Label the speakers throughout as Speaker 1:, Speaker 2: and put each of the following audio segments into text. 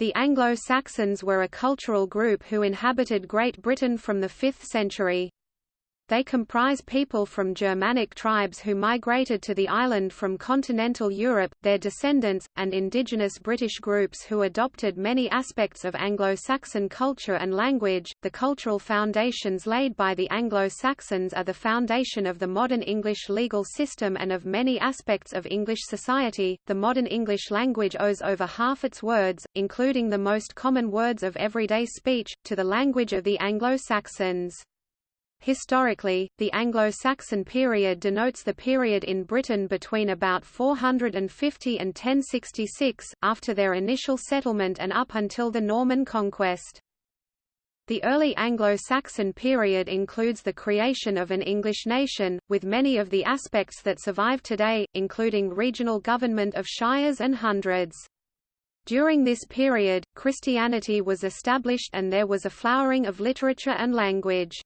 Speaker 1: The Anglo-Saxons were a cultural group who inhabited Great Britain from the 5th century. They comprise people from Germanic tribes who migrated to the island from continental Europe, their descendants, and indigenous British groups who adopted many aspects of Anglo-Saxon culture and language. The cultural foundations laid by the Anglo-Saxons are the foundation of the modern English legal system and of many aspects of English society. The modern English language owes over half its words, including the most common words of everyday speech, to the language of the Anglo-Saxons. Historically, the Anglo-Saxon period denotes the period in Britain between about 450 and 1066, after their initial settlement and up until the Norman conquest. The early Anglo-Saxon period includes the creation of an English nation, with many of the aspects that survive today, including regional government of shires and hundreds. During this period, Christianity was established and there was a flowering of literature and language.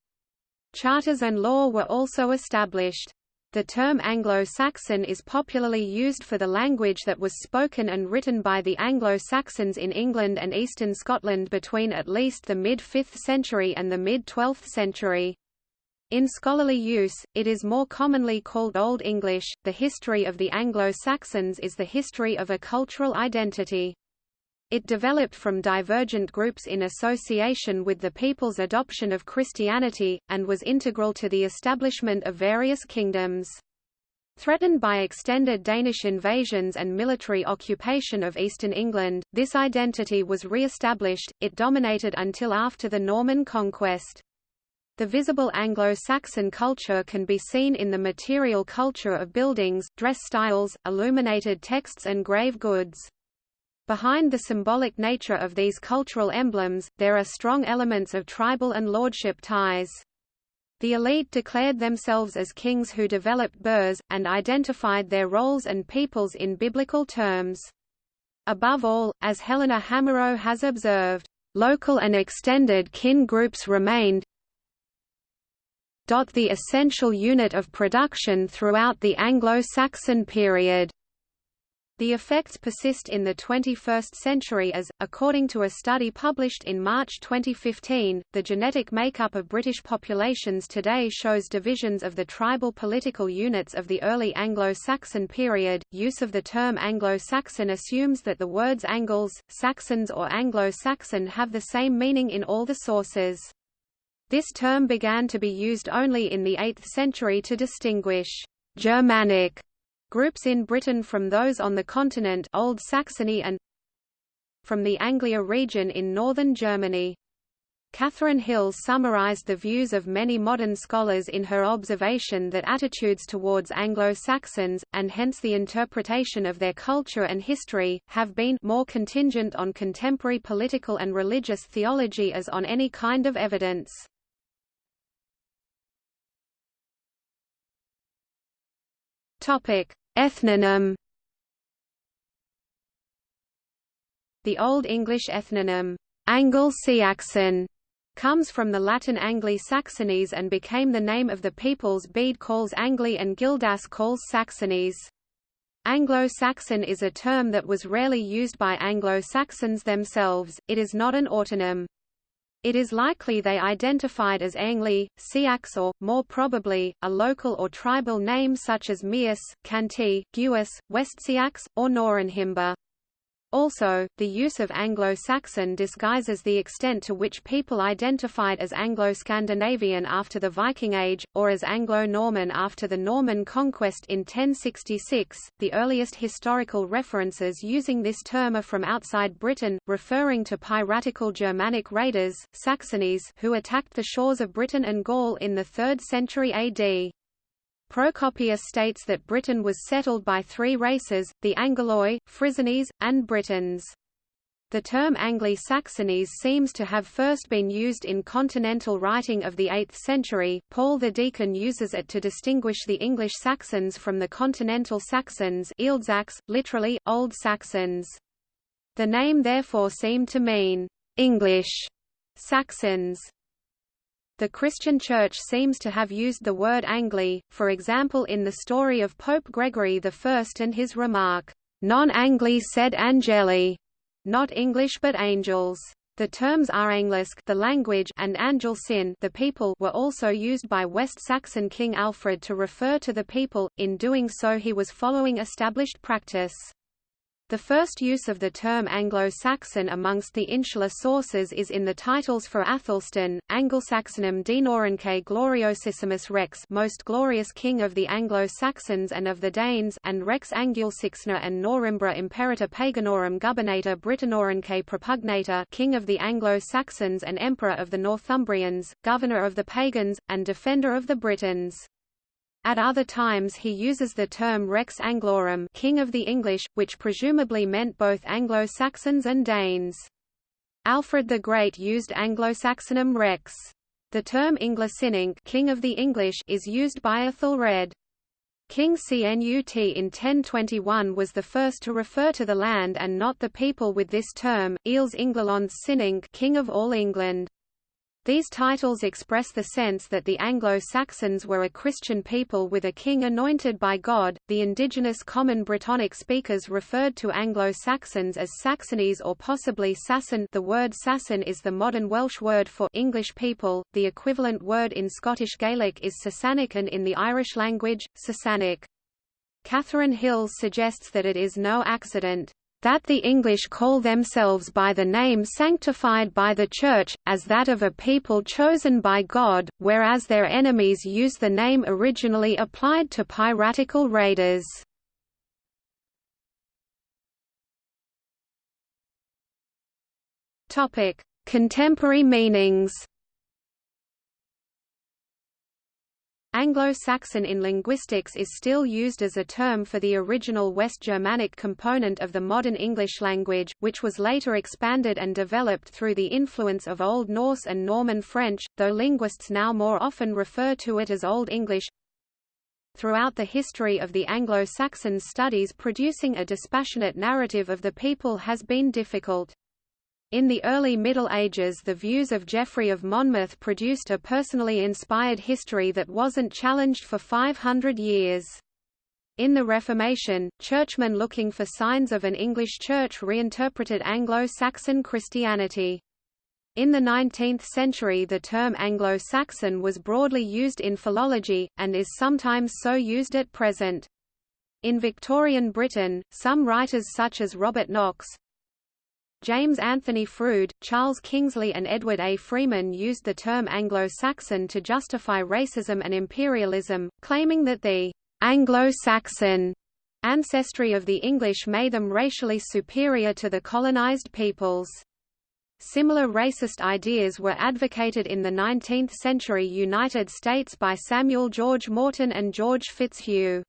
Speaker 1: Charters and law were also established. The term Anglo-Saxon is popularly used for the language that was spoken and written by the Anglo-Saxons in England and eastern Scotland between at least the mid-5th century and the mid-12th century. In scholarly use, it is more commonly called Old English. The history of the Anglo-Saxons is the history of a cultural identity. It developed from divergent groups in association with the people's adoption of Christianity, and was integral to the establishment of various kingdoms. Threatened by extended Danish invasions and military occupation of eastern England, this identity was re-established, it dominated until after the Norman conquest. The visible Anglo-Saxon culture can be seen in the material culture of buildings, dress styles, illuminated texts and grave goods. Behind the symbolic nature of these cultural emblems, there are strong elements of tribal and lordship ties. The elite declared themselves as kings who developed burhs, and identified their roles and peoples in biblical terms. Above all, as Helena Hamerow has observed, local and extended kin groups remained the essential unit of production throughout the Anglo-Saxon period. The effects persist in the 21st century as, according to a study published in March 2015, the genetic makeup of British populations today shows divisions of the tribal political units of the early Anglo-Saxon period. Use of the term Anglo-Saxon assumes that the words Angles, Saxons or Anglo-Saxon have the same meaning in all the sources. This term began to be used only in the 8th century to distinguish Germanic Groups in Britain from those on the continent Old Saxony and from the Anglia region in northern Germany. Catherine Hill summarized the views of many modern scholars in her observation that attitudes towards Anglo-Saxons, and hence the interpretation of their culture and history, have been more contingent on contemporary political and religious theology as on any kind of evidence. Topic: Ethnonym The Old English ethnonym, Angle-Saxon, comes from the Latin Angli Saxones and became the name of the peoples Bede calls Angli and Gildas calls Saxones. Anglo-Saxon is a term that was rarely used by Anglo-Saxons themselves, it is not an autonym. It is likely they identified as Angli, Siax or, more probably, a local or tribal name such as Mias, Canti, Guis, Westsiax, or Norenhimba. Also, the use of Anglo-Saxon disguises the extent to which people identified as Anglo-Scandinavian after the Viking Age, or as Anglo-Norman after the Norman conquest in 1066. The earliest historical references using this term are from outside Britain, referring to piratical Germanic raiders, Saxones, who attacked the shores of Britain and Gaul in the 3rd century AD. Procopius states that Britain was settled by three races, the Angoloi, Frisianese, and Britons. The term Angli-Saxones seems to have first been used in continental writing of the 8th century. Paul the Deacon uses it to distinguish the English Saxons from the continental Saxons literally, Old Saxons. The name therefore seemed to mean, English Saxons. The Christian Church seems to have used the word Angli, for example in the story of Pope Gregory I and his remark, Non Angli said Angeli, not English but angels. The terms Aranglisk the language and Angelcynn the people were also used by West Saxon King Alfred to refer to the people, in doing so he was following established practice. The first use of the term Anglo-Saxon amongst the insular sources is in the titles for Athelstan, Anglo-Saxonum Denorumque Gloriosissimus Rex most glorious king of the Anglo-Saxons and of the Danes and Rex Angulsixna and Norimbra Imperator Paganorum Gubernator Britannorumque Propugnator king of the Anglo-Saxons and emperor of the Northumbrians, governor of the Pagans, and defender of the Britons. At other times he uses the term Rex Anglorum King of the English, which presumably meant both Anglo-Saxons and Danes. Alfred the Great used Anglo-Saxonum Rex. The term Inglasinink King of the English is used by Ethelred. King Cnut in 1021 was the first to refer to the land and not the people with this term, Eels Inglalons Sinning King of all England. These titles express the sense that the Anglo-Saxons were a Christian people with a king anointed by God. The indigenous common Brittonic speakers referred to Anglo-Saxons as Saxonies or possibly Sasson. The word Sasson is the modern Welsh word for English people. The equivalent word in Scottish Gaelic is Sasanic and in the Irish language, Sasanic. Catherine Hills suggests that it is no accident that the English call themselves by the name sanctified by the Church, as that of a people chosen by God, whereas their enemies use the name originally applied to piratical raiders. Contemporary meanings Anglo-Saxon in linguistics is still used as a term for the original West Germanic component of the modern English language, which was later expanded and developed through the influence of Old Norse and Norman French, though linguists now more often refer to it as Old English. Throughout the history of the Anglo-Saxon studies producing a dispassionate narrative of the people has been difficult. In the early Middle Ages the views of Geoffrey of Monmouth produced a personally inspired history that wasn't challenged for 500 years. In the Reformation, churchmen looking for signs of an English church reinterpreted Anglo-Saxon Christianity. In the 19th century the term Anglo-Saxon was broadly used in philology, and is sometimes so used at present. In Victorian Britain, some writers such as Robert Knox, James Anthony Froude, Charles Kingsley and Edward A. Freeman used the term Anglo-Saxon to justify racism and imperialism, claiming that the Anglo-Saxon ancestry of the English made them racially superior to the colonized peoples. Similar racist ideas were advocated in the 19th-century United States by Samuel George Morton and George Fitzhugh.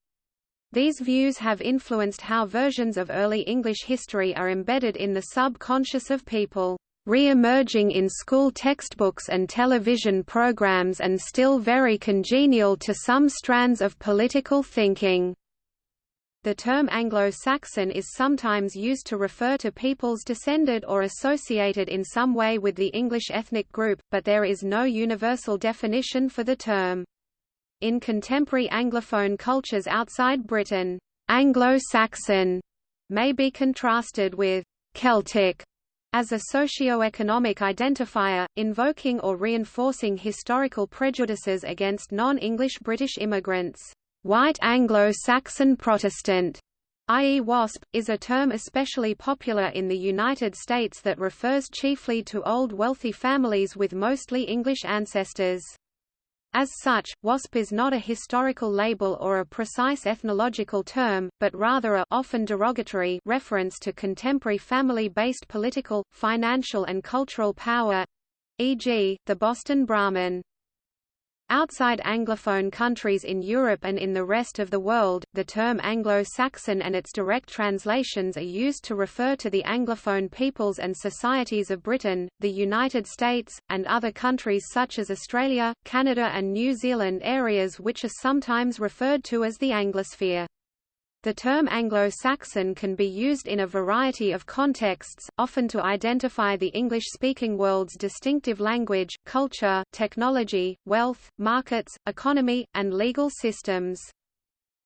Speaker 1: These views have influenced how versions of early English history are embedded in the subconscious of people, re-emerging in school textbooks and television programs and still very congenial to some strands of political thinking. The term Anglo-Saxon is sometimes used to refer to peoples descended or associated in some way with the English ethnic group, but there is no universal definition for the term. In contemporary Anglophone cultures outside Britain, Anglo-Saxon may be contrasted with Celtic as a socio-economic identifier, invoking or reinforcing historical prejudices against non-English British immigrants. White Anglo-Saxon Protestant, i.e. WASP, is a term especially popular in the United States that refers chiefly to old wealthy families with mostly English ancestors. As such, WASP is not a historical label or a precise ethnological term, but rather a often derogatory reference to contemporary family-based political, financial and cultural power e.g., the Boston Brahmin. Outside Anglophone countries in Europe and in the rest of the world, the term Anglo-Saxon and its direct translations are used to refer to the Anglophone peoples and societies of Britain, the United States, and other countries such as Australia, Canada and New Zealand areas which are sometimes referred to as the Anglosphere. The term Anglo-Saxon can be used in a variety of contexts, often to identify the English-speaking world's distinctive language, culture, technology, wealth, markets, economy, and legal systems.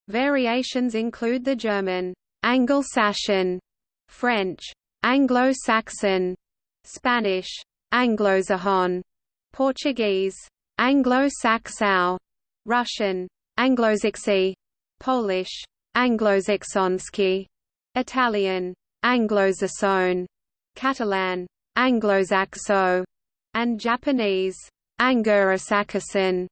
Speaker 1: Variations include the German Anglo-Saxon, French Anglo-Saxon, Spanish, Anglosajon, Portuguese, Anglo-Saxau, Russian, Anglosaksy, Polish, Anglosaksonsky, Italian, Anglosassone, Catalan, Anglosaxo, and Japanese, Angurasakasan.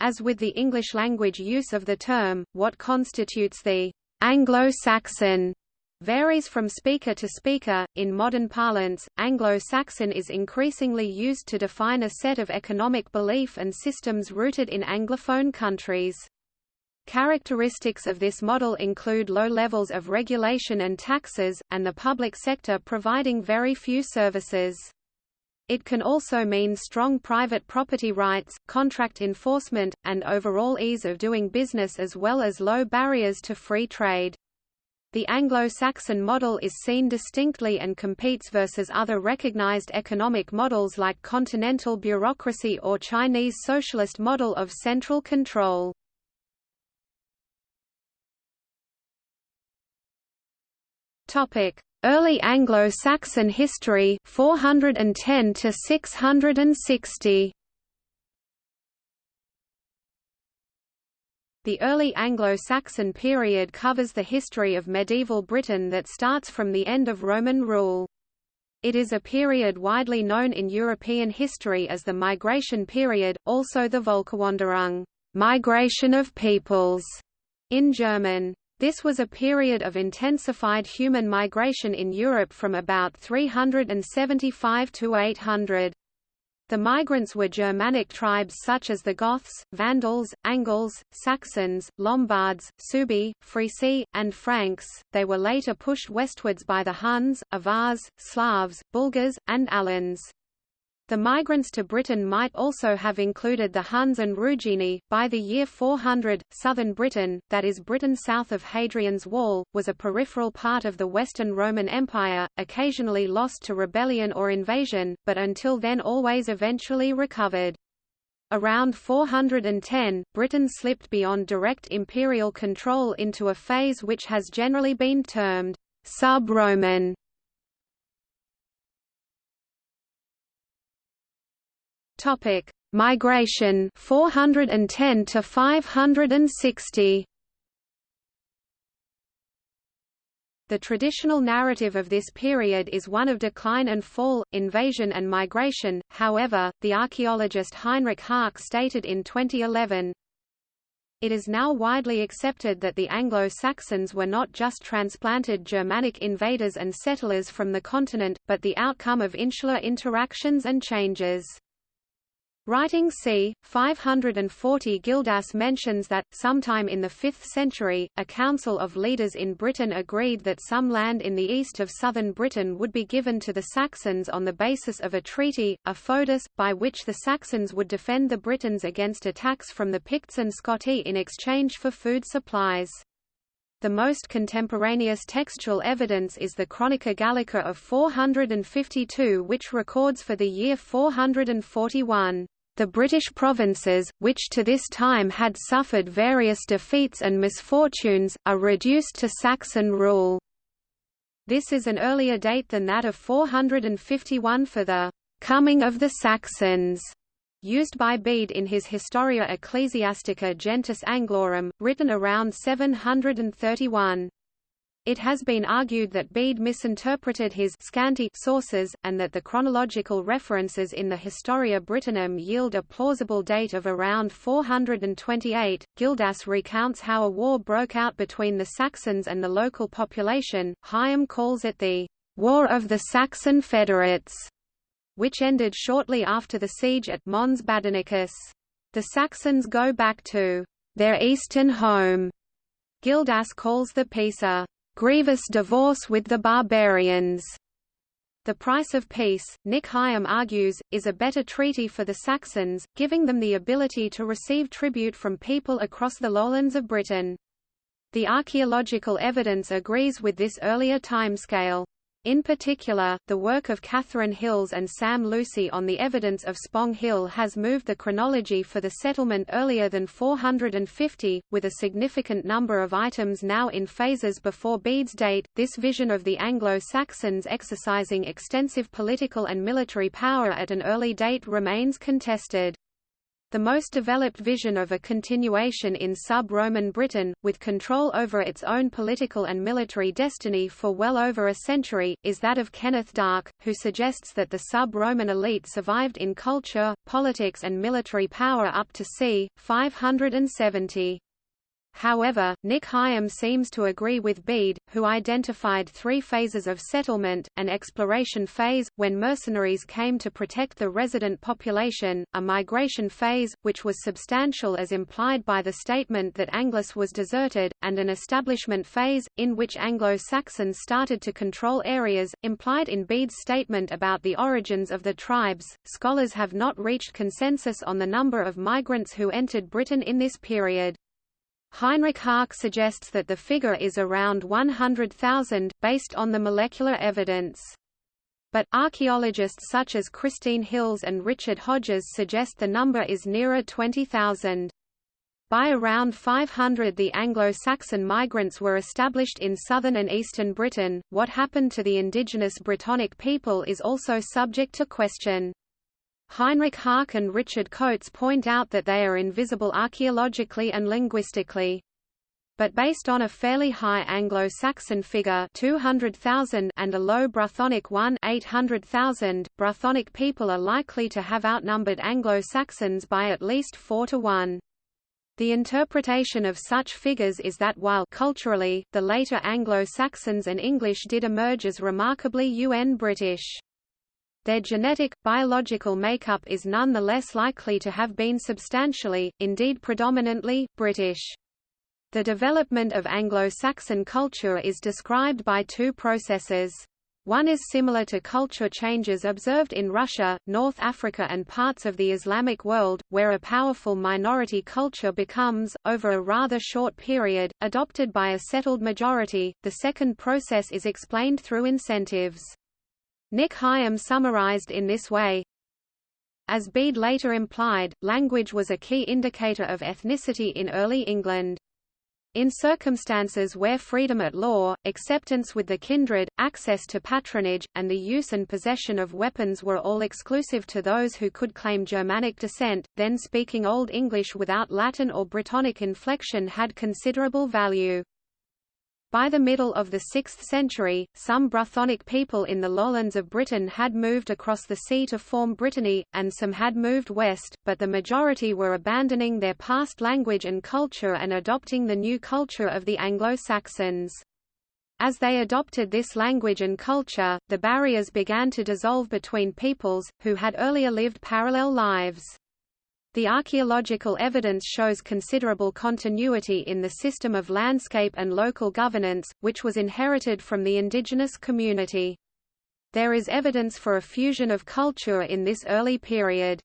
Speaker 1: As with the English language use of the term, what constitutes the Anglo-Saxon varies from speaker to speaker. In modern parlance, Anglo-Saxon is increasingly used to define a set of economic belief and systems rooted in Anglophone countries. Characteristics of this model include low levels of regulation and taxes, and the public sector providing very few services. It can also mean strong private property rights, contract enforcement, and overall ease of doing business as well as low barriers to free trade. The Anglo-Saxon model is seen distinctly and competes versus other recognized economic models like continental bureaucracy or Chinese socialist model of central control. Early Anglo-Saxon history 410 to 660 The early Anglo-Saxon period covers the history of medieval Britain that starts from the end of Roman rule. It is a period widely known in European history as the Migration period, also the Völkerwanderung migration of peoples, in German. This was a period of intensified human migration in Europe from about 375 to 800. The migrants were Germanic tribes such as the Goths, Vandals, Angles, Saxons, Lombards, Suebi, Frisi, and Franks. They were later pushed westwards by the Huns, Avars, Slavs, Bulgars, and Alans. The migrants to Britain might also have included the Huns and Rugini. By the year 400, southern Britain, that is Britain south of Hadrian's Wall, was a peripheral part of the Western Roman Empire, occasionally lost to rebellion or invasion, but until then always eventually recovered. Around 410, Britain slipped beyond direct imperial control into a phase which has generally been termed sub-Roman Topic: Migration 410 to 560. The traditional narrative of this period is one of decline and fall, invasion and migration, however, the archaeologist Heinrich Härke stated in 2011, It is now widely accepted that the Anglo-Saxons were not just transplanted Germanic invaders and settlers from the continent, but the outcome of insular interactions and changes. Writing c. 540 Gildas mentions that, sometime in the 5th century, a council of leaders in Britain agreed that some land in the east of southern Britain would be given to the Saxons on the basis of a treaty, a foedus, by which the Saxons would defend the Britons against attacks from the Picts and Scotti in exchange for food supplies. The most contemporaneous textual evidence is the Chronica Gallica of 452 which records for the year 441, "...the British provinces, which to this time had suffered various defeats and misfortunes, are reduced to Saxon rule." This is an earlier date than that of 451 for the "...coming of the Saxons." Used by Bede in his Historia Ecclesiastica Gentis Anglorum, written around 731. It has been argued that Bede misinterpreted his scanty sources, and that the chronological references in the Historia Brittonum yield a plausible date of around 428. Gildas recounts how a war broke out between the Saxons and the local population. Higham calls it the War of the Saxon Federates which ended shortly after the siege at Mons Badonicus. The Saxons go back to their eastern home. Gildas calls the peace a grievous divorce with the barbarians. The price of peace, Nick Higham argues, is a better treaty for the Saxons, giving them the ability to receive tribute from people across the lowlands of Britain. The archaeological evidence agrees with this earlier timescale. In particular, the work of Catherine Hills and Sam Lucy on the evidence of Spong Hill has moved the chronology for the settlement earlier than 450, with a significant number of items now in phases before Bede's date. This vision of the Anglo-Saxons exercising extensive political and military power at an early date remains contested the most developed vision of a continuation in sub-Roman Britain, with control over its own political and military destiny for well over a century, is that of Kenneth Dark, who suggests that the sub-Roman elite survived in culture, politics and military power up to c. 570. However, Nick Higham seems to agree with Bede, who identified three phases of settlement, an exploration phase, when mercenaries came to protect the resident population, a migration phase, which was substantial as implied by the statement that Anglis was deserted, and an establishment phase, in which Anglo-Saxons started to control areas, implied in Bede's statement about the origins of the tribes. Scholars have not reached consensus on the number of migrants who entered Britain in this period. Heinrich Härke suggests that the figure is around 100,000, based on the molecular evidence. But, archaeologists such as Christine Hills and Richard Hodges suggest the number is nearer 20,000. By around 500 the Anglo-Saxon migrants were established in southern and eastern Britain. What happened to the indigenous Brittonic people is also subject to question. Heinrich Härke and Richard Coates point out that they are invisible archaeologically and linguistically. But based on a fairly high Anglo-Saxon figure 200,000 and a low Brythonic one 800,000, Brythonic people are likely to have outnumbered Anglo-Saxons by at least 4 to 1. The interpretation of such figures is that while culturally, the later Anglo-Saxons and English did emerge as remarkably UN British. Their genetic, biological makeup is none the less likely to have been substantially, indeed predominantly, British. The development of Anglo-Saxon culture is described by two processes. One is similar to culture changes observed in Russia, North Africa and parts of the Islamic world, where a powerful minority culture becomes, over a rather short period, adopted by a settled majority. The second process is explained through incentives. Nick Higham summarized in this way, as Bede later implied, language was a key indicator of ethnicity in early England. In circumstances where freedom at law, acceptance with the kindred, access to patronage, and the use and possession of weapons were all exclusive to those who could claim Germanic descent, then speaking Old English without Latin or Brittonic inflection had considerable value. By the middle of the 6th century, some Brythonic people in the lowlands of Britain had moved across the sea to form Brittany, and some had moved west, but the majority were abandoning their past language and culture and adopting the new culture of the Anglo-Saxons. As they adopted this language and culture, the barriers began to dissolve between peoples, who had earlier lived parallel lives. The archaeological evidence shows considerable continuity in the system of landscape and local governance, which was inherited from the indigenous community. There is evidence for a fusion of culture in this early period.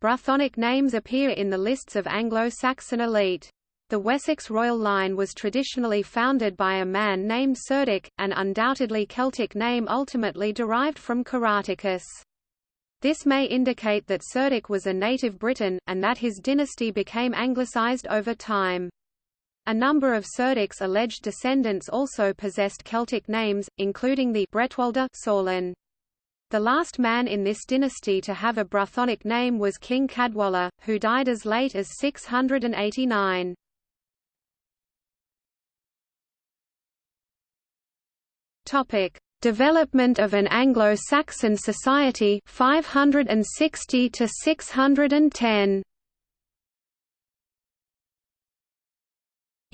Speaker 1: Brythonic names appear in the lists of Anglo-Saxon elite. The Wessex royal line was traditionally founded by a man named Cerdic, an undoubtedly Celtic name ultimately derived from Caratacus. This may indicate that Cerdic was a native Briton, and that his dynasty became anglicised over time. A number of Cerdic's alleged descendants also possessed Celtic names, including the Bretwalda Ceawlin. The last man in this dynasty to have a Brythonic name was King Caedwalla, who died as late as 689. Topic: Development of an Anglo-Saxon society 560 to 610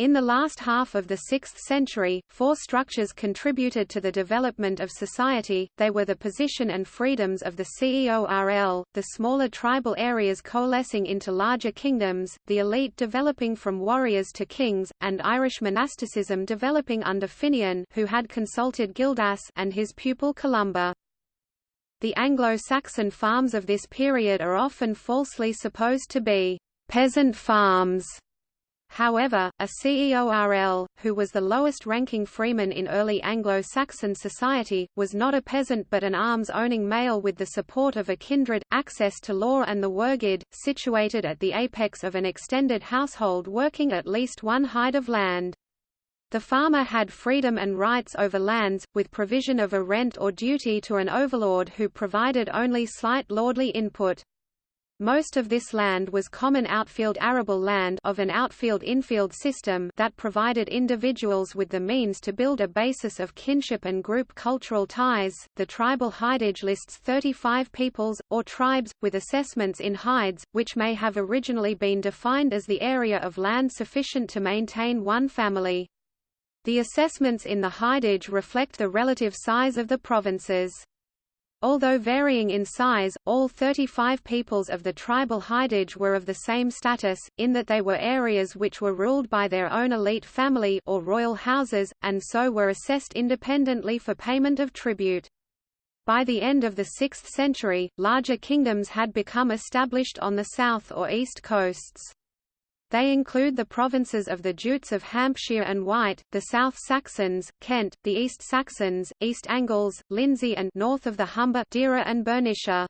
Speaker 1: In the last half of the 6th century, four structures contributed to the development of society, they were the position and freedoms of the CEORL, the smaller tribal areas coalescing into larger kingdoms, the elite developing from warriors to kings, and Irish monasticism developing under Finian who had consulted Gildas and his pupil Columba. The Anglo-Saxon farms of this period are often falsely supposed to be peasant farms However, a CEORL, who was the lowest-ranking freeman in early Anglo-Saxon society, was not a peasant but an arms-owning male with the support of a kindred, access to law and the wergild, situated at the apex of an extended household working at least one hide of land. The farmer had freedom and rights over lands, with provision of a rent or duty to an overlord who provided only slight lordly input. Most of this land was common outfield arable land of an outfield-infield system that provided individuals with the means to build a basis of kinship and group cultural ties. The tribal hidage lists 35 peoples, or tribes, with assessments in hides, which may have originally been defined as the area of land sufficient to maintain one family. The assessments in the hidage reflect the relative size of the provinces. Although varying in size, all 35 peoples of the tribal hidage were of the same status, in that they were areas which were ruled by their own elite family or royal houses, and so were assessed independently for payment of tribute. By the end of the 6th century, larger kingdoms had become established on the south or east coasts. They include the provinces of the Jutes of Hampshire and Wight, the South Saxons, Kent, the East Saxons, East Angles, Lindsey and north of the Humber Deira and Bernicia.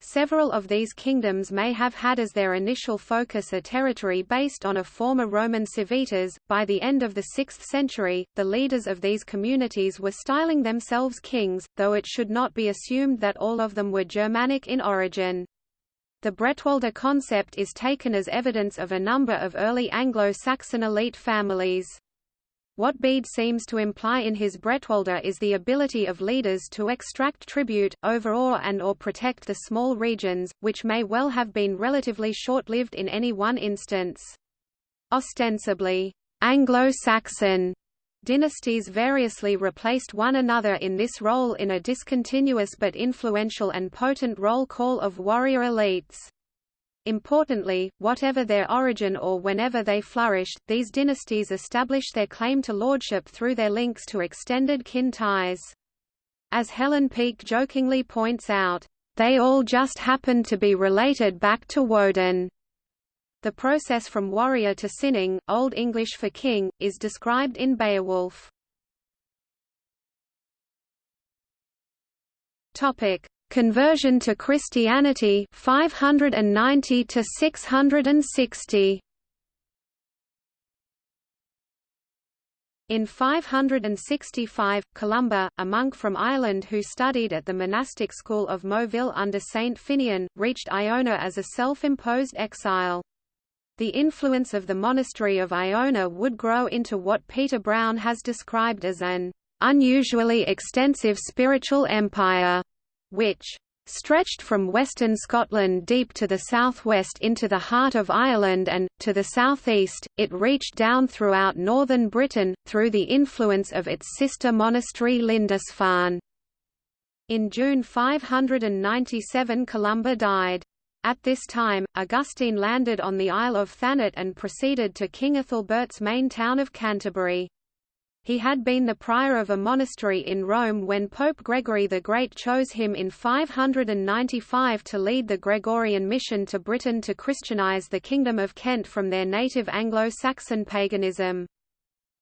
Speaker 1: Several of these kingdoms may have had as their initial focus a territory based on a former Roman civitas. By the end of the 6th century, the leaders of these communities were styling themselves kings, though it should not be assumed that all of them were Germanic in origin. The Bretwalda concept is taken as evidence of a number of early Anglo-Saxon elite families. What Bede seems to imply in his Bretwalda is the ability of leaders to extract tribute, overawe and or protect the small regions, which may well have been relatively short-lived in any one instance. Ostensibly, Anglo-Saxon Dynasties variously replaced one another in this role in a discontinuous but influential and potent roll call of warrior elites. Importantly, whatever their origin or whenever they flourished, these dynasties established their claim to lordship through their links to extended kin ties. As Helen Peake jokingly points out, they all just happened to be related back to Woden. The process from warrior to cyning, Old English for king, is described in Beowulf. Topic: Conversion to Christianity 590 to 660. In 565, Columba, a monk from Ireland who studied at the monastic school of Moville under Saint Finian, reached Iona as a self-imposed exile. The influence of the monastery of Iona would grow into what Peter Brown has described as an unusually extensive spiritual empire, which stretched from western Scotland deep to the southwest into the heart of Ireland and, to the southeast, it reached down throughout northern Britain, through the influence of its sister monastery Lindisfarne. In June 597 Columba died. At this time, Augustine landed on the Isle of Thanet and proceeded to King Ethelbert's main town of Canterbury. He had been the prior of a monastery in Rome when Pope Gregory the Great chose him in 595 to lead the Gregorian mission to Britain to Christianize the Kingdom of Kent from their native Anglo-Saxon paganism.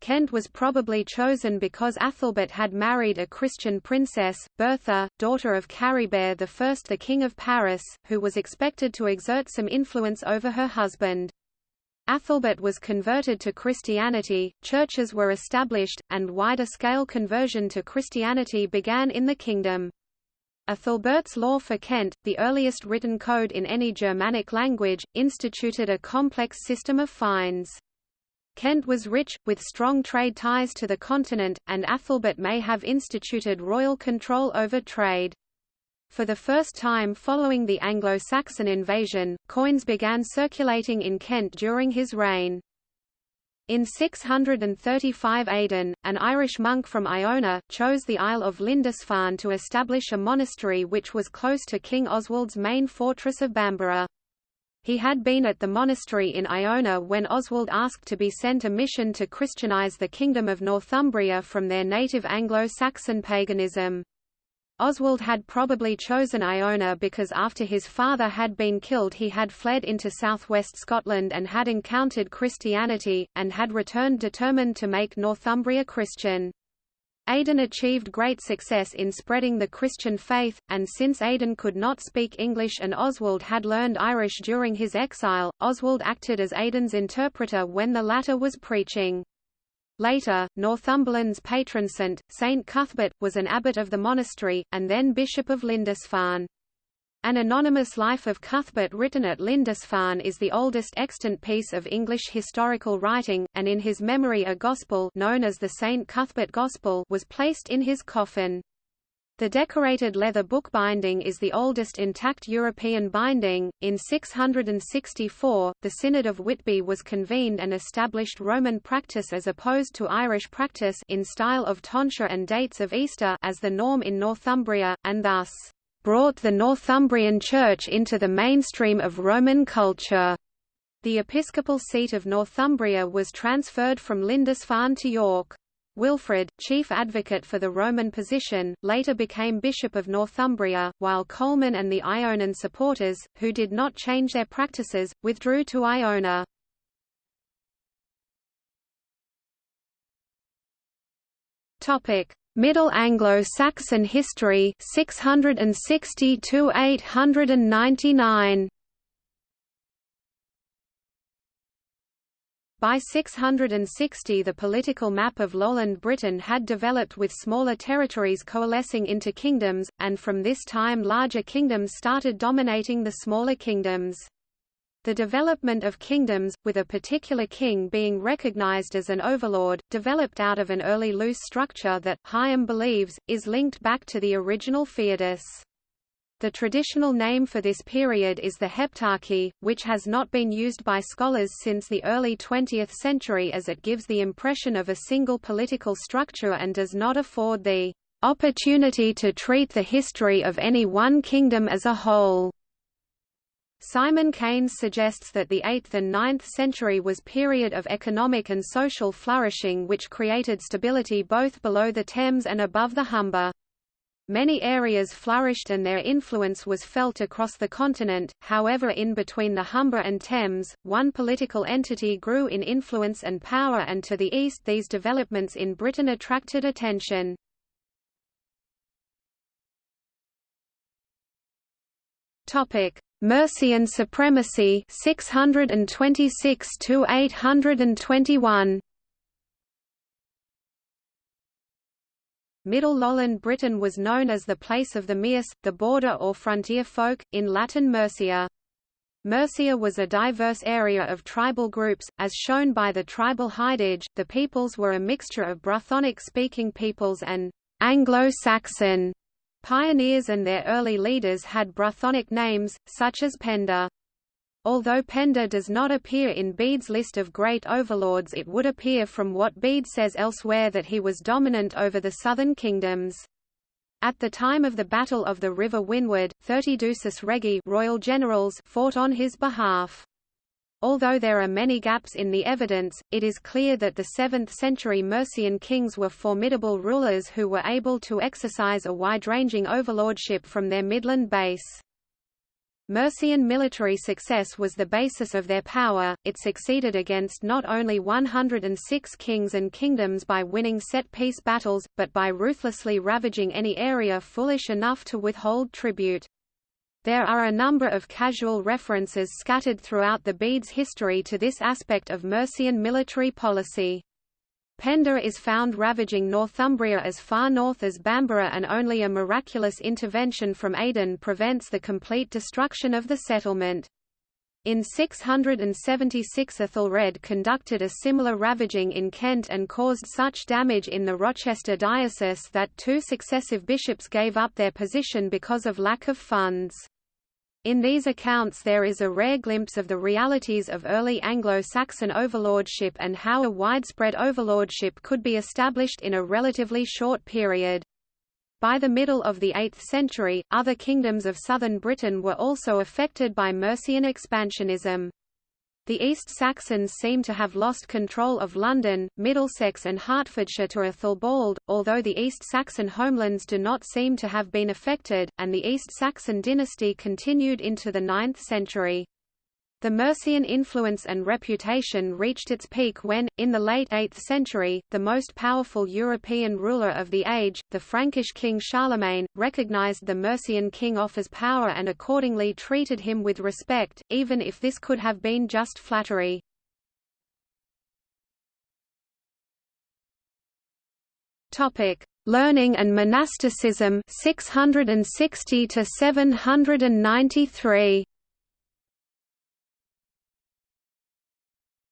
Speaker 1: Kent was probably chosen because Athelbert had married a Christian princess, Bertha, daughter of Charibert I the King of Paris, who was expected to exert some influence over her husband. Athelbert was converted to Christianity, churches were established, and wider-scale conversion to Christianity began in the kingdom. Athelbert's law for Kent, the earliest written code in any Germanic language, instituted a complex system of fines. Kent was rich, with strong trade ties to the continent, and Athelbert may have instituted royal control over trade. For the first time following the Anglo-Saxon invasion, coins began circulating in Kent during his reign. In 635 Aidan, an Irish monk from Iona, chose the Isle of Lindisfarne to establish a monastery which was close to King Oswald's main fortress of Bamborough. He had been at the monastery in Iona when Oswald asked to be sent a mission to Christianize the Kingdom of Northumbria from their native Anglo-Saxon paganism. Oswald had probably chosen Iona because after his father had been killed he had fled into southwest Scotland and had encountered Christianity, and had returned determined to make Northumbria Christian. Aidan achieved great success in spreading the Christian faith, and since Aidan could not speak English and Oswald had learned Irish during his exile, Oswald acted as Aidan's interpreter when the latter was preaching. Later, Northumberland's patron saint, Saint Cuthbert, was an abbot of the monastery, and then Bishop of Lindisfarne. An anonymous life of Cuthbert written at Lindisfarne is the oldest extant piece of English historical writing, and in his memory a gospel known as the St. Cuthbert Gospel was placed in his coffin. The decorated leather book binding is the oldest intact European binding. In 664, the Synod of Whitby was convened and established Roman practice as opposed to Irish practice in style of tonsure and dates of Easter as the norm in Northumbria, and thus brought the Northumbrian Church into the mainstream of Roman culture. The episcopal seat of Northumbria was transferred from Lindisfarne to York. Wilfrid, chief advocate for the Roman position, later became Bishop of Northumbria, while Colman and the Ionan supporters, who did not change their practices, withdrew to Iona. Middle Anglo-Saxon history 660 to 899 By 660 the political map of lowland Britain had developed with smaller territories coalescing into kingdoms, and from this time larger kingdoms started dominating the smaller kingdoms. The development of kingdoms, with a particular king being recognized as an overlord, developed out of an early loose structure that, Higham believes, is linked back to the original foedus. The traditional name for this period is the Heptarchy, which has not been used by scholars since the early 20th century as it gives the impression of a single political structure and does not afford the opportunity to treat the history of any one kingdom as a whole. Simon Keynes suggests that the 8th and 9th century was period of economic and social flourishing which created stability both below the Thames and above the Humber. Many areas flourished and their influence was felt across the continent, however in between the Humber and Thames, one political entity grew in influence and power and to the east these developments in Britain attracted attention. Mercian supremacy 626 to 821 Middle Lowland Britain was known as the place of the Meus, the border or frontier folk, in Latin Mercia. Mercia was a diverse area of tribal groups, as shown by the tribal hidage. The peoples were a mixture of Brythonic-speaking peoples and Anglo-Saxon pioneers and their early leaders had Brythonic names, such as Penda. Although Penda does not appear in Bede's list of great overlords it would appear from what Bede says elsewhere that he was dominant over the southern kingdoms. At the time of the Battle of the River Winwaed, thirty Duces Regi royal generals fought on his behalf. Although there are many gaps in the evidence, it is clear that the 7th-century Mercian kings were formidable rulers who were able to exercise a wide-ranging overlordship from their Midland base. Mercian military success was the basis of their power, it succeeded against not only 106 kings and kingdoms by winning set-piece battles, but by ruthlessly ravaging any area foolish enough to withhold tribute. There are a number of casual references scattered throughout the Bede's history to this aspect of Mercian military policy. Penda is found ravaging Northumbria as far north as Bamborough and only a miraculous intervention from Aidan prevents the complete destruction of the settlement. In 676 Ethelred conducted a similar ravaging in Kent and caused such damage in the Rochester diocese that two successive bishops gave up their position because of lack of funds. In these accounts there is a rare glimpse of the realities of early Anglo-Saxon overlordship and how a widespread overlordship could be established in a relatively short period. By the middle of the 8th century, other kingdoms of southern Britain were also affected by Mercian expansionism. The East Saxons seem to have lost control of London, Middlesex and Hertfordshire to Ethelbald, although the East Saxon homelands do not seem to have been affected, and the East Saxon dynasty continued into the 9th century. The Mercian influence and reputation reached its peak when, in the late 8th century, the most powerful European ruler of the age, the Frankish king Charlemagne, recognized the Mercian king Offa's power and accordingly treated him with respect, even if this could have been just flattery. Learning and monasticism 660 to 793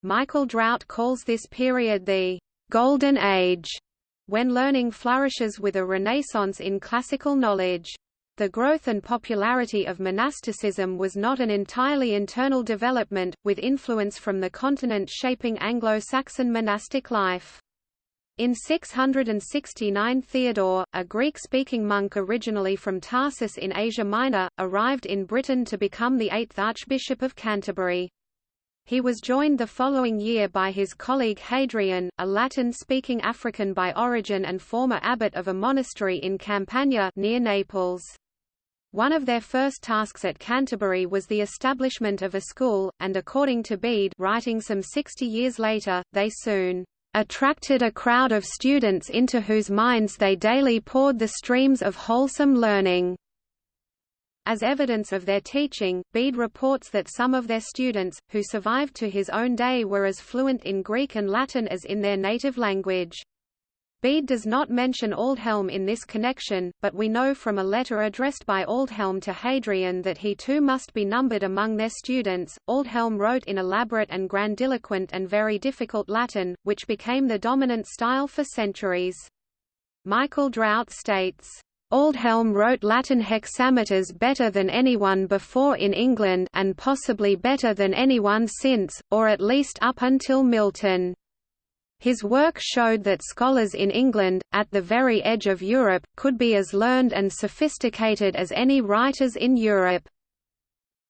Speaker 1: Michael Drout calls this period the «Golden Age», when learning flourishes with a renaissance in classical knowledge. The growth and popularity of monasticism was not an entirely internal development, with influence from the continent shaping Anglo-Saxon monastic life. In 669 Theodore, a Greek-speaking monk originally from Tarsus in Asia Minor, arrived in Britain to become the eighth Archbishop of Canterbury. He was joined the following year by his colleague Hadrian, a Latin-speaking African by origin and former abbot of a monastery in Campania near Naples. One of their first tasks at Canterbury was the establishment of a school, and according to Bede writing some 60 years later, they soon attracted a crowd of students into whose minds they daily poured the streams of wholesome learning. As evidence of their teaching, Bede reports that some of their students, who survived to his own day were as fluent in Greek and Latin as in their native language. Bede does not mention Aldhelm in this connection, but we know from a letter addressed by Aldhelm to Hadrian that he too must be numbered among their students. Aldhelm wrote in elaborate and grandiloquent and very difficult Latin, which became the dominant style for centuries. Michael Drout states, Aldhelm wrote Latin hexameters better than anyone before in England and possibly better than anyone since, or at least up until Milton. His work showed that scholars in England, at the very edge of Europe, could be as learned and sophisticated as any writers in Europe.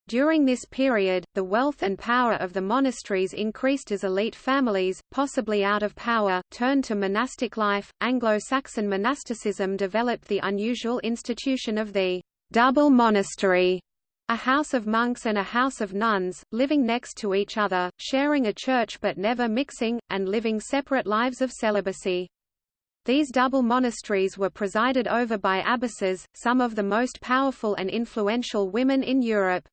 Speaker 1: During this period, the wealth and power of the monasteries increased as elite families, possibly out of power, turned to monastic life. Anglo Saxon monasticism developed the unusual institution of the double monastery, a house of monks and a house of nuns, living next to each other, sharing a church but never mixing, and living separate lives of celibacy. These double monasteries were presided over by abbesses, some of the most powerful and influential women in Europe.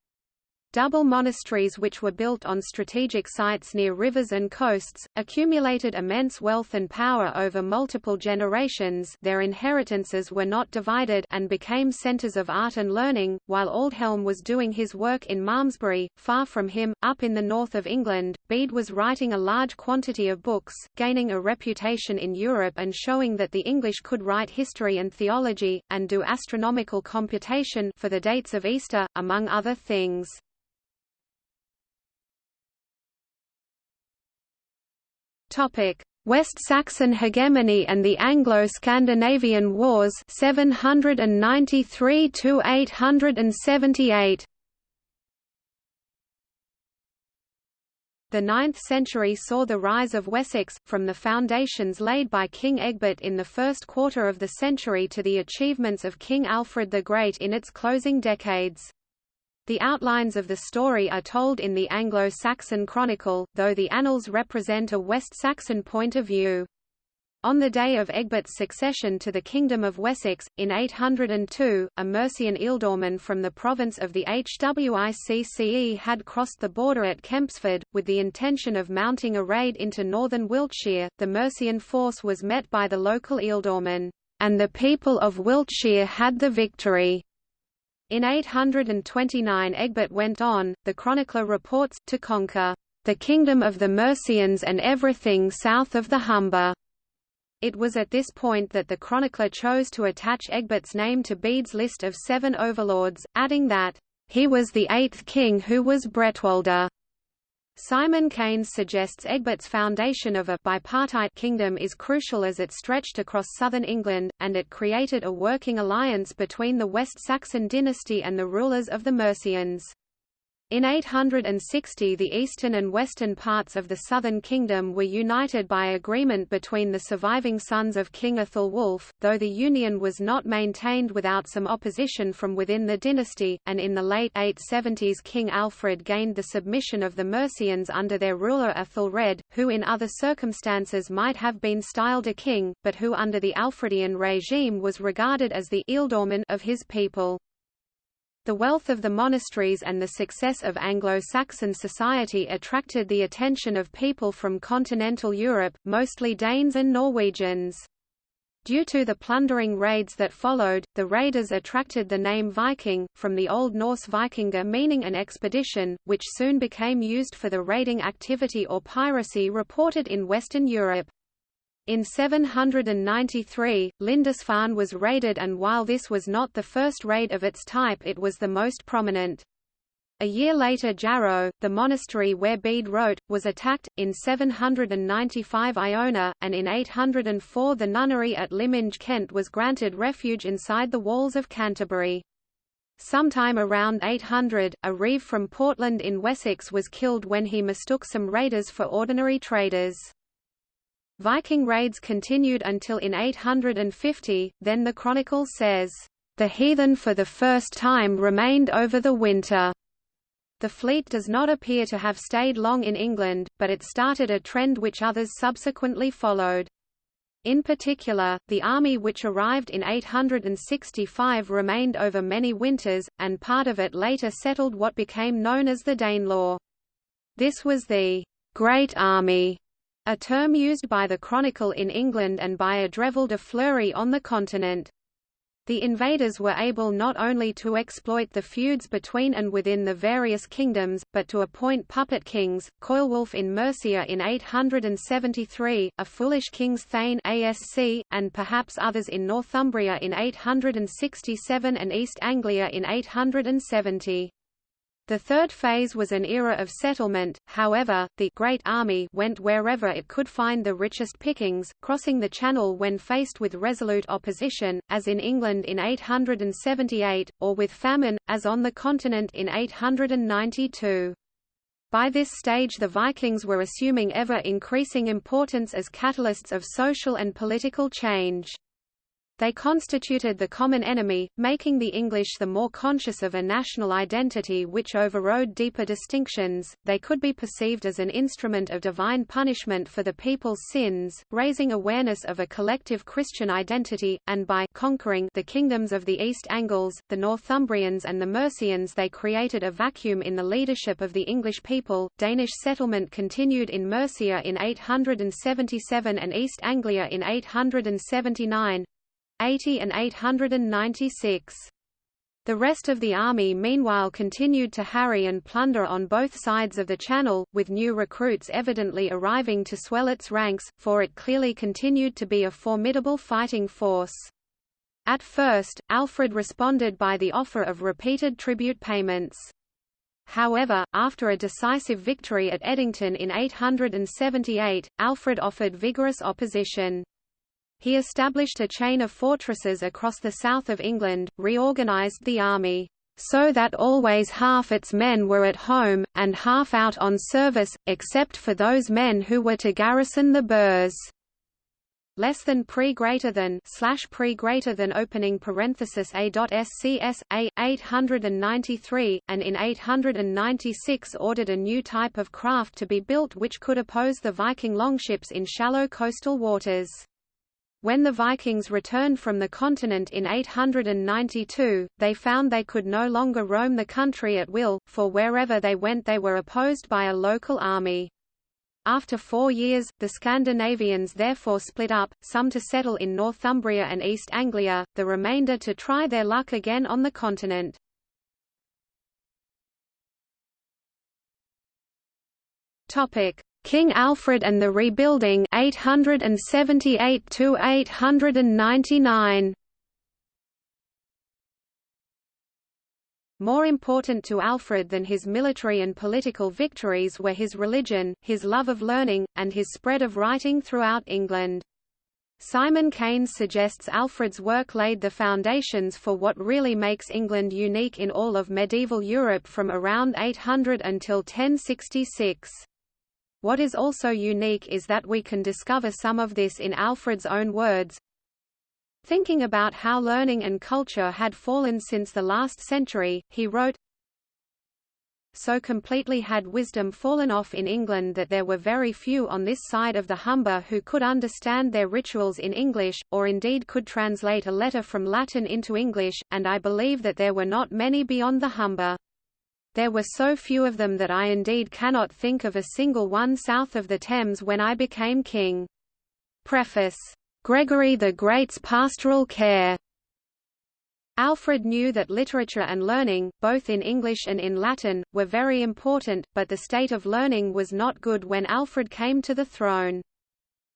Speaker 1: Double monasteries which were built on strategic sites near rivers and coasts, accumulated immense wealth and power over multiple generations their inheritances were not divided and became centres of art and learning, while Aldhelm was doing his work in Malmesbury, far from him, up in the north of England, Bede was writing a large quantity of books, gaining a reputation in Europe and showing that the English could write history and theology, and do astronomical computation for the dates of Easter, among other things. West Saxon hegemony and the Anglo-Scandinavian Wars 793 to 878. The 9th century saw the rise of Wessex, from the foundations laid by King Egbert in the first quarter of the century to the achievements of King Alfred the Great in its closing decades. The outlines of the story are told in the Anglo-Saxon Chronicle, though the annals represent a West Saxon point of view. On the day of Egbert's succession to the Kingdom of Wessex, in 802, a Mercian ealdorman from the province of the Hwicce had crossed the border at Kempsford, with the intention of mounting a raid into northern Wiltshire. The Mercian force was met by the local ealdorman, and the people of Wiltshire had the victory. In 829 Egbert went on, the chronicler reports, to conquer the kingdom of the Mercians and everything south of the Humber. It was at this point that the chronicler chose to attach Egbert's name to Bede's list of seven overlords, adding that, he was the eighth king who was Bretwalda. Simon Keynes suggests Egbert's foundation of a bipartite kingdom is crucial as it stretched across southern England, and it created a working alliance between the West Saxon dynasty and the rulers of the Mercians. In 860 the eastern and western parts of the southern kingdom were united by agreement between the surviving sons of King Athelwulf, though the union was not maintained without some opposition from within the dynasty, and in the late 870s King Alfred gained the submission of the Mercians under their ruler Athelred, who in other circumstances might have been styled a king, but who under the Alfredian regime was regarded as the ealdorman of his people. The wealth of the monasteries and the success of Anglo-Saxon society attracted the attention of people from continental Europe, mostly Danes and Norwegians. Due to the plundering raids that followed, the raiders attracted the name Viking, from the Old Norse vikinga meaning an expedition, which soon became used for the raiding activity or piracy reported in Western Europe. In 793, Lindisfarne was raided and while this was not the first raid of its type it was the most prominent. A year later Jarrow, the monastery where Bede wrote, was attacked, in 795 Iona, and in 804 the nunnery at Lyminge Kent was granted refuge inside the walls of Canterbury. Sometime around 800, a reeve from Portland in Wessex was killed when he mistook some raiders for ordinary traders. Viking raids continued until in 850, then the chronicle says, "...the heathen for the first time remained over the winter." The fleet does not appear to have stayed long in England, but it started a trend which others subsequently followed. In particular, the army which arrived in 865 remained over many winters, and part of it later settled what became known as the Danelaw. This was the Great Army a term used by the Chronicle in England and by Adrevald de Fleury on the continent. The invaders were able not only to exploit the feuds between and within the various kingdoms, but to appoint puppet kings, Ceolwulf in Mercia in 873, a foolish king's thane ASC, and perhaps others in Northumbria in 867 and East Anglia in 870. The third phase was an era of settlement, however, the Great Army went wherever it could find the richest pickings, crossing the Channel when faced with resolute opposition, as in England in 878, or with famine, as on the continent in 892. By this stage the Vikings were assuming ever-increasing importance as catalysts of social and political change. They constituted the common enemy, making the English the more conscious of a national identity which overrode deeper distinctions. They could be perceived as an instrument of divine punishment for the people's sins, raising awareness of a collective Christian identity, and by conquering the kingdoms of the East Angles, the Northumbrians and the Mercians they created a vacuum in the leadership of the English people. Danish settlement continued in Mercia in 877 and East Anglia in 879, 80 and 896. The rest of the army meanwhile continued to harry and plunder on both sides of the Channel, with new recruits evidently arriving to swell its ranks, for it clearly continued to be a formidable fighting force. At first, Alfred responded by the offer of repeated tribute payments. However, after a decisive victory at Edington in 878, Alfred offered vigorous opposition. He established a chain of fortresses across the south of England, reorganised the army, so that always half its men were at home, and half out on service, except for those men who were to garrison the burhs less than pre greater than slash pre greater than opening parenthesis a dot scs a 893 and in 896 ordered a new type of craft to be built which could oppose the Viking longships in shallow coastal waters. When the Vikings returned from the continent in 892, they found they could no longer roam the country at will, for wherever they went they were opposed by a local army. After four years, the Scandinavians therefore split up, some to settle in Northumbria and East Anglia, the remainder to try their luck again on the continent. King Alfred and the Rebuilding 878 to 899 More important to Alfred than his military and political victories were his religion, his love of learning, and his spread of writing throughout England. Simon Keynes suggests Alfred's work laid the foundations for what really makes England unique in all of medieval Europe from around 800 until 1066. What is also unique is that we can discover some of this in Alfred's own words. Thinking about how learning and culture had fallen since the last century, he wrote, so completely had wisdom fallen off in England that there were very few on this side of the Humber who could understand their rituals in English, or indeed could translate a letter from Latin into English, and I believe that there were not many beyond the Humber. There were so few of them that I indeed cannot think of a single one south of the Thames when I became king. Preface. Gregory the Great's Pastoral Care Alfred knew that literature and learning, both in English and in Latin, were very important, but the state of learning was not good when Alfred came to the throne.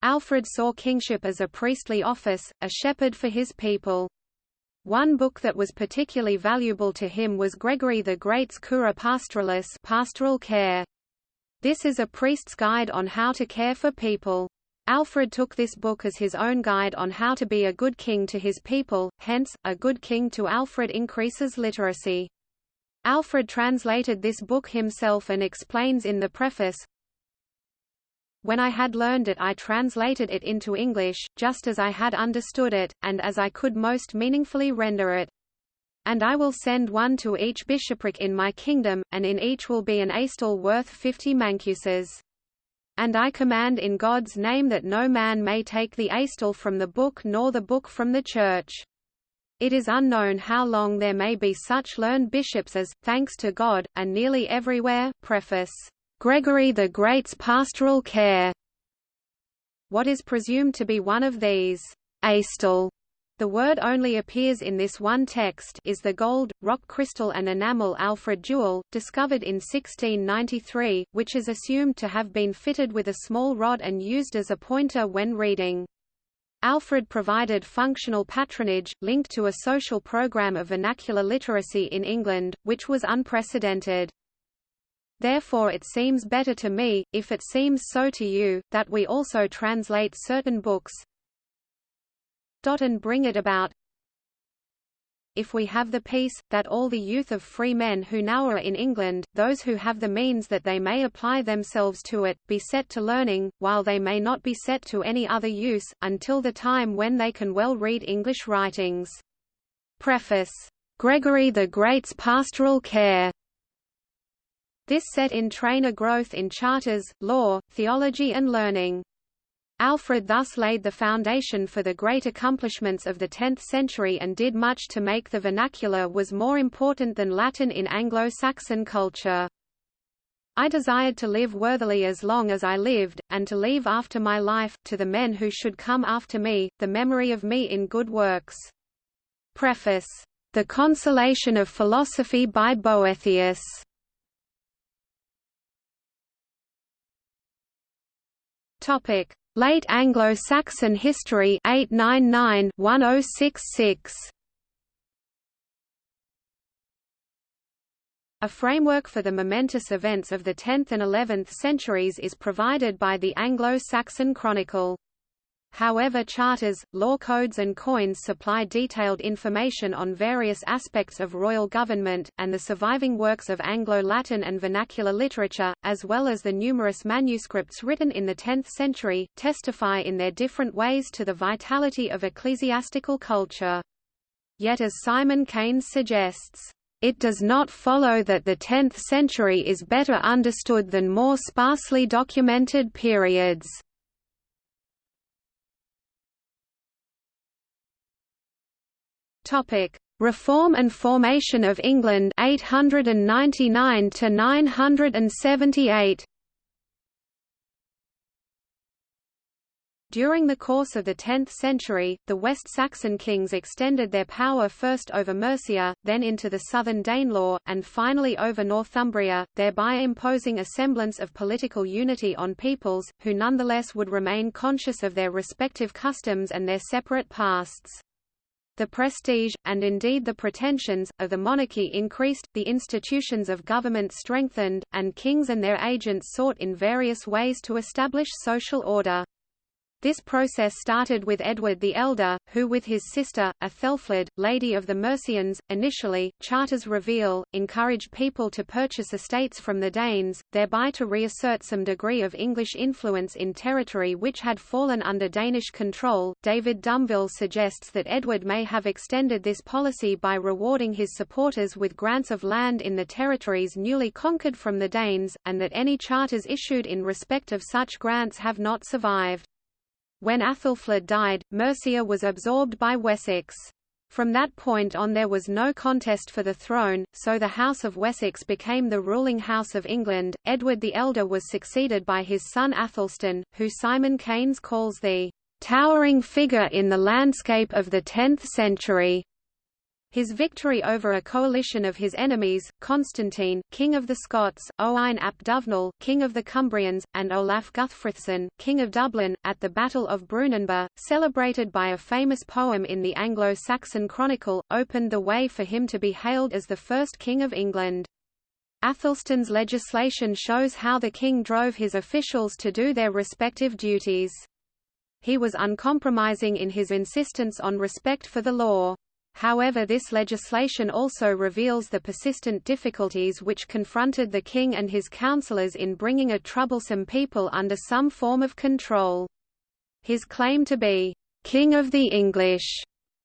Speaker 1: Alfred saw kingship as a priestly office, a shepherd for his people. One book that was particularly valuable to him was Gregory the Great's Cura Pastoralis pastoral care. This is a priest's guide on how to care for people. Alfred took this book as his own guide on how to be a good king to his people, hence, a good king to Alfred increases literacy. Alfred translated this book himself and explains in the preface, When I had learned it I translated it into English, just as I had understood it, and as I could most meaningfully render it. And I will send one to each bishopric in my kingdom, and in each will be an aestel worth fifty mancuses. And I command in God's name that no man may take the aestel from the book nor the book from the church. It is unknown how long there may be such learned bishops as, thanks to God, are nearly everywhere. Preface. Gregory the Great's pastoral care. What is presumed to be one of these aestel the word only appears in this one text is the gold, rock crystal and enamel Alfred Jewel, discovered in 1693, which is assumed to have been fitted with a small rod and used as a pointer when reading. Alfred provided functional patronage, linked to a social program of vernacular literacy in England, which was unprecedented. Therefore it seems better to me, if it seems so to you, that we also translate certain books, and bring it about if we have the peace, that all the youth of free men who now are in England, those who have the means that they may apply themselves to it, be set to learning, while they may not be set to any other use, until the time when they can well read English writings. Preface. Gregory the Great's Pastoral Care This set in train a growth in charters, law, theology and learning. Alfred thus laid the foundation for the great accomplishments of the 10th century and did much to make the vernacular was more important than Latin in Anglo-Saxon culture. I desired to live worthily as long as I lived, and to leave after my life, to the men who should come after me, the memory of me in good works. Preface. The Consolation of Philosophy by Boethius. Topic. Late Anglo-Saxon History 899-1066. A framework for the momentous events of the 10th and 11th centuries is provided by the Anglo-Saxon Chronicle. However charters, law codes and coins supply detailed information on various aspects of royal government, and the surviving works of Anglo-Latin and vernacular literature, as well as the numerous manuscripts written in the 10th century, testify in their different ways to the vitality of ecclesiastical culture. Yet as Simon Keynes suggests, it does not follow that the 10th century is better understood than more sparsely documented periods. Topic: Reform and Formation of England 899 to 978. During the course of the 10th century, the West Saxon kings extended their power first over Mercia, then into the southern Danelaw, and finally over Northumbria, thereby imposing a semblance of political unity on peoples, who nonetheless would remain conscious of their respective customs and their separate pasts. The prestige, and indeed the pretensions, of the monarchy increased, the institutions of government strengthened, and kings and their agents sought in various ways to establish social order. This process started with Edward the Elder, who with his sister, Athelflaed, Lady of the Mercians, initially, charters reveal, encouraged people to purchase estates from the Danes, thereby to reassert some degree of English influence in territory which had fallen under Danish control. David Dumville suggests that Edward may have extended this policy by rewarding his supporters with grants of land in the territories newly conquered from the Danes, and that any charters issued in respect of such grants have not survived. When Athelflaed died, Mercia was absorbed by Wessex. From that point on there was no contest for the throne, so the House of Wessex became the ruling House of England. Edward the Elder was succeeded by his son Athelstan, who Simon Keynes calls the towering figure in the landscape of the 10th century. His victory over a coalition of his enemies, Constantine, king of the Scots, Owain ap Dyfnwal, king of the Cumbrians, and Olaf Guthfrithson, king of Dublin, at the Battle of Brunanburh, celebrated by a famous poem in the Anglo-Saxon Chronicle, opened the way for him to be hailed as the first king of England. Athelstan's legislation shows how the king drove his officials to do their respective duties. He was uncompromising in his insistence on respect for the law. However this legislation also reveals the persistent difficulties which confronted the king and his councillors in bringing a troublesome people under some form of control. His claim to be, "'King of the English'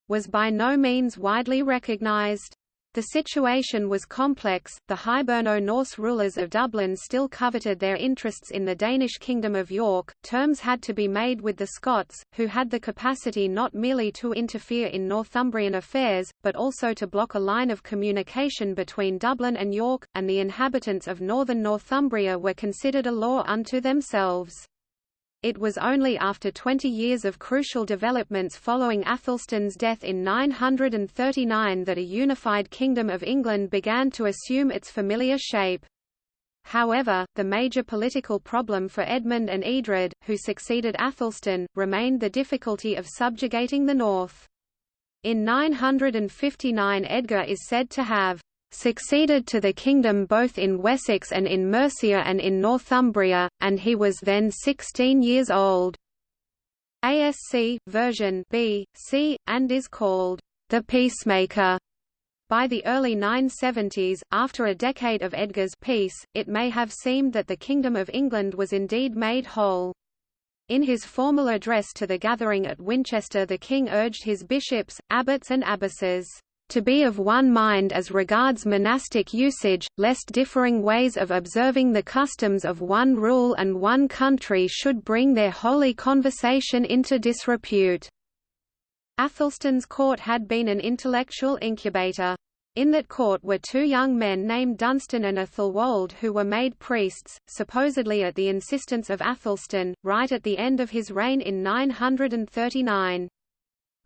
Speaker 1: was by no means widely recognized. The situation was complex, the Hiberno-Norse rulers of Dublin still coveted their interests in the Danish Kingdom of York, terms had to be made with the Scots, who had the capacity not merely to interfere in Northumbrian affairs, but also to block a line of communication between Dublin and York, and the inhabitants of northern Northumbria were considered a law unto themselves. It was only after 20 years of crucial developments following Athelstan's death in 939 that a unified Kingdom of England began to assume its familiar shape. However, the major political problem for Edmund and Eadred, who succeeded Athelstan, remained the difficulty of subjugating the north. In 959 Edgar is said to have succeeded to the kingdom both in Wessex and in Mercia and in Northumbria, and he was then 16 years old. ASC, version B, C, and is called the Peacemaker. By the early 970s, after a decade of Edgar's peace, it may have seemed that the Kingdom of England was indeed made whole. In his formal address to the gathering at Winchester the king urged his bishops, abbots and abbesses to be of one mind as regards monastic usage, lest differing ways of observing the customs of one rule and one country should bring their holy conversation into disrepute. Athelstan's court had been an intellectual incubator. In that court were two young men named Dunstan and Athelwold who were made priests, supposedly at the insistence of Athelstan, right at the end of his reign in 939.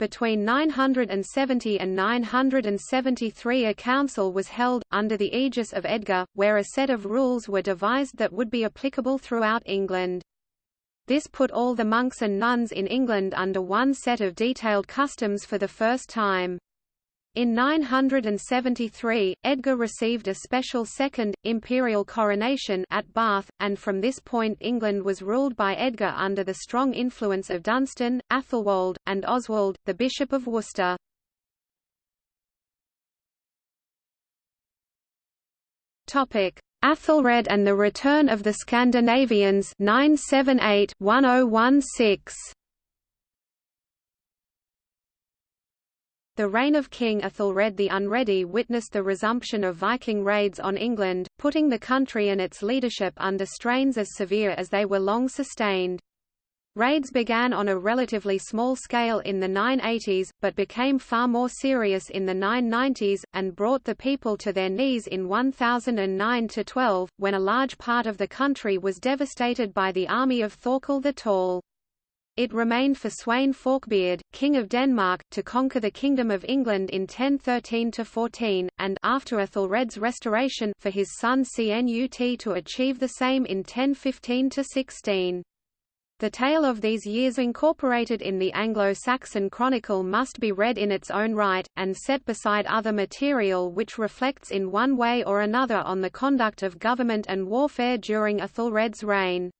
Speaker 1: Between 970 and 973 a council was held, under the aegis of Edgar, where a set of rules were devised that would be applicable throughout England. This put all the monks and nuns in England under one set of detailed customs for the first time. In 973, Edgar received a special second, imperial coronation at Bath, and from this point England was ruled by Edgar under the strong influence of Dunstan, Athelwold, and Oswald, the Bishop of Worcester. Athelred and the Return of the Scandinavians 978-1016 The reign of King Ethelred the Unready witnessed the resumption of Viking raids on England, putting the country and its leadership under strains as severe as they were long sustained. Raids began on a relatively small scale in the 980s, but became far more serious in the 990s, and brought the people to their knees in 1009–12, when a large part of the country was devastated by the army of Thorkel the Tall. It remained for Sweyn Forkbeard, King of Denmark, to conquer the Kingdom of England in 1013–14, and after Ethelred's restoration for his son Cnut to achieve the same in 1015–16. The tale of these years incorporated in the Anglo-Saxon Chronicle must be read in its own right, and set beside other material which reflects in one way or another on the conduct of government and warfare during Ethelred's reign.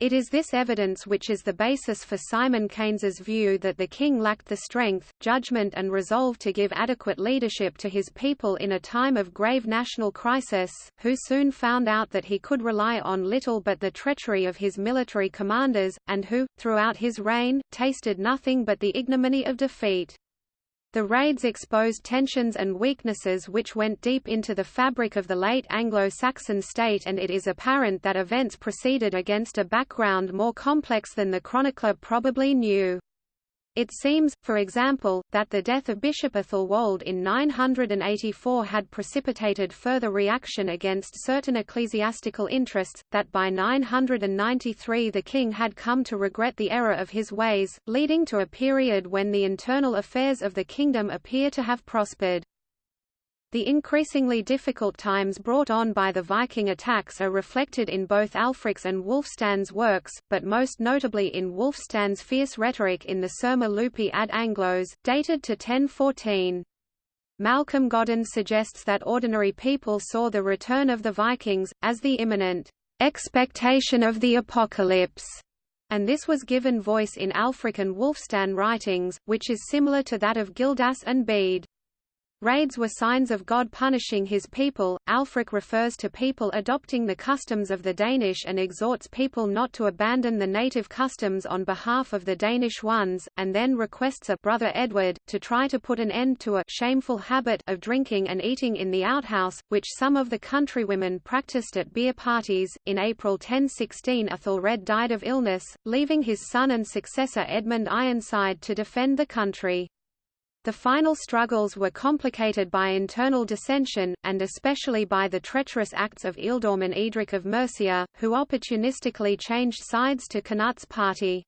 Speaker 1: It is this evidence which is the basis for Simon Keynes's view that the king lacked the strength, judgment and resolve to give adequate leadership to his people in a time of grave national crisis, who soon found out that he could rely on little but the treachery of his military commanders, and who, throughout his reign, tasted nothing but the ignominy of defeat. The raids exposed tensions and weaknesses which went deep into the fabric of the late Anglo-Saxon state and it is apparent that events proceeded against a background more complex than the chronicler probably knew. It seems, for example, that the death of Bishop Æthelwold in 984 had precipitated further reaction against certain ecclesiastical interests, that by 993 the king had come to regret the error of his ways, leading to a period when the internal affairs of the kingdom appear to have prospered. The increasingly difficult times brought on by the Viking attacks are reflected in both Ælfric's and Wulfstan's works, but most notably in Wulfstan's fierce rhetoric in the Sermo Lupi ad Anglos, dated to 1014. Malcolm Godden suggests that ordinary people saw the return of the Vikings, as the imminent expectation of the apocalypse, and this was given voice in Ælfric and Wulfstan writings, which is similar to that of Gildas and Bede. Raids were signs of God punishing his people. Ælfric refers to people adopting the customs of the Danish and exhorts people not to abandon the native customs on behalf of the Danish ones, and then requests a brother Edward to try to put an end to a shameful habit of drinking and eating in the outhouse, which some of the countrywomen practiced at beer parties. In April 1016, Ethelred died of illness, leaving his son and successor Edmund Ironside to defend the country. The final struggles were complicated by internal dissension, and especially by the treacherous acts of Ealdorman Eadric of Mercia, who opportunistically changed sides to Cnut's party.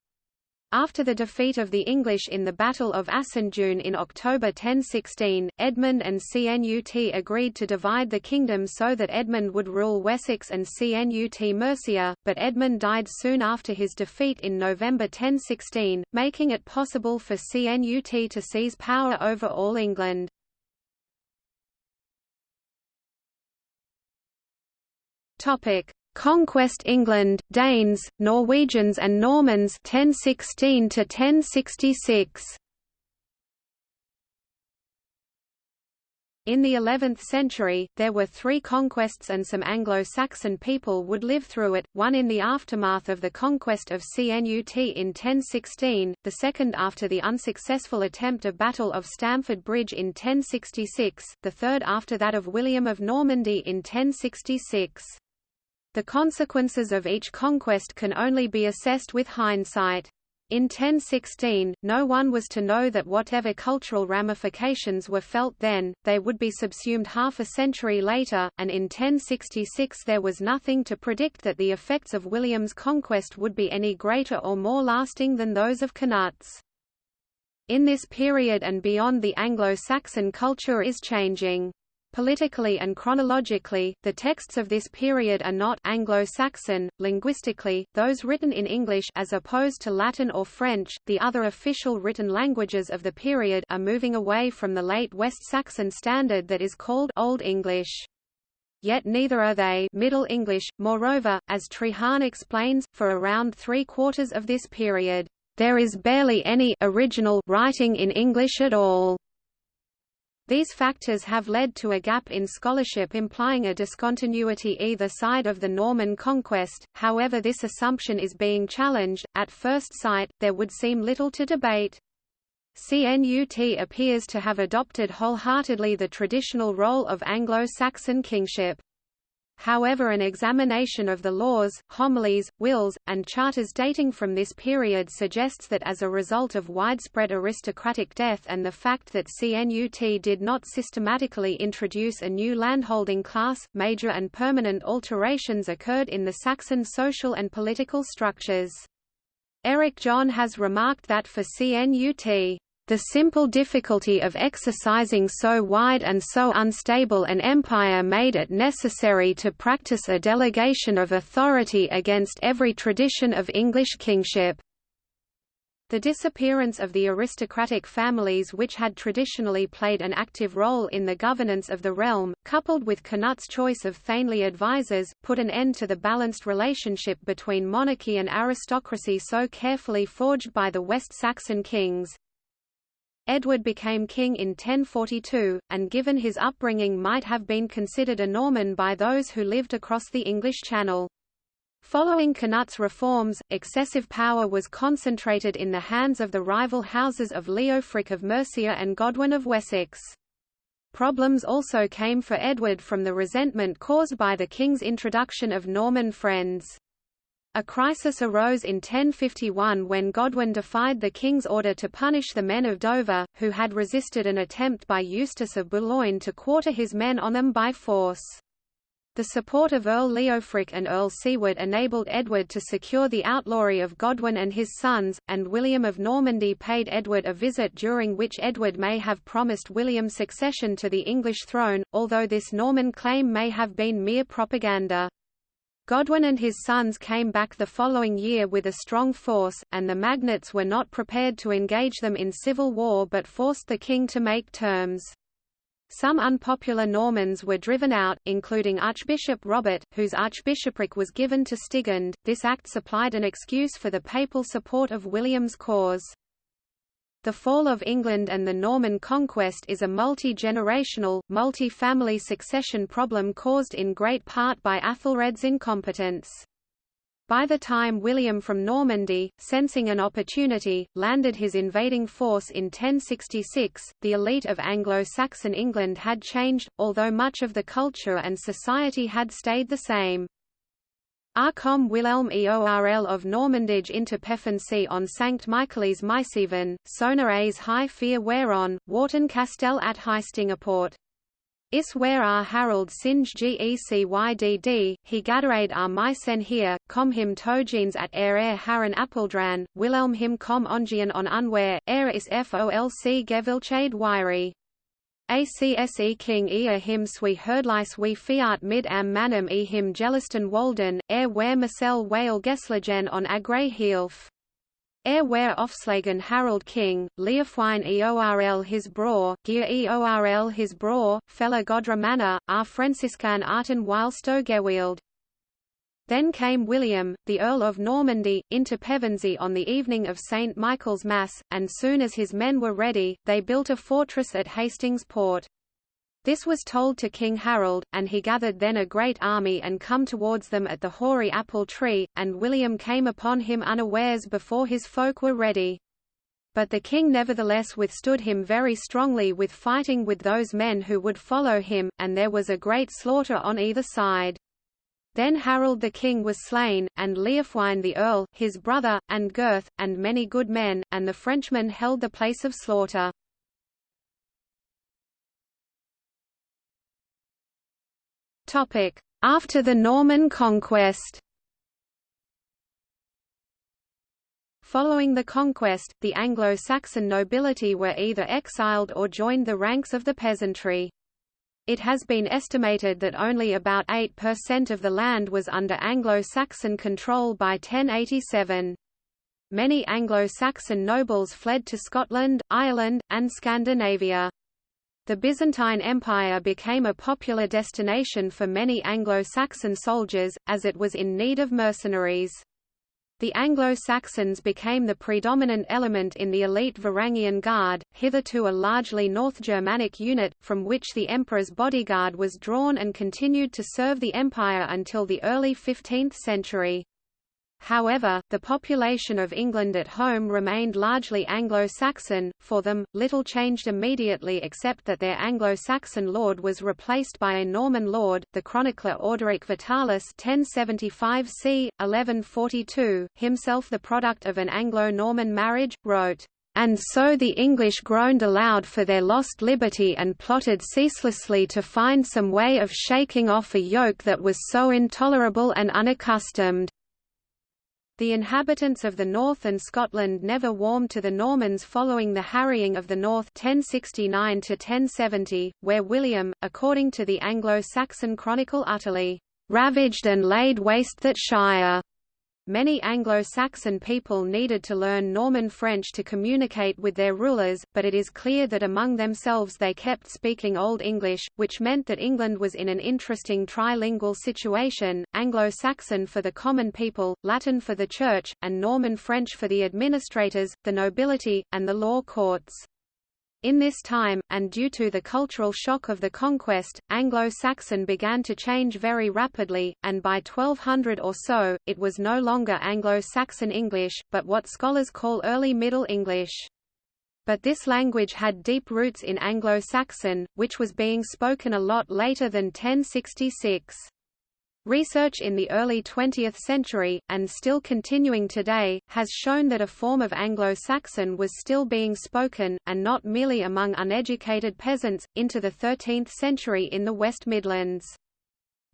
Speaker 1: After the defeat of the English in the Battle of Assandun in October 1016, Edmund and Cnut agreed to divide the kingdom so that Edmund would rule Wessex and Cnut Mercia, but Edmund died soon after his defeat in November 1016, making it possible for Cnut to seize power over all England. Topic: Conquest England, Danes, Norwegians and Normans 1016 to 1066. In the 11th century, there were three conquests and some Anglo-Saxon people would live through it, one in the aftermath of the conquest of Cnut in 1016, the second after the unsuccessful attempt of Battle of Stamford Bridge in 1066, the third after that of William of Normandy in 1066. The consequences of each conquest can only be assessed with hindsight. In 1016, no one was to know that whatever cultural ramifications were felt then, they would be subsumed half a century later, and in 1066 there was nothing to predict that the effects of William's conquest would be any greater or more lasting than those of Cnut's. In this period and beyond the Anglo-Saxon culture is changing. Politically and chronologically, the texts of this period are not Anglo-Saxon. Linguistically, those written in English as opposed to Latin or French, the other official written languages of the period are moving away from the late West Saxon standard that is called Old English. Yet neither are they Middle English. Moreover, as Treharne explains, for around three-quarters of this period, there is barely any original writing in English at all. These factors have led to a gap in scholarship implying a discontinuity either side of the Norman conquest, however this assumption is being challenged. At first sight, there would seem little to debate. CNUT appears to have adopted wholeheartedly the traditional role of Anglo-Saxon kingship. However an examination of the laws, homilies, wills, and charters dating from this period suggests that as a result of widespread aristocratic death and the fact that CNUT did not systematically introduce a new landholding class, major and permanent alterations occurred in the Saxon social and political structures. Eric John has remarked that for CNUT the simple difficulty of exercising so wide and so unstable an empire made it necessary to practice a delegation of authority against every tradition of English kingship. The disappearance of the aristocratic families which had traditionally played an active role in the governance of the realm, coupled with Canut's choice of thegnly advisers, put an end to the balanced relationship between monarchy and aristocracy so carefully forged by the West Saxon kings. Edward became king in 1042, and given his upbringing might have been considered a Norman by those who lived across the English Channel. Following Canut's reforms, excessive power was concentrated in the hands of the rival houses of Leofric of Mercia and Godwin of Wessex. Problems also came for Edward from the resentment caused by the king's introduction of Norman friends. A crisis arose in 1051 when Godwin defied the king's order to punish the men of Dover, who had resisted an attempt by Eustace of Boulogne to quarter his men on them by force. The support of Earl Leofric and Earl Siward enabled Edward to secure the outlawry of Godwin and his sons, and William of Normandy paid Edward a visit during which Edward may have promised William succession to the English throne, although this Norman claim may have been mere propaganda. Godwin and his sons came back the following year with a strong force, and the magnates were not prepared to engage them in civil war but forced the king to make terms. Some unpopular Normans were driven out, including Archbishop Robert, whose archbishopric was given to Stigand. This act supplied an excuse for the papal support of William's cause. The fall of England and the Norman conquest is a multi-generational, multi-family succession problem caused in great part by Athelred's incompetence. By the time William from Normandy, sensing an opportunity, landed his invading force in 1066, the elite of Anglo-Saxon England had changed, although much of the culture and society had stayed the same. Arcom Wilhelm Eorl of Normandage into Pefensey on St. Michaelis Myceven, Sona A's High Fear Whereon, Wharton Castell at Heistingaport. Is where are Harold Singe Gecwydd, he gaderade ar mysen here, com him togenes at er er haran Appeldran, Wilhelm him com ongian on unware, er is folc gevilchade wiry. ACSE King ea him swi herdlice we fiat mid am manum e him Geliston Walden, er where Marcel Whale Geslagen on agre heelf. Er where Offslagen Harold King, Leofwine Eorl his braw, Gear Eorl his braw, Fella Godra Manor, Ar Franciscan Arten Wilsto Gewild. Then came William, the Earl of Normandy, into Pevensey on the evening of St. Michael's Mass, and soon as his men were ready, they built a fortress at Hastings Port. This was told to King Harold, and he gathered then a great army and come towards them at the hoary apple tree, and William came upon him unawares before his folk were ready. But the king nevertheless withstood him very strongly with fighting with those men who would follow him, and there was a great slaughter on either side. Then Harold the king was slain, and Leofwine the earl, his brother, and Gurth, and many good men, and the Frenchmen held the place of slaughter. After the Norman conquest Following the conquest, the Anglo-Saxon nobility were either exiled or joined the ranks of the peasantry. It has been estimated that only about 8% of the land was under Anglo-Saxon control by 1087. Many Anglo-Saxon nobles fled to Scotland, Ireland, and Scandinavia. The Byzantine Empire became a popular destination for many Anglo-Saxon soldiers, as it was in need of mercenaries. The Anglo-Saxons became the predominant element in the elite Varangian Guard, hitherto a largely North Germanic unit, from which the emperor's bodyguard was drawn and continued to serve the empire until the early 15th century. However, the population of England at home remained largely Anglo-Saxon, for them, little changed immediately except that their Anglo-Saxon lord was replaced by a Norman lord, the chronicler Orderic Vitalis 1075 c. 1142, himself the product of an Anglo-Norman marriage, wrote, "...and so the English groaned aloud for their lost liberty and plotted ceaselessly to find some way of shaking off a yoke that was so intolerable and unaccustomed." The inhabitants of the north and Scotland never warmed to the Normans following the harrying of the north 1069 1070, where William, according to the Anglo-Saxon chronicle utterly ravaged and laid waste that shire. Many Anglo-Saxon people needed to learn Norman French to communicate with their rulers, but it is clear that among themselves they kept speaking Old English, which meant that England was in an interesting trilingual situation, Anglo-Saxon for the common people, Latin for the church, and Norman French for the administrators, the nobility, and the law courts. In this time, and due to the cultural shock of the conquest, Anglo-Saxon began to change very rapidly, and by 1200 or so, it was no longer Anglo-Saxon English, but what scholars call Early Middle English. But this language had deep roots in Anglo-Saxon, which was being spoken a lot later than 1066. Research in the early 20th century, and still continuing today, has shown that a form of Anglo-Saxon was still being spoken, and not merely among uneducated peasants, into the 13th century in the West Midlands.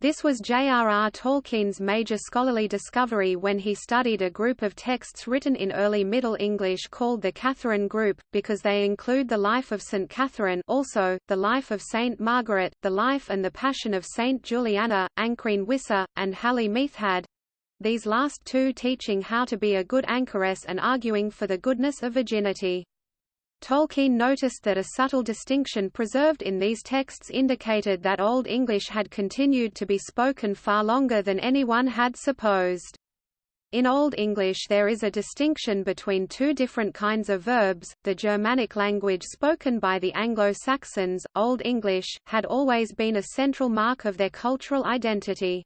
Speaker 1: This was J.R.R. Tolkien's major scholarly discovery when he studied a group of texts written in early Middle English called the Catherine Group, because they include the life of St. Catherine also, the life of St. Margaret, the life and the passion of St. Juliana, Ancrene Wisse, and Hali Meiðhad—these last two teaching how to be a good anchoress and arguing for the goodness of virginity. Tolkien noticed that a subtle distinction preserved in these texts indicated that Old English had continued to be spoken far longer than anyone had supposed. In Old English there is a distinction between two different kinds of verbs. The Germanic language spoken by the Anglo-Saxons, Old English, had always been a central mark of their cultural identity.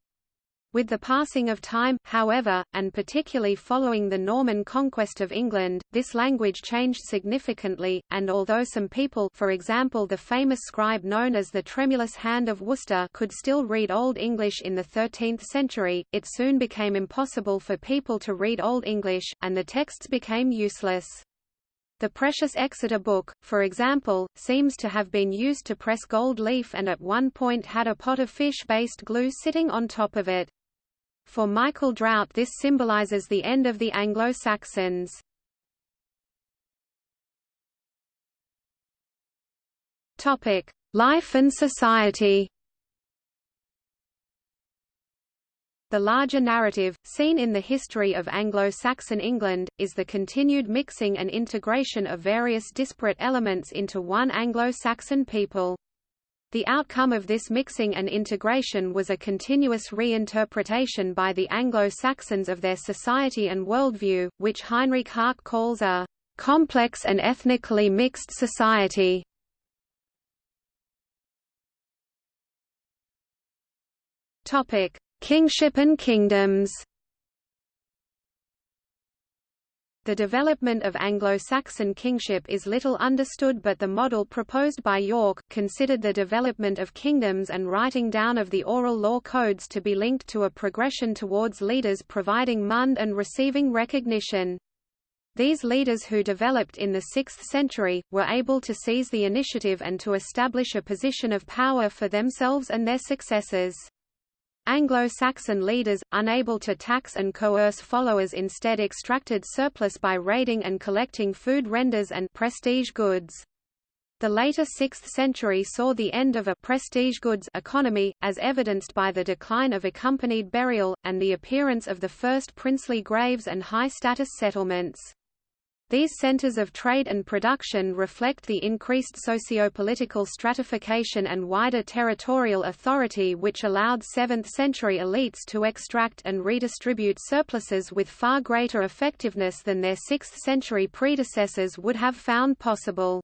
Speaker 1: With the passing of time, however, and particularly following the Norman conquest of England, this language changed significantly, and although some people for example the famous scribe known as the Tremulous Hand of Worcester could still read Old English in the 13th century, it soon became impossible for people to read Old English, and the texts became useless. The precious Exeter book, for example, seems to have been used to press gold leaf and at one point had a pot of fish-based glue sitting on top of it. For Michael Drout this symbolizes the end of the Anglo-Saxons. Life and society The larger narrative, seen in the history of Anglo-Saxon England, is the continued mixing and integration of various disparate elements into one Anglo-Saxon people. The outcome of this mixing and integration was a continuous reinterpretation by the Anglo-Saxons of their society and worldview, which Heinrich Härke calls a complex and ethnically mixed society. Topic: Kingship and kingdoms The development of Anglo-Saxon kingship is little understood but the model proposed by Yorke considered the development of kingdoms and writing down of the oral law codes to be linked to a progression towards leaders providing mund and receiving recognition. These leaders who developed in the 6th century, were able to seize the initiative and to establish a position of power for themselves and their successors. Anglo-Saxon leaders, unable to tax and coerce followers instead extracted surplus by raiding and collecting food renders and prestige goods. The later 6th century saw the end of a prestige goods economy, as evidenced by the decline of accompanied burial, and the appearance of the first princely graves and high-status settlements. These centers of trade and production reflect the increased socio-political stratification and wider territorial authority which allowed 7th-century elites to extract and redistribute surpluses with far greater effectiveness than their 6th-century predecessors would have found possible.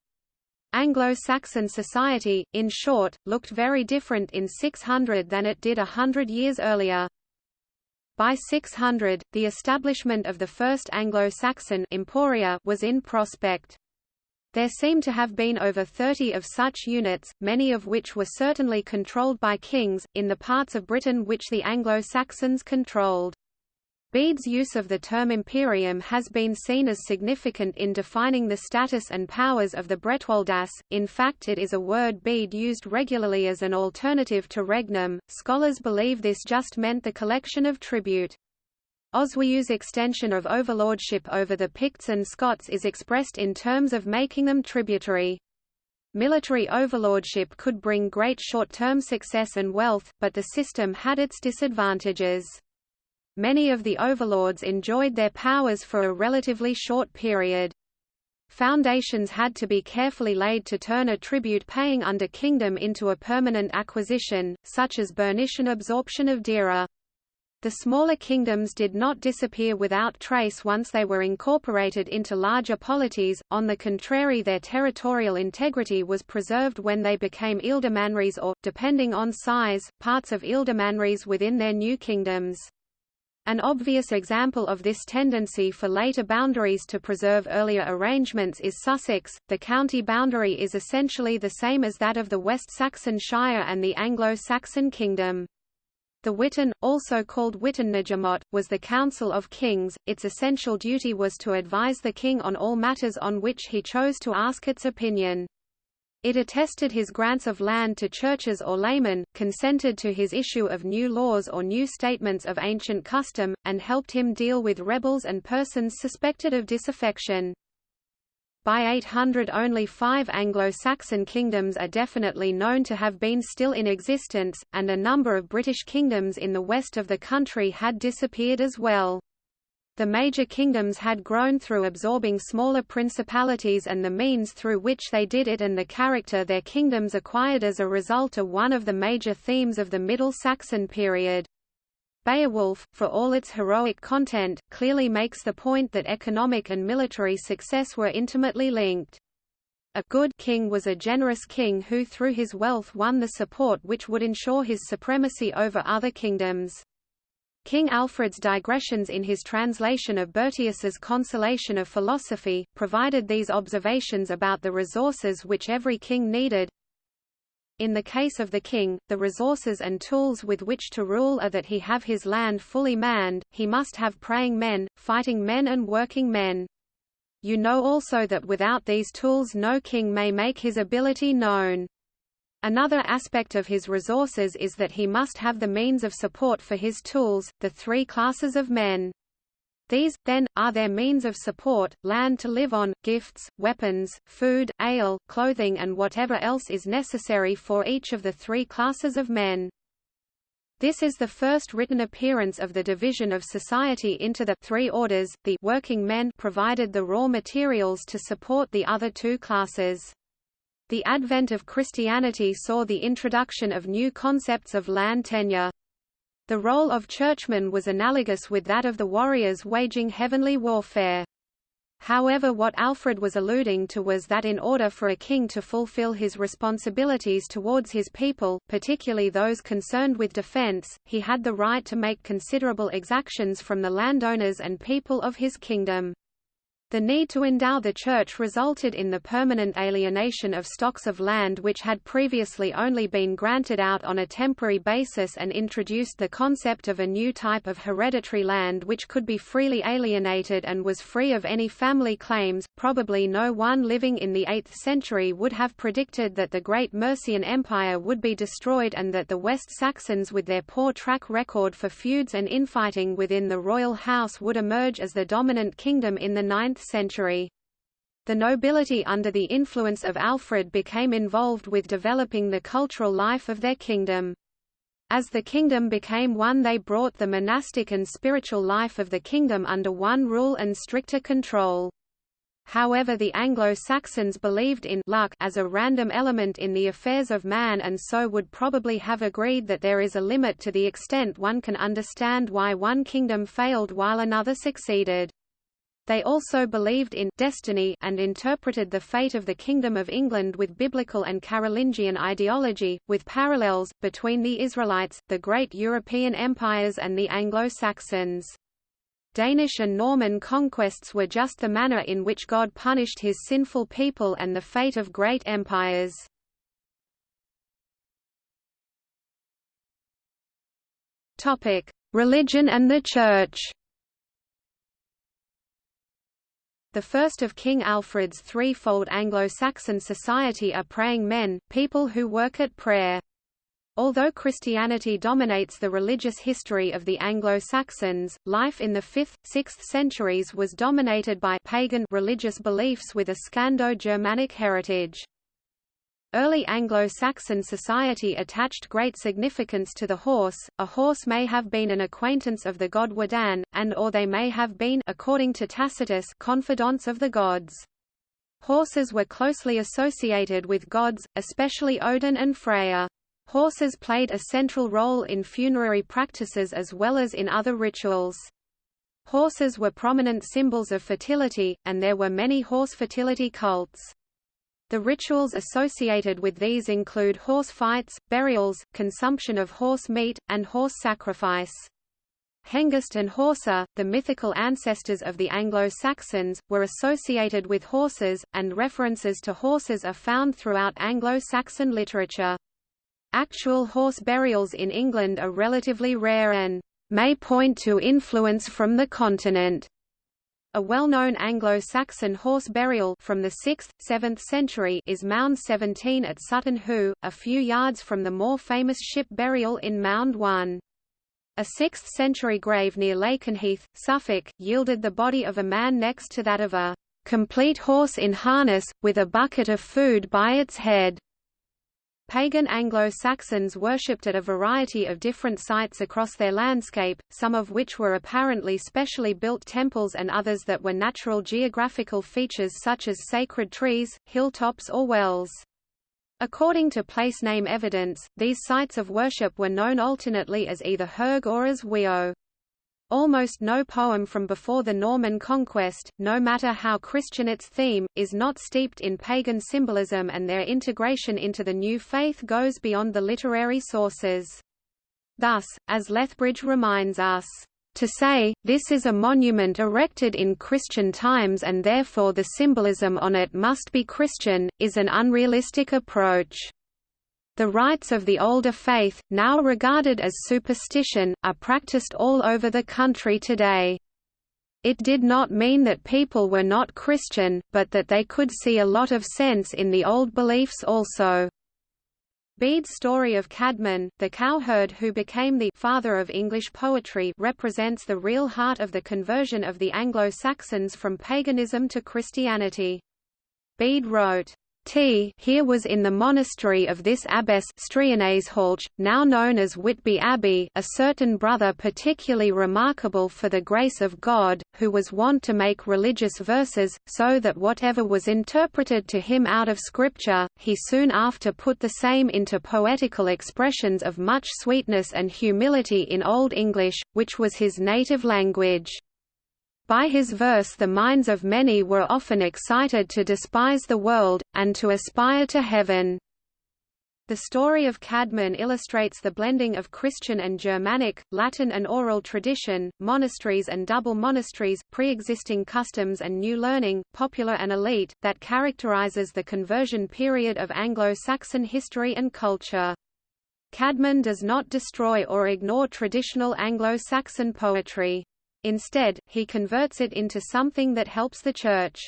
Speaker 1: Anglo-Saxon society, in short, looked very different in 600 than it did a hundred years earlier. By 600, the establishment of the first Anglo-Saxon emporia was in prospect. There seem to have been over 30 of such units, many of which were certainly controlled by kings, in the parts of Britain which the Anglo-Saxons controlled. Bede's use of the term imperium has been seen as significant in defining the status and powers of the Bretwaldas, in fact it is a word Bede used regularly as an alternative to regnum. Scholars believe this just meant the collection of tribute. Oswiu's extension of overlordship over the Picts and Scots is expressed in terms of making them tributary. Military overlordship could bring great short-term success and wealth, but the system had its disadvantages. Many of the overlords enjoyed their powers for a relatively short period. Foundations had to be carefully laid to turn a tribute-paying under kingdom into a permanent acquisition, such as Bernician absorption of Deira. The smaller kingdoms did not disappear without trace once they were incorporated into larger polities, on the contrary their territorial integrity was preserved when they became ealdormanries or, depending on size, parts of ealdormanries within their new kingdoms. An obvious example of this tendency for later boundaries to preserve earlier arrangements is Sussex. The county boundary is essentially the same as that of the West Saxon Shire and the Anglo-Saxon kingdom. The Witan, also called Witenagemot, was the Council of Kings. Its essential duty was to advise the king on all matters on which he chose to ask its opinion. It attested his grants of land to churches or laymen, consented to his issue of new laws or new statements of ancient custom, and helped him deal with rebels and persons suspected of disaffection. By 800 only five Anglo-Saxon kingdoms are definitely known to have been still in existence, and a number of British kingdoms in the west of the country had disappeared as well. The major kingdoms had grown through absorbing smaller principalities and the means through which they did it and the character their kingdoms acquired as a result are one of the major themes of the Middle Saxon period. Beowulf, for all its heroic content, clearly makes the point that economic and military success were intimately linked. A good king was a generous king who through his wealth won the support which would ensure his supremacy over other kingdoms. King Alfred's digressions in his translation of Boethius's Consolation of Philosophy, provided these observations about the resources which every king needed. In the case of the king, the resources and tools with which to rule are that he have his land fully manned, he must have praying men, fighting men and working men. You know also that without these tools no king may make his ability known. Another aspect of his resources is that he must have the means of support for his tools, the three classes of men. These, then, are their means of support, land to live on, gifts, weapons, food, ale, clothing and whatever else is necessary for each of the three classes of men. This is the first written appearance of the division of society into the three orders. The working men provided the raw materials to support the other two classes. The advent of Christianity saw the introduction of new concepts of land tenure. The role of churchmen was analogous with that of the warriors waging heavenly warfare. However what Alfred was alluding to was that in order for a king to fulfill his responsibilities towards his people, particularly those concerned with defense, he had the right to make considerable exactions from the landowners and people of his kingdom. The need to endow the church resulted in the permanent alienation of stocks of land which had previously only been granted out on a temporary basis and introduced the concept of a new type of hereditary land which could be freely alienated and was free of any family claims. Probably no one living in the 8th century would have predicted that the great Mercian Empire would be destroyed and that the West Saxons with their poor track record for feuds and infighting within the royal house would emerge as the dominant kingdom in the 9th century. The nobility under the influence of Alfred became involved with developing the cultural life of their kingdom. As the kingdom became one they brought the monastic and spiritual life of the kingdom under one rule and stricter control. However the Anglo-Saxons believed in luck as a random element in the affairs of man and so would probably have agreed that there is a limit to the extent one can understand why one kingdom failed while another succeeded. They also believed in destiny and interpreted the fate of the Kingdom of England with biblical and Carolingian ideology, with parallels, between the Israelites, the great European empires and the Anglo-Saxons. Danish and Norman conquests were just the manner in which God punished his sinful people and the fate of great empires. Religion and the Church The first of King Alfred's threefold Anglo-Saxon society are praying men, people who work at prayer. Although Christianity dominates the religious history of the Anglo-Saxons, life in the 5th, 6th centuries was dominated by pagan religious beliefs with a Scando-Germanic heritage. Early Anglo-Saxon society attached great significance to the horse. A horse may have been an acquaintance of the god Wodan, and or they may have been according to Tacitus confidants of the gods. Horses were closely associated with gods, especially Odin and Freya. Horses played a central role in funerary practices as well as in other rituals. Horses were prominent symbols of fertility, and there were many horse fertility cults. The rituals associated with these include horse fights, burials, consumption of horse meat, and horse sacrifice. Hengist and Horsa, the mythical ancestors of the Anglo-Saxons, were associated with horses, and references to horses are found throughout Anglo-Saxon literature. Actual horse burials in England are relatively rare and may point to influence from the continent. A well-known Anglo-Saxon horse burial from the 6th, 7th century is Mound 17 at Sutton Hoo, a few yards from the more famous ship burial in Mound 1. A 6th-century grave near Lakenheath, Suffolk, yielded the body of a man next to that of a complete horse in harness, with a bucket of food by its head. Pagan Anglo-Saxons worshipped at a variety of different sites across their landscape, some of which were apparently specially built temples and others that were natural geographical features such as sacred trees, hilltops or wells. According to place name evidence, these sites of worship were known alternately as either Hearg or as Weoh. Almost no poem from before the Norman conquest, no matter how Christian its theme, is not steeped in pagan symbolism and their integration into the new faith goes beyond the literary sources. Thus, as Lethbridge reminds us, to say, this is a monument erected in Christian times and therefore the symbolism on it must be Christian, is an unrealistic approach. The rites of the older faith, now regarded as superstition, are practiced all over the country today. It did not mean that people were not Christian, but that they could see a lot of sense in the old beliefs also. Bede's story of Caedmon, the cowherd who became the father of English poetry represents the real heart of the conversion of the Anglo-Saxons from paganism to Christianity. Bede wrote, T here was in the monastery of this abbess now known as Whitby Abbey a certain brother particularly remarkable for the grace of God, who was wont to make religious verses, so that whatever was interpreted to him out of Scripture, he soon after put the same into poetical expressions of much sweetness and humility in Old English, which was his native language. By his verse the minds of many were often excited to despise the world, and to aspire to heaven. The story of Caedmon illustrates the blending of Christian and Germanic, Latin and oral tradition, monasteries and double monasteries, pre-existing customs and new learning, popular and elite, that characterizes the conversion period of Anglo-Saxon history and culture. Caedmon does not destroy or ignore traditional Anglo-Saxon poetry. Instead, he converts it into something that helps the Church.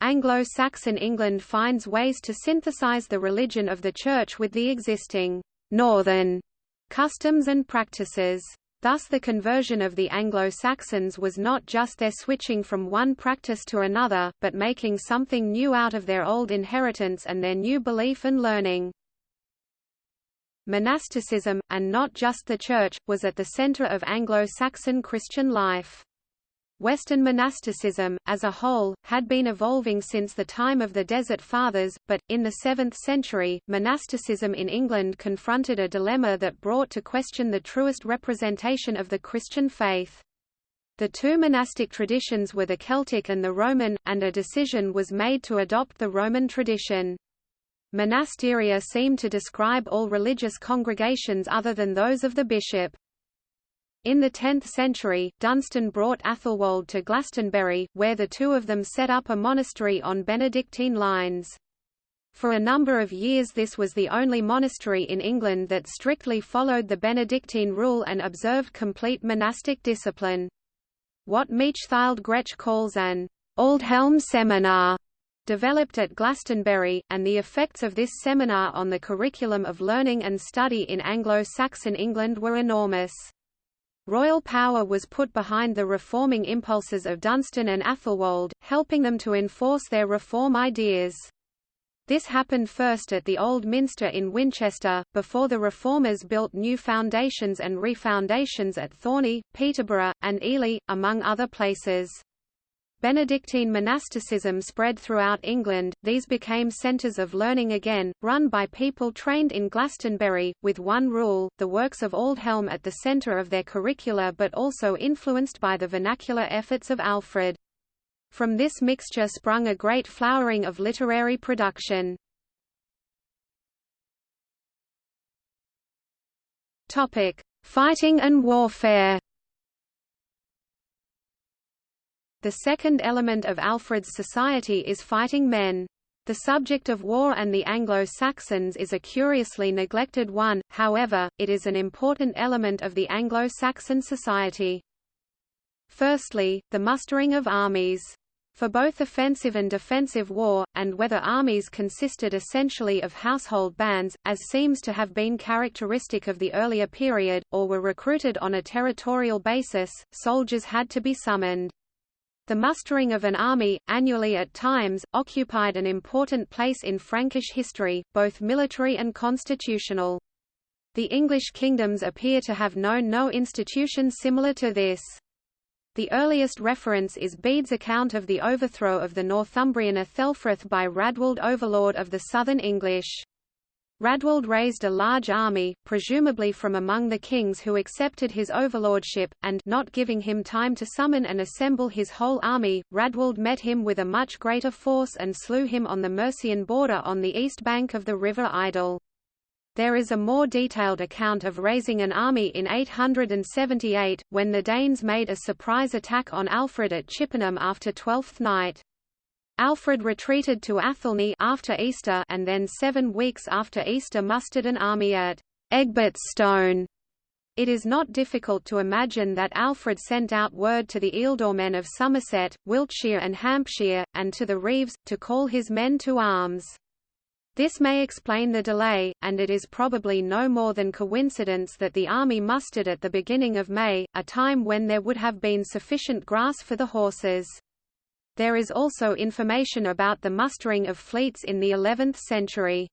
Speaker 1: Anglo-Saxon England finds ways to synthesize the religion of the Church with the existing northern customs and practices. Thus the conversion of the Anglo-Saxons was not just their switching from one practice to another, but making something new out of their old inheritance and their new belief and learning. Monasticism, and not just the Church, was at the center of Anglo-Saxon Christian life. Western monasticism, as a whole, had been evolving since the time of the Desert Fathers, but, in the 7th century, monasticism in England confronted a dilemma that brought to question the truest representation of the Christian faith. The two monastic traditions were the Celtic and the Roman, and a decision was made to adopt the Roman tradition. Monasteria seem to describe all religious congregations other than those of the bishop. In the 10th century, Dunstan brought Athelwold to Glastonbury, where the two of them set up a monastery on Benedictine lines. For a number of years this was the only monastery in England that strictly followed the Benedictine rule and observed complete monastic discipline. What Mechthild Gretsch calls an Aldhelm seminar developed at Glastonbury, and the effects of this seminar on the curriculum of learning and study in Anglo-Saxon England were enormous. Royal power was put behind the reforming impulses of Dunstan and Athelwold, helping them to enforce their reform ideas. This happened first at the Old Minster in Winchester, before the Reformers built new foundations and refoundations at Thorney, Peterborough, and Ely, among other places. Benedictine monasticism spread throughout England, these became centres of learning again, run by people trained in Glastonbury, with one rule, the works of Aldhelm at the centre of their curricula but also influenced by the vernacular efforts of Alfred. From this mixture sprung a great flowering of literary production. Fighting and warfare The second element of Alfred's society is fighting men. The subject of war and the Anglo-Saxons is a curiously neglected one, however, it is an important element of the Anglo-Saxon society. Firstly, the mustering of armies. For both offensive and defensive war, and whether armies consisted essentially of household bands, as seems to have been characteristic of the earlier period, or were recruited on a territorial basis, soldiers had to be summoned. The mustering of an army, annually at times, occupied an important place in Frankish history, both military and constitutional. The English kingdoms appear to have known no institution similar to this. The earliest reference is Bede's account of the overthrow of the Northumbrian Aethelfrith by Rædwald overlord of the southern English. Rædwald raised a large army, presumably from among the kings who accepted his overlordship, and not giving him time to summon and assemble his whole army, Rædwald met him with a much greater force and slew him on the Mercian border on the east bank of the river Idle. There is a more detailed account of raising an army in 878, when the Danes made a surprise attack on Alfred at Chippenham after Twelfth Night. Alfred retreated to Athelney after Easter and then seven weeks after Easter mustered an army at Egbert Stone. It is not difficult to imagine that Alfred sent out word to the ealdormen of Somerset, Wiltshire and Hampshire, and to the reeves, to call his men to arms. This may explain the delay, and it is probably no more than coincidence that the army mustered at the beginning of May, a time when there would have been sufficient grass for the horses. There is also information about the mustering of fleets in the 11th century.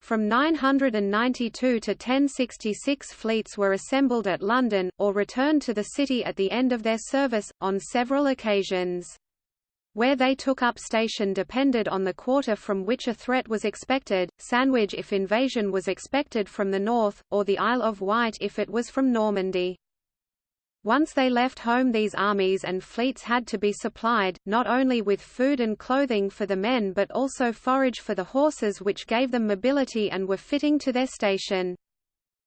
Speaker 1: From 992 to 1066 fleets were assembled at London, or returned to the city at the end of their service, on several occasions. Where they took up station depended on the quarter from which a threat was expected, Sandwich if invasion was expected from the north, or the Isle of Wight if it was from Normandy. Once they left home these armies and fleets had to be supplied, not only with food and clothing for the men but also forage for the horses which gave them mobility and were fitting to their station.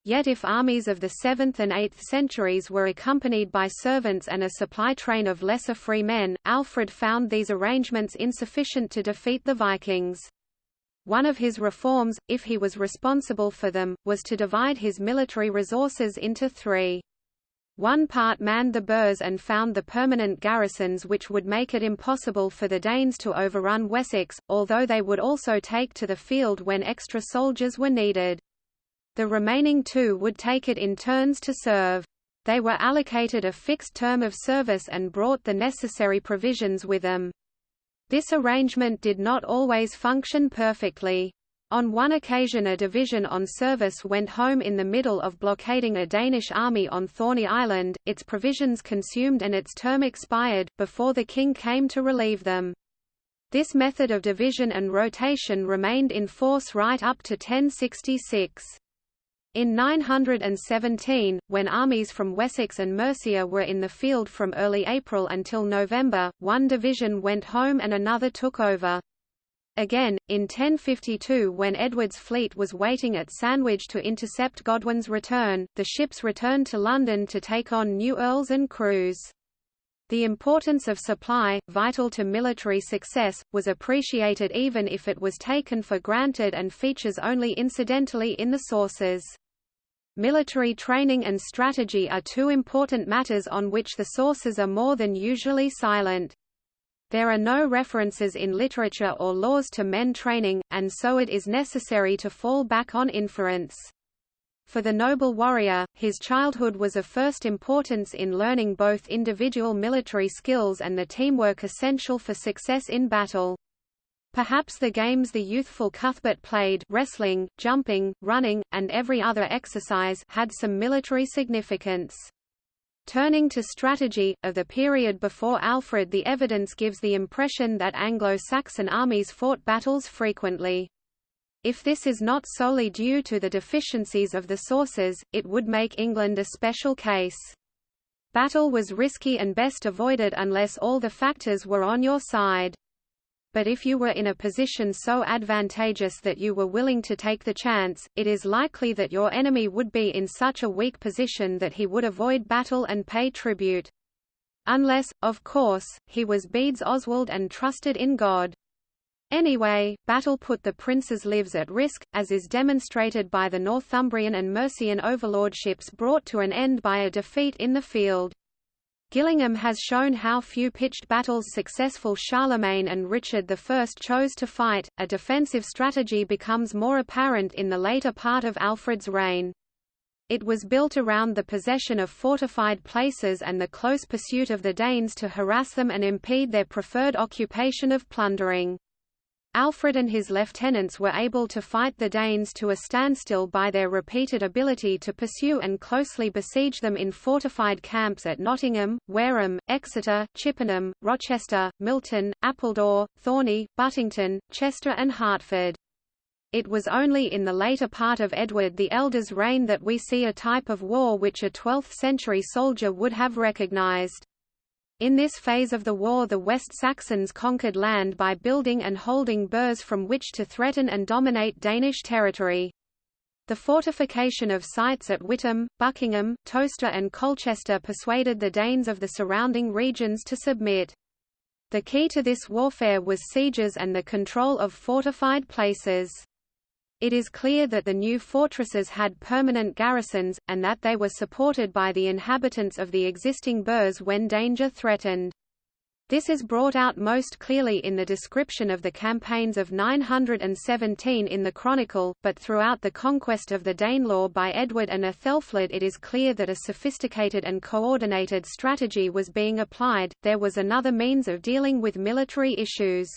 Speaker 1: Yet if armies of the 7th and 8th centuries were accompanied by servants and a supply train of lesser free men, Alfred found these arrangements insufficient to defeat the Vikings. One of his reforms, if he was responsible for them, was to divide his military resources into three. One part manned the burhs and found the permanent garrisons which would make it impossible for the Danes to overrun Wessex, although they would also take to the field when extra soldiers were needed. The remaining two would take it in turns to serve. They were allocated a fixed term of service and brought the necessary provisions with them. This arrangement did not always function perfectly. On one occasion a division on service went home in the middle of blockading a Danish army on Thorney Island, its provisions consumed and its term expired, before the king came to relieve them. This method of division and rotation remained in force right up to 1066. In 917, when armies from Wessex and Mercia were in the field from early April until November, one division went home and another took over. Again, in 1052 when Edward's fleet was waiting at Sandwich to intercept Godwin's return, the ships returned to London to take on new earls and crews. The importance of supply, vital to military success, was appreciated even if it was taken for granted and features only incidentally in the sources. Military training and strategy are two important matters on which the sources are more than usually silent. There are no references in literature or laws to men training, and so it is necessary to fall back on inference. For the noble warrior, his childhood was of first importance in learning both individual military skills and the teamwork essential for success in battle. Perhaps the games the youthful Cuthbert played wrestling, jumping, running, and every other exercise had some military significance. Turning to strategy, of the period before Alfred the evidence gives the impression that Anglo-Saxon armies fought battles frequently. If this is not solely due to the deficiencies of the sources, it would make England a special case. Battle was risky and best avoided unless all the factors were on your side but if you were in a position so advantageous that you were willing to take the chance, it is likely that your enemy would be in such a weak position that he would avoid battle and pay tribute. Unless, of course, he was Bede's Oswald and trusted in God. Anyway, battle put the prince's lives at risk, as is demonstrated by the Northumbrian and Mercian overlordships brought to an end by a defeat in the field. Gillingham has shown how few pitched battles successful Charlemagne and Richard I chose to fight. A defensive strategy becomes more apparent in the later part of Alfred's reign. It was built around the possession of fortified places and the close pursuit of the Danes to harass them and impede their preferred occupation of plundering. Alfred and his lieutenants were able to fight the Danes to a standstill by their repeated ability to pursue and closely besiege them in fortified camps at Nottingham, Wareham, Exeter, Chippenham, Rochester, Milton, Appledore, Thorney, Buttington, Chester and Hertford. It was only in the later part of Edward the Elder's reign that we see a type of war which a 12th-century soldier would have recognized. In this phase of the war the West Saxons conquered land by building and holding burhs from which to threaten and dominate Danish territory. The fortification of sites at Witham, Buckingham, Towcester and Colchester persuaded the Danes of the surrounding regions to submit. The key to this warfare was sieges and the control of fortified places. It is clear that the new fortresses had permanent garrisons, and that they were supported by the inhabitants of the existing burhs when danger threatened. This is brought out most clearly in the description of the campaigns of 917 in the Chronicle, but throughout the conquest of the Danelaw by Edward and Aethelflaed it is clear that a sophisticated and coordinated strategy was being applied, there was another means of dealing with military issues.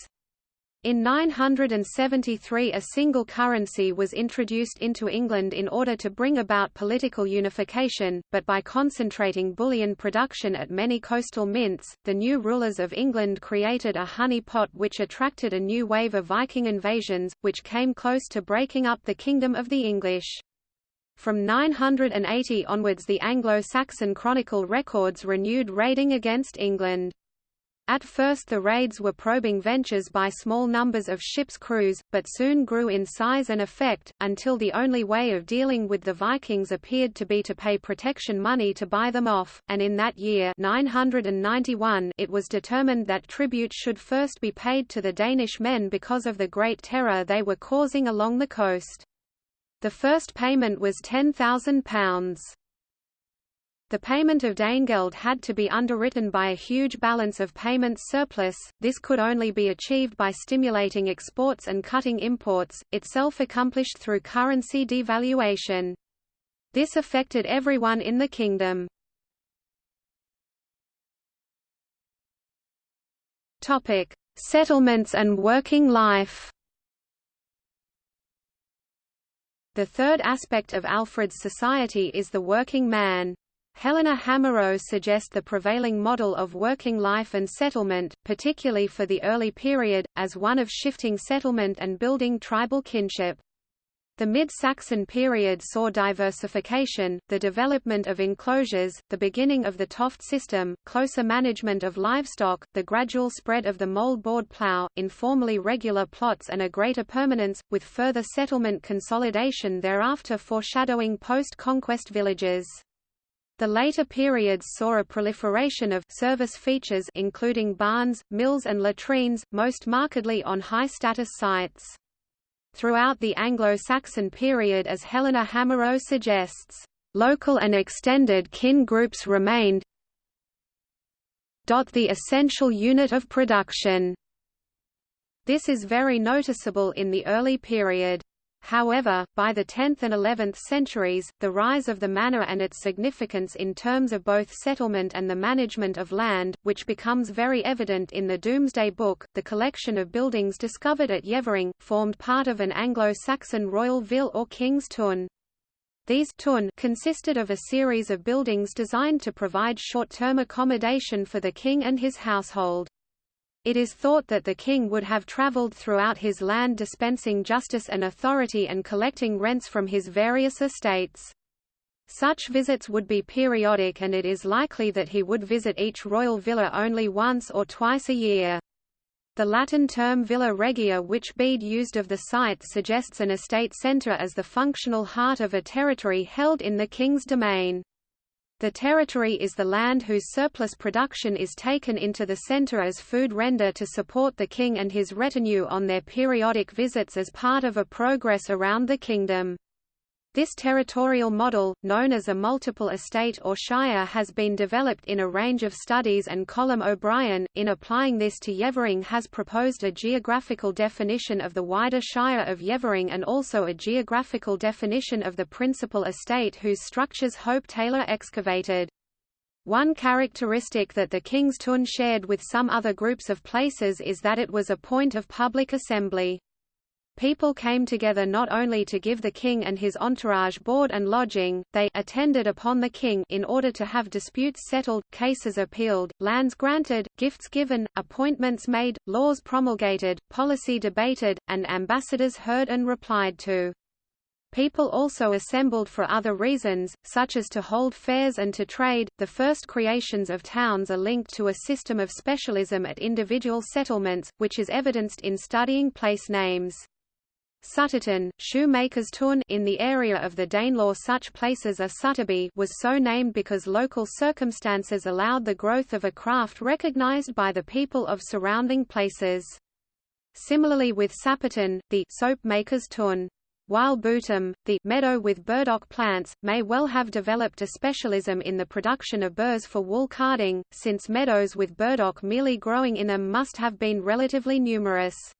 Speaker 1: In 973 a single currency was introduced into England in order to bring about political unification, but by concentrating bullion production at many coastal mints, the new rulers of England created a honey pot which attracted a new wave of Viking invasions, which came close to breaking up the kingdom of the English. From 980 onwards the Anglo-Saxon Chronicle records renewed raiding against England. At first the raids were probing ventures by small numbers of ships' crews, but soon grew in size and effect, until the only way of dealing with the Vikings appeared to be to pay protection money to buy them off, and in that year 991 it was determined that tribute should first be paid to the Danish men because of the great terror they were causing along the coast. The first payment was £10,000. The payment of Danegeld had to be underwritten by a huge balance of payments surplus, this could only be achieved by stimulating exports and cutting imports, itself accomplished through currency devaluation. This affected everyone in the kingdom. Topic: Settlements and working life. The third aspect of Alfred's society is the working man. Helena Hamerow suggests the prevailing model of working life and settlement, particularly for the early period, as one of shifting settlement and building tribal kinship. The mid-Saxon period saw diversification, the development of enclosures, the beginning of the toft system, closer management of livestock, the gradual spread of the mould-board plough, informally regular plots and a greater permanence, with further settlement consolidation thereafter foreshadowing post-conquest villages. The later periods saw a proliferation of service features including barns, mills and latrines, most markedly on high-status sites. Throughout the Anglo-Saxon period as Helena Hamerow suggests, local and extended kin groups remained the essential unit of production. This is very noticeable in the early period. However, by the 10th and 11th centuries, the rise of the manor and its significance in terms of both settlement and the management of land, which becomes very evident in the Domesday Book, the collection of buildings discovered at Yeavering, formed part of an Anglo-Saxon royal vill or king's tun. These tun consisted of a series of buildings designed to provide short-term accommodation for the king and his household. It is thought that the king would have travelled throughout his land dispensing justice and authority and collecting rents from his various estates. Such visits would be periodic and it is likely that he would visit each royal villa only once or twice a year. The Latin term villa regia which Bede used of the site suggests an estate centre as the functional heart of a territory held in the king's domain. The territory is the land whose surplus production is taken into the centre as food render to support the king and his retinue on their periodic visits as part of a progress around the kingdom. This territorial model, known as a multiple estate or shire has been developed in a range of studies and Colm O'Brien, in applying this to Yeavering has proposed a geographical definition of the wider shire of Yeavering and also a geographical definition of the principal estate whose structures Hope Taylor excavated. One characteristic that the King's Tun shared with some other groups of places is that it was a point of public assembly. People came together not only to give the king and his entourage board and lodging, they attended upon the king in order to have disputes settled, cases appealed, lands granted, gifts given, appointments made, laws promulgated, policy debated, and ambassadors heard and replied to. People also assembled for other reasons, such as to hold fairs and to trade. The first creations of towns are linked to a system of specialism at individual settlements, which is evidenced in studying place names. Sutterton, shoemaker's tun in the area of the Danelaw such places as Sutterby was so named because local circumstances allowed the growth of a craft recognised by the people of surrounding places. Similarly with Sapperton, the soap maker's tun. While Bootham, the meadow with burdock plants, may well have developed a specialism in the production of burrs for wool carding, since meadows with burdock merely growing in them must have been relatively numerous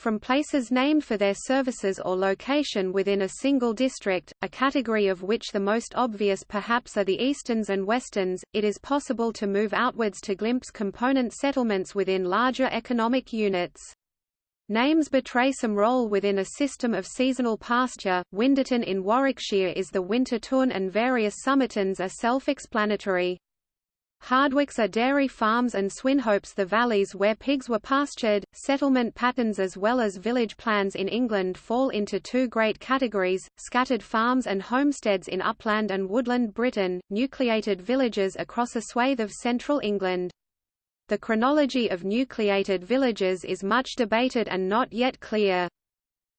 Speaker 1: from places named for their services or location within a single district, a category of which the most obvious perhaps are the easterns and westerns, it is possible to move outwards to glimpse component settlements within larger economic units. Names betray some role within a system of seasonal pasture. Winderton in Warwickshire is the winter tun and various Summertons are self-explanatory. Hardwicks are dairy farms and Swinhopes the valleys where pigs were pastured. Settlement patterns as well as village plans in England fall into two great categories, scattered farms and homesteads in upland and woodland Britain, nucleated villages across a swathe of central England. The chronology of nucleated villages is much debated and not yet clear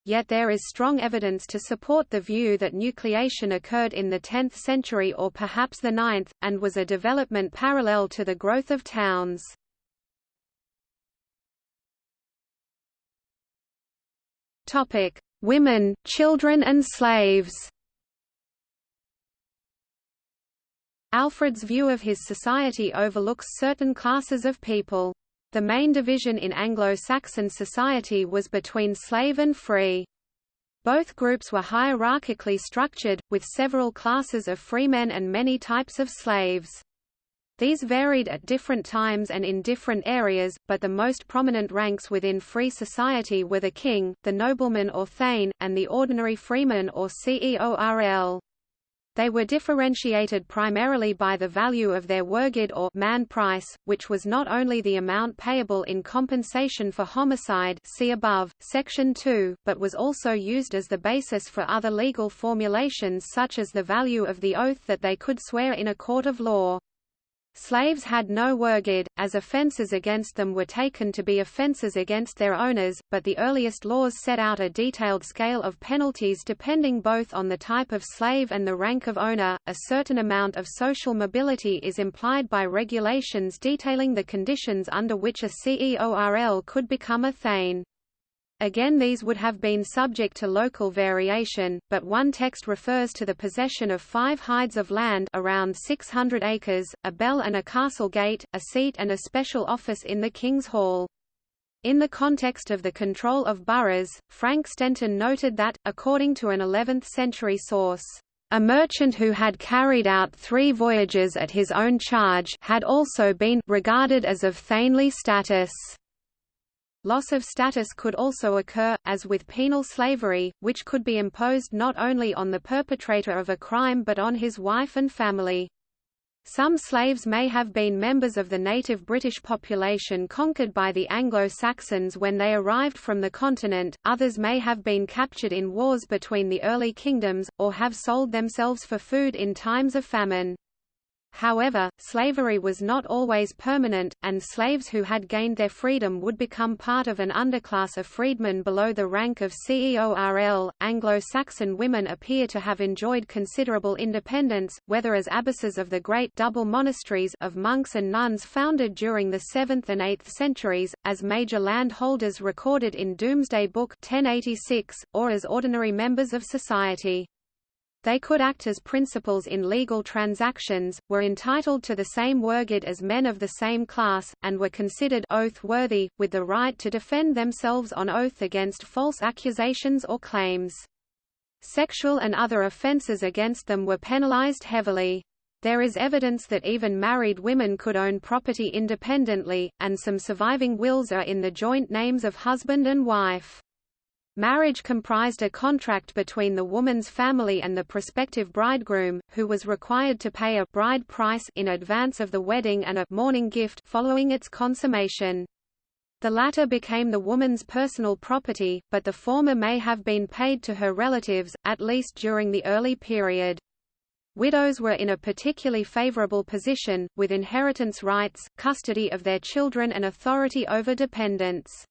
Speaker 1: yet there is strong evidence to support the view that nucleation occurred in the 10th century or perhaps the 9th, and was a development parallel to the growth of towns. Women, children and slaves Alfred's view of his society overlooks certain classes of people. The main division in Anglo-Saxon society was between slave and free. Both groups were hierarchically structured, with several classes of freemen and many types of slaves. These varied at different times and in different areas, but the most prominent ranks within free society were the king, the nobleman or thane, and the ordinary freeman or ceorl. They were differentiated primarily by the value of their wergild or man price, which was not only the amount payable in compensation for homicide see above, section 2, but was also used as the basis for other legal formulations such as the value of the oath that they could swear in a court of law. Slaves had no wergild, as offences against them were taken to be offences against their owners, but the earliest laws set out a detailed scale of penalties depending both on the type of slave and the rank of owner. A certain amount of social mobility is implied by regulations detailing the conditions under which a CEORL could become a thegn. Again these would have been subject to local variation, but one text refers to the possession of five hides of land around 600 acres, a bell and a castle gate, a seat and a special office in the King's Hall. In the context of the control of boroughs, Frank Stenton noted that, according to an 11th-century source, a merchant who had carried out three voyages at his own charge had also been regarded as of thegnly status. Loss of status could also occur, as with penal slavery, which could be imposed not only on the perpetrator of a crime but on his wife and family. Some slaves may have been members of the native British population conquered by the Anglo-Saxons when they arrived from the continent, others may have been captured in wars between the early kingdoms, or have sold themselves for food in times of famine. However, slavery was not always permanent, and slaves who had gained their freedom would become part of an underclass of freedmen below the rank of CEORL. Anglo-Saxon women appear to have enjoyed considerable independence, whether as abbesses of the great double monasteries of monks and nuns founded during the 7th and 8th centuries, as major landholders recorded in Domesday Book 1086, or as ordinary members of society. They could act as principals in legal transactions, were entitled to the same wergild as men of the same class, and were considered oath-worthy, with the right to defend themselves on oath against false accusations or claims. Sexual and other offences against them were penalized heavily. There is evidence that even married women could own property independently, and some surviving wills are in the joint names of husband and wife. Marriage comprised a contract between the woman's family and the prospective bridegroom, who was required to pay a bride price in advance of the wedding and a mourning gift following its consummation. The latter became the woman's personal property, but the former may have been paid to her relatives, at least during the early period. Widows were in a particularly favorable position, with inheritance rights, custody of their children and authority over dependents.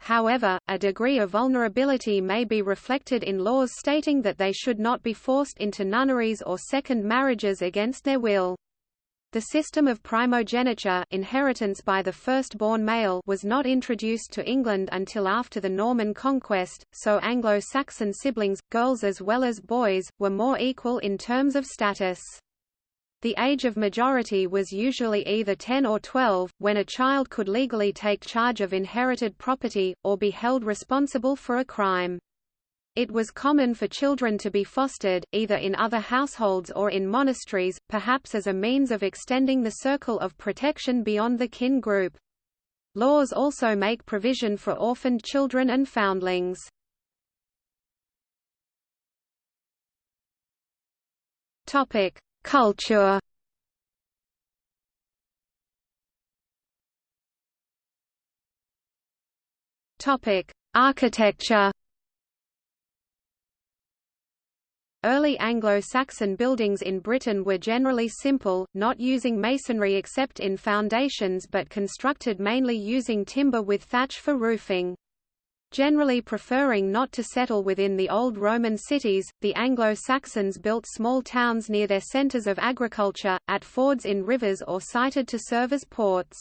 Speaker 1: However, a degree of vulnerability may be reflected in laws stating that they should not be forced into nunneries or second marriages against their will. The system of primogeniture inheritance by the firstborn male was not introduced to England until after the Norman conquest, so Anglo-Saxon siblings, girls as well as boys, were more equal in terms of status. The age of majority was usually either 10 or 12, when a child could legally take charge of inherited property, or be held responsible for a crime. It was common for children to be fostered, either in other households or in monasteries, perhaps as a means of extending the circle of protection beyond the kin group. Laws also make provision for orphaned children and foundlings. Topic: Culture Topic: Architecture. Early Anglo-Saxon buildings in Britain were generally simple, not using masonry except in foundations but constructed mainly using timber with thatch for roofing. Generally preferring not to settle within the old Roman cities, the Anglo-Saxons built small towns near their centres of agriculture, at fords in rivers or sited to serve as ports.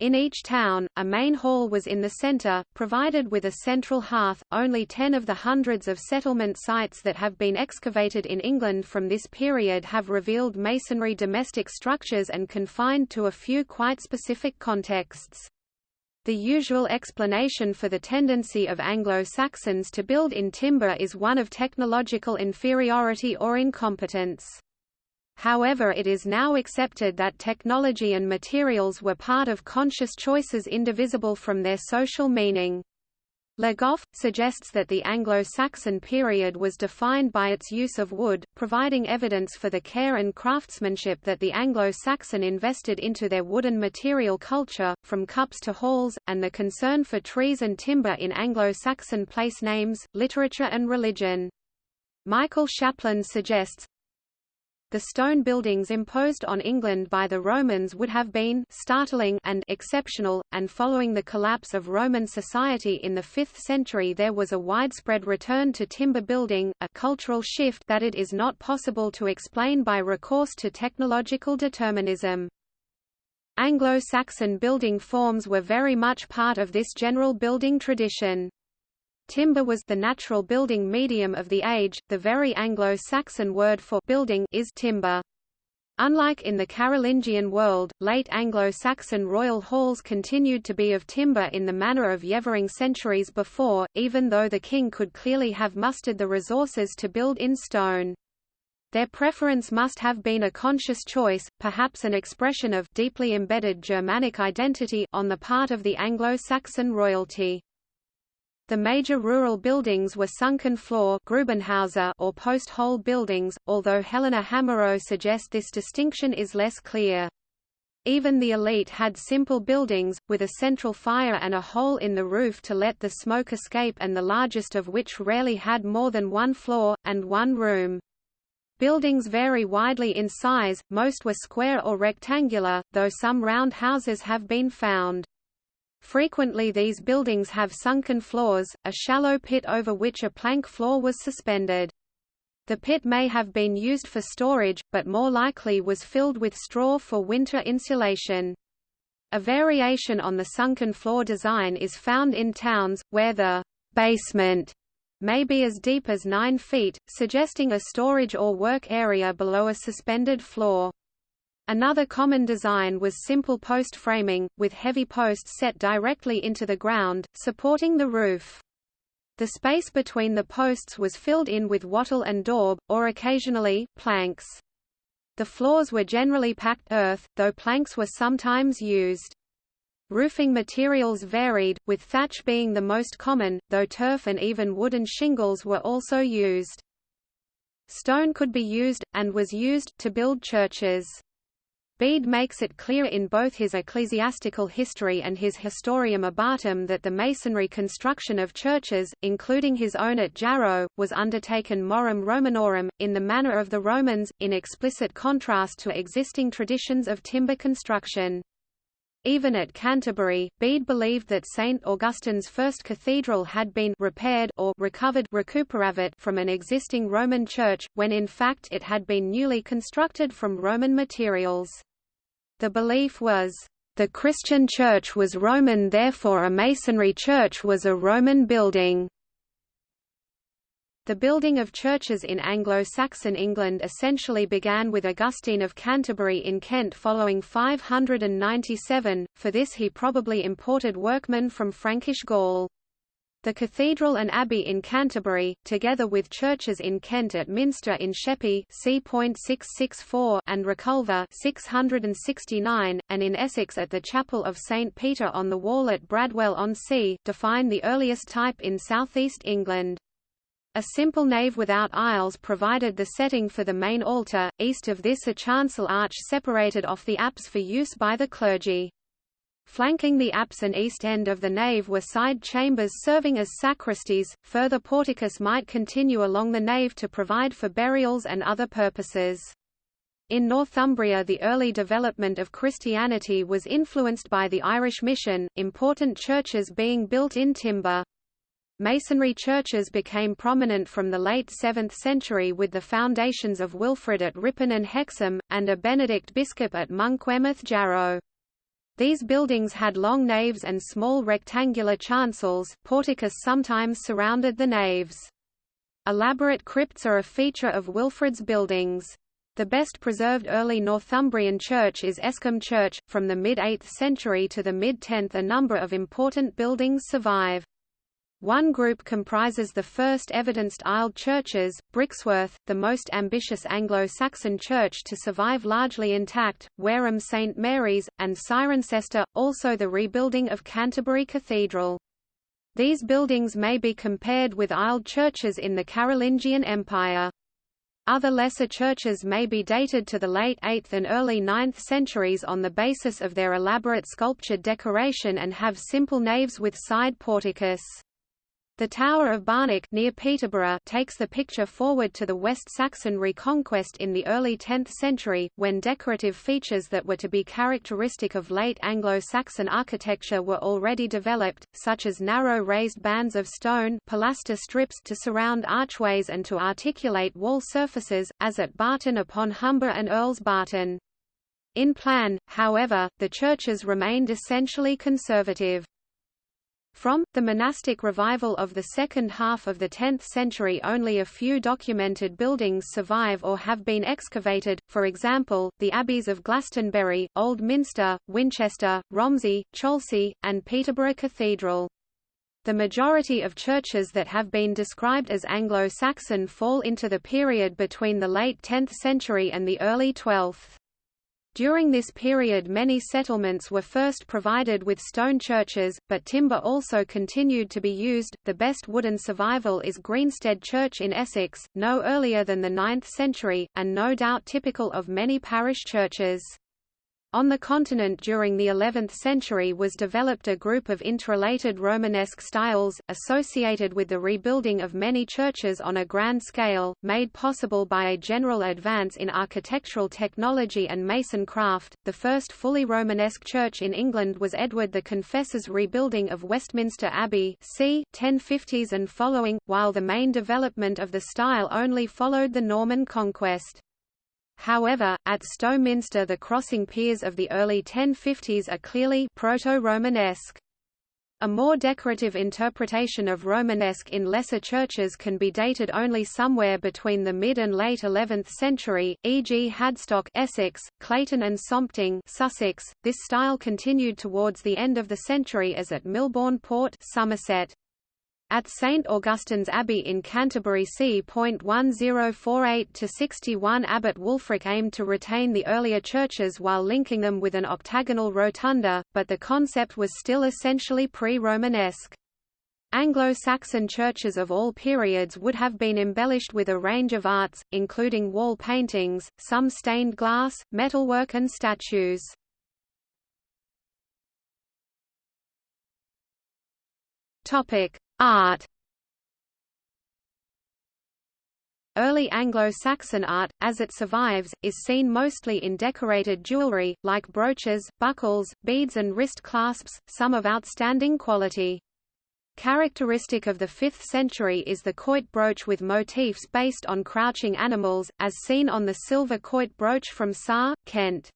Speaker 1: In each town, a main hall was in the centre, provided with a central hearth. Only ten of the hundreds of settlement sites that have been excavated in England from this period have revealed masonry domestic structures and confined to a few quite specific contexts. The usual explanation for the tendency of Anglo-Saxons to build in timber is one of technological inferiority or incompetence. However it is now accepted that technology and materials were part of conscious choices indivisible from their social meaning. Le Goff, suggests that the Anglo-Saxon period was defined by its use of wood, providing evidence for the care and craftsmanship that the Anglo-Saxon invested into their wooden material culture, from cups to halls, and the concern for trees and timber in Anglo-Saxon place names, literature and religion. Michael Shapland suggests, the stone buildings imposed on England by the Romans would have been startling and exceptional, and following the collapse of Roman society in the 5th century there was a widespread return to timber building, a cultural shift that it is not possible to explain by recourse to technological determinism. Anglo-Saxon building forms were very much part of this general building tradition. Timber was the natural building medium of the age, the very Anglo-Saxon word for building is timber. Unlike in the Carolingian world, late Anglo-Saxon royal halls continued to be of timber in the manner of Yeavering centuries before, even though the king could clearly have mustered the resources to build in stone. Their preference must have been a conscious choice, perhaps an expression of deeply embedded Germanic identity on the part of the Anglo-Saxon royalty. The major rural buildings were sunken floor or post-hole buildings, although Helena Hamerow suggests this distinction is less clear. Even the elite had simple buildings, with a central fire and a hole in the roof to let the smoke escape and the largest of which rarely had more than one floor, and one room. Buildings vary widely in size, most were square or rectangular, though some round houses have been found. Frequently these buildings have sunken floors, a shallow pit over which a plank floor was suspended. The pit may have been used for storage, but more likely was filled with straw for winter insulation. A variation on the sunken floor design is found in towns, where the basement may be as deep as 9 feet, suggesting a storage or work area below a suspended floor. Another common design was simple post framing, with heavy posts set directly into the ground, supporting the roof. The space between the posts was filled in with wattle and daub, or occasionally, planks. The floors were generally packed earth, though planks were sometimes used. Roofing materials varied, with thatch being the most common, though turf and even wooden shingles were also used. Stone could be used, and was used, to build churches. Bede makes it clear in both his ecclesiastical history and his Historiam Abbatum that the masonry construction of churches, including his own at Jarrow, was undertaken morum Romanorum, in the manner of the Romans, in explicit contrast to existing traditions of timber construction. Even at Canterbury, Bede believed that St. Augustine's first cathedral had been repaired or recovered from an existing Roman church, when in fact it had been newly constructed from Roman materials. The belief was, "...the Christian church was Roman therefore a masonry church was a Roman building." The building of churches in Anglo-Saxon England essentially began with Augustine of Canterbury in Kent following 597, for this he probably imported workmen from Frankish Gaul. The cathedral and abbey in Canterbury, together with churches in Kent at Minster in Sheppey C. and Reculver 669, and in Essex at the Chapel of St Peter on the Wall at Bradwell-on-Sea, define the earliest type in southeast England. A simple nave without aisles provided the setting for the main altar, east of this a chancel arch separated off the apse for use by the clergy. Flanking the apse and east end of the nave were side chambers serving as sacristies, further porticus might continue along the nave to provide for burials and other purposes. In Northumbria the early development of Christianity was influenced by the Irish mission, important churches being built in timber. Masonry churches became prominent from the late 7th century with the foundations of Wilfrid at Ripon and Hexham, and a Benedict Biscop at Monkwearmouth Jarrow. These buildings had long naves and small rectangular chancels porticus sometimes surrounded the naves. Elaborate crypts are a feature of Wilfrid's buildings. The best preserved early Northumbrian church is Escombe Church. From the mid-8th century to the mid-10th a number of important buildings survive. One group comprises the first evidenced aisled churches, Brixworth, the most ambitious Anglo-Saxon church to survive largely intact, Wareham St Mary's, and Cirencester, also the rebuilding of Canterbury Cathedral. These buildings may be compared with aisled churches in the Carolingian Empire. Other lesser churches may be dated to the late 8th and early 9th centuries on the basis of their elaborate sculptured decoration and have simple naves with side porticus. The Tower of Barnack near Peterborough takes the picture forward to the West Saxon reconquest in the early 10th century, when decorative features that were to be characteristic of late Anglo-Saxon architecture were already developed, such as narrow raised bands of stone pilaster strips to surround archways and to articulate wall surfaces, as at Barton upon Humber and Earls Barton. In plan, however, the churches remained essentially conservative. From, the monastic revival of the second half of the 10th century only a few documented buildings survive or have been excavated, for example, the abbeys of Glastonbury, Old Minster, Winchester, Romsey, Cholsey, and Peterborough Cathedral. The majority of churches that have been described as Anglo-Saxon fall into the period between the late 10th century and the early 12th. During this period many settlements were first provided with stone churches, but timber also continued to be used. The best wooden survival is Greensted Church in Essex, no earlier than the 9th century, and no doubt typical of many parish churches. On the continent during the 11th century was developed a group of interrelated Romanesque styles, associated with the rebuilding of many churches on a grand scale, made possible by a general advance in architectural technology and mason craft. The first fully Romanesque church in England was Edward the Confessor's rebuilding of Westminster Abbey c. 1050s and following, while the main development of the style only followed the Norman conquest. However, at Stowminster the crossing piers of the early 1050s are clearly proto-Romanesque. A more decorative interpretation of Romanesque in lesser churches can be dated only somewhere between the mid and late 11th century, e.g. Hadstock Essex, Clayton and Sompting Sussex. This style continued towards the end of the century as at Milborne Port Somerset. At St Augustine's Abbey in Canterbury c. 1048–61 Abbot Wulfric aimed to retain the earlier churches while linking them with an octagonal rotunda, but the concept was still essentially pre-Romanesque. Anglo-Saxon churches of all periods would have been embellished with a range of arts, including wall paintings, some stained glass, metalwork and statues. Topic: Art Early Anglo-Saxon art, as it survives, is seen mostly in decorated jewelry, like brooches, buckles, beads and wrist clasps, some of outstanding quality. Characteristic of the 5th century is the quoit brooch with motifs based on crouching animals, as seen on the silver quoit brooch from Sarre, Kent.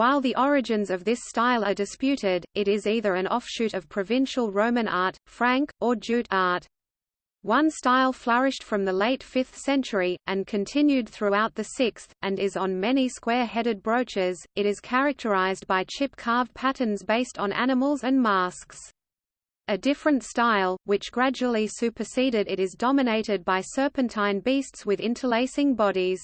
Speaker 1: While the origins of this style are disputed, it is either an offshoot of provincial Roman art, Frank, or Jute art. One style flourished from the late 5th century, and continued throughout the 6th, and is on many square-headed brooches. It is characterized by chip-carved patterns based on animals and masks. A different style, which gradually superseded it is dominated by serpentine beasts with interlacing bodies.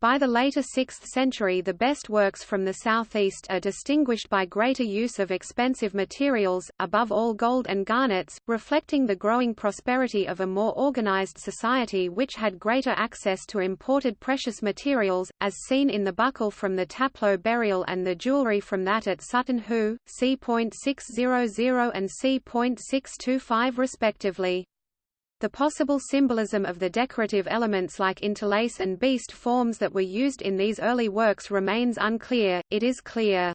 Speaker 1: By the later 6th century the best works from the southeast are distinguished by greater use of expensive materials, above all gold and garnets, reflecting the growing prosperity of a more organized society which had greater access to imported precious materials, as seen in the buckle from the Taplow burial and the jewellery from that at Sutton Hoo, c.600 and c.625 respectively. The possible symbolism of the decorative elements like interlace and beast forms that were used in these early works remains unclear, it is clear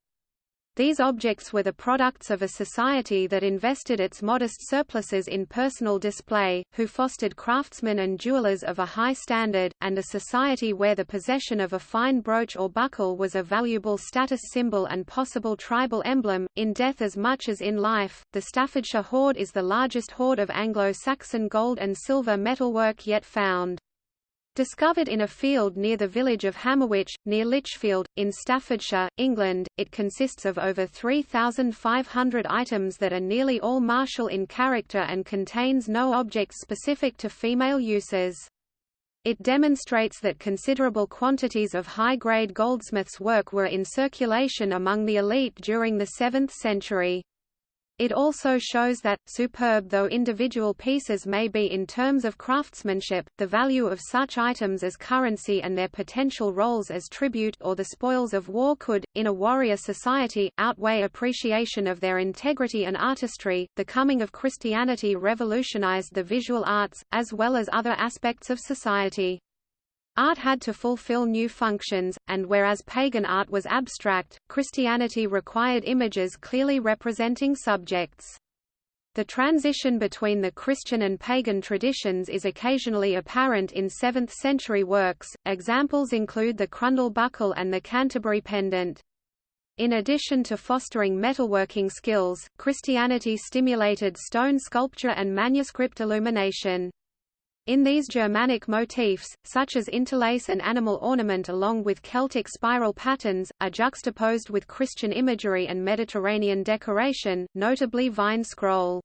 Speaker 1: these objects were the products of a society that invested its modest surpluses in personal display, who fostered craftsmen and jewelers of a high standard, and a society where the possession of a fine brooch or buckle was a valuable status symbol and possible tribal emblem. In death as much as in life, the Staffordshire hoard is the largest hoard of Anglo-Saxon gold and silver metalwork yet found. Discovered in a field near the village of Hammerwich, near Lichfield, in Staffordshire, England, it consists of over 3,500 items that are nearly all martial in character and contains no objects specific to female uses. It demonstrates that considerable quantities of high-grade goldsmiths' work were in circulation among the elite during the 7th century. It also shows that, superb though individual pieces may be in terms of craftsmanship, the value of such items as currency and their potential roles as tribute or the spoils of war could, in a warrior society, outweigh appreciation of their integrity and artistry. The coming of Christianity revolutionized the visual arts, as well as other aspects of society. Art had to fulfill new functions, and whereas pagan art was abstract, Christianity required images clearly representing subjects. The transition between the Christian and pagan traditions is occasionally apparent in 7th-century works, examples include the Crundale buckle and the Canterbury pendant. In addition to fostering metalworking skills, Christianity stimulated stone sculpture and manuscript illumination. In these Germanic motifs, such as interlace and animal ornament along with Celtic spiral patterns, are juxtaposed with Christian imagery and Mediterranean decoration, notably vine scroll.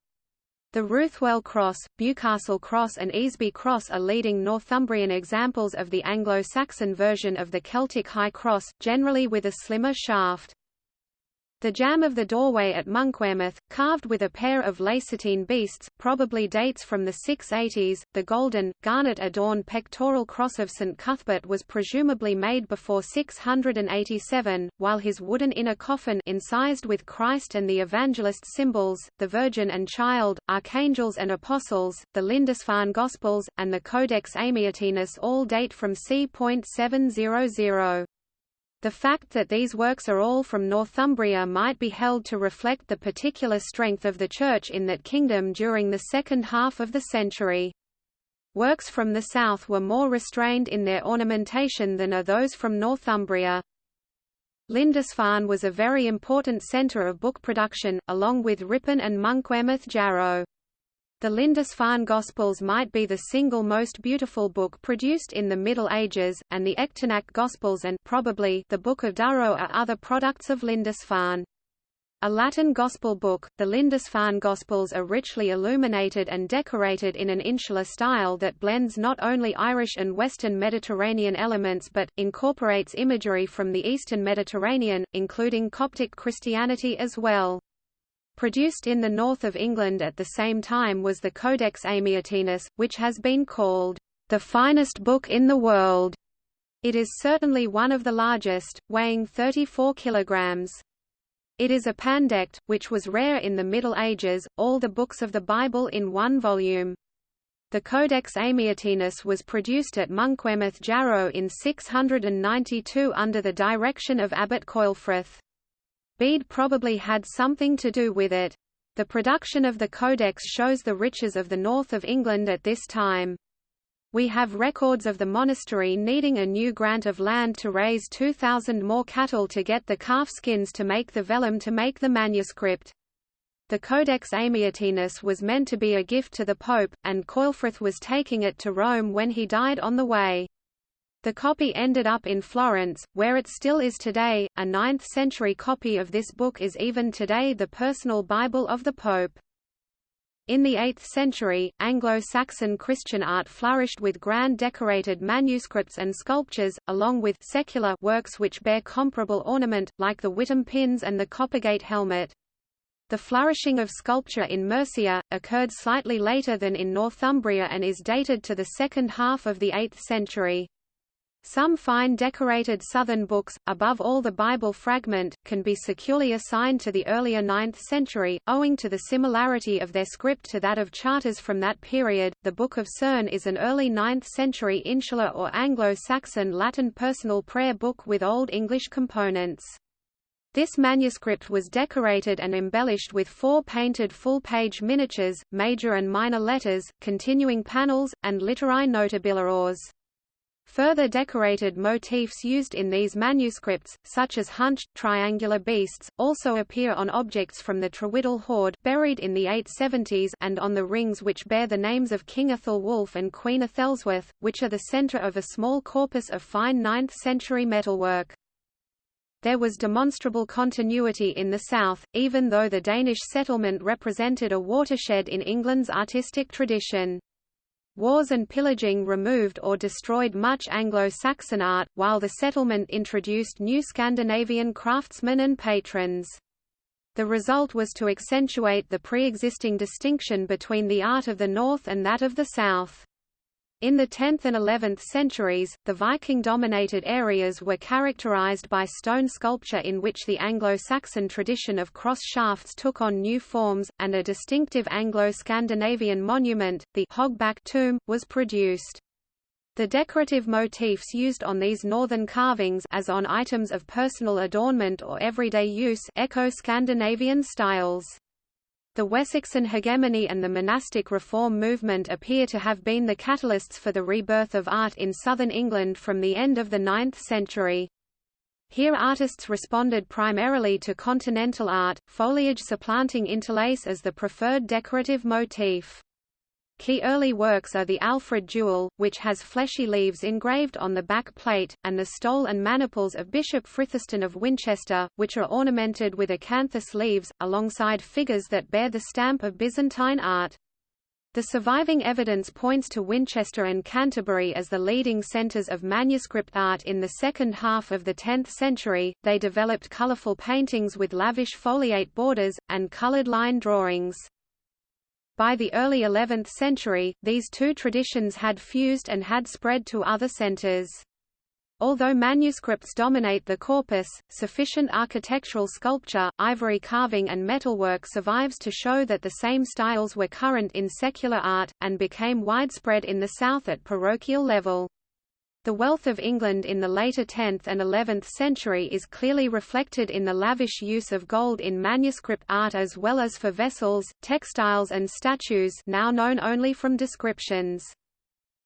Speaker 1: The Ruthwell Cross, Bewcastle Cross and Easby Cross are leading Northumbrian examples of the Anglo-Saxon version of the Celtic High Cross, generally with a slimmer shaft. The jamb of the doorway at Monkwearmouth, carved with a pair of lacertine beasts, probably dates from the 680s. The golden, garnet-adorned pectoral cross of St Cuthbert was presumably made before 687, while his wooden inner coffin incised with Christ and the evangelist symbols, the Virgin and Child, archangels and apostles, the Lindisfarne Gospels, and the Codex Amiatinus all date from c.700. The fact that these works are all from Northumbria might be held to reflect the particular strength of the Church in that kingdom during the second half of the century. Works from the south were more restrained in their ornamentation than are those from Northumbria. Lindisfarne was a very important centre of book production, along with Ripon and Monkwearmouth Jarrow. The Lindisfarne Gospels might be the single most beautiful book produced in the Middle Ages, and the Echternach Gospels and probably the Book of Durrow are other products of Lindisfarne. A Latin Gospel book, the Lindisfarne Gospels are richly illuminated and decorated in an insular style that blends not only Irish and Western Mediterranean elements but, incorporates imagery from the Eastern Mediterranean, including Coptic Christianity as well. Produced in the north of England at the same time was the Codex Amiatinus, which has been called the finest book in the world. It is certainly one of the largest, weighing 34 kilograms. It is a pandect, which was rare in the Middle Ages, all the books of the Bible in one volume. The Codex Amiatinus was produced at Monkwearmouth Jarrow in 692 under the direction of Abbot Ceolfrith. Bede probably had something to do with it. The production of the Codex shows the riches of the north of England at this time. We have records of the monastery needing a new grant of land to raise 2,000 more cattle to get the calf skins to make the vellum to make the manuscript. The Codex Amiatinus was meant to be a gift to the Pope, and Ceolfrith was taking it to Rome when he died on the way. The copy ended up in Florence, where it still is today. A 9th century copy of this book is even today the personal Bible of the Pope. In the 8th century, Anglo-Saxon Christian art flourished with grand decorated manuscripts and sculptures, along with secular works which bear comparable ornament, like the Witham pins and the Coppergate helmet. The flourishing of sculpture in Mercia, occurred slightly later than in Northumbria and is dated to the second half of the 8th century. Some fine decorated Southern books, above all the Bible fragment, can be securely assigned to the earlier 9th century, owing to the similarity of their script to that of charters from that period. The Book of Cerne is an early 9th century insular or Anglo-Saxon Latin personal prayer book with Old English components. This manuscript was decorated and embellished with four painted full-page miniatures, major and minor letters, continuing panels, and literae notabiliores. Further decorated motifs used in these manuscripts, such as hunched, triangular beasts, also appear on objects from the Trewhiddle hoard buried in the 870s and on the rings which bear the names of King Æthelwulf and Queen Æthelswith, which are the centre of a small corpus of fine 9th-century metalwork. There was demonstrable continuity in the south, even though the Danish settlement represented a watershed in England's artistic tradition. Wars and pillaging removed or destroyed much Anglo-Saxon art, while the settlement introduced new Scandinavian craftsmen and patrons. The result was to accentuate the pre-existing distinction between the art of the North and that of the South. In the 10th and 11th centuries, the Viking-dominated areas were characterized by stone sculpture in which the Anglo-Saxon tradition of cross shafts took on new forms, and a distinctive Anglo-Scandinavian monument, the Hogback tomb, was produced. The decorative motifs used on these northern carvings as on items of personal adornment or everyday use echo Scandinavian styles. The Wessexan hegemony and the monastic reform movement appear to have been the catalysts for the rebirth of art in southern England from the end of the 9th century. Here artists responded primarily to continental art, foliage supplanting interlace as the preferred decorative motif. Key early works are the Alfred Jewel, which has fleshy leaves engraved on the back plate, and the stole and maniples of Bishop Frithestan of Winchester, which are ornamented with acanthus leaves, alongside figures that bear the stamp of Byzantine art. The surviving evidence points to Winchester and Canterbury as the leading centers of manuscript art in the second half of the 10th century. They developed colorful paintings with lavish foliate borders, and colored line drawings. By the early 11th century, these two traditions had fused and had spread to other centers. Although manuscripts dominate the corpus, sufficient architectural sculpture, ivory carving and metalwork survives to show that the same styles were current in secular art, and became widespread in the South at parochial level. The wealth of England in the later 10th and 11th century is clearly reflected in the lavish use of gold in manuscript art as well as for vessels, textiles and statues now known only from descriptions.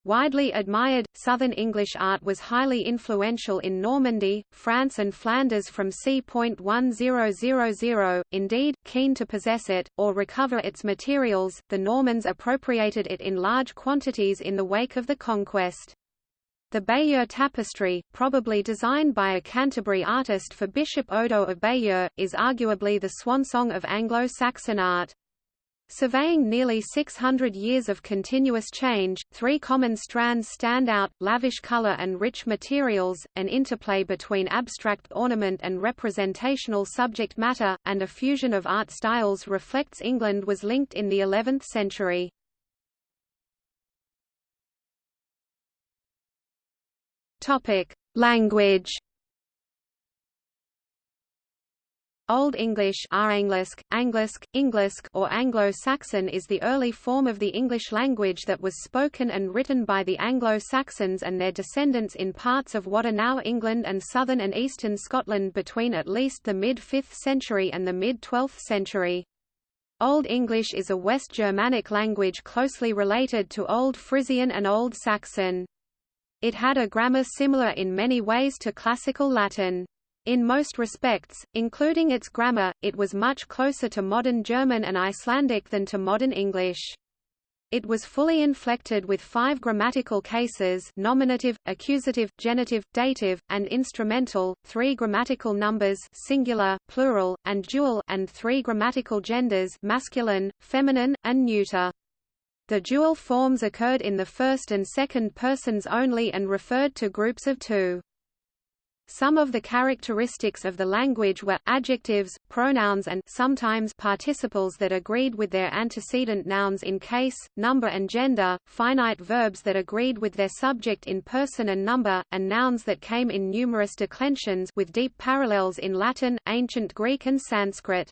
Speaker 1: Widely admired, Southern English art was highly influential in Normandy, France and Flanders from c. 1000. Indeed, keen to possess it, or recover its materials, the Normans appropriated it in large quantities in the wake of the conquest. The Bayeux tapestry, probably designed by a Canterbury artist for Bishop Odo of Bayeux, is arguably the swansong of Anglo-Saxon art. Surveying nearly 600 years of continuous change, three common strands stand out, lavish color and rich materials, an interplay between abstract ornament and representational subject matter, and a fusion of art styles reflects England was linked in the 11th century. Topic: Language. Old English Anglisk, Anglisk, Englisk or Anglo-Saxon is the early form of the English language that was spoken and written by the Anglo-Saxons and their descendants in parts of what are now England and southern and eastern Scotland between at least the mid-5th century and the mid-12th century. Old English is a West Germanic language closely related to Old Frisian and Old Saxon. It had a grammar similar in many ways to Classical Latin. In most respects, including its grammar, it was much closer to modern German and Icelandic than to modern English. It was fully inflected with five grammatical cases nominative, accusative, genitive, dative, and instrumental, three grammatical numbers singular, plural, and dual and three grammatical genders masculine, feminine, and neuter. The dual forms occurred in the first and second persons only and referred to groups of two. Some of the characteristics of the language were, adjectives, pronouns and sometimes participles that agreed with their antecedent nouns in case, number and gender, finite verbs that agreed with their subject in person and number, and nouns that came in numerous declensions with deep parallels in Latin, Ancient Greek and Sanskrit.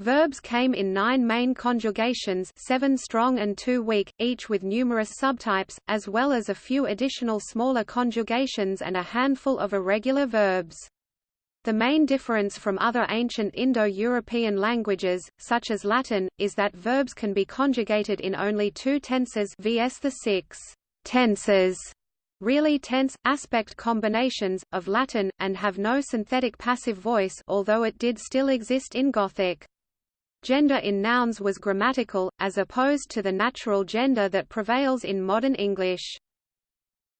Speaker 1: Verbs came in nine main conjugations seven strong and two weak, each with numerous subtypes, as well as a few additional smaller conjugations and a handful of irregular verbs. The main difference from other ancient Indo-European languages, such as Latin, is that verbs can be conjugated in only two tenses vs the six tenses really tense, aspect combinations, of Latin, and have no synthetic passive voice although it did still exist in Gothic. Gender in nouns was grammatical, as opposed to the natural gender that prevails in modern English.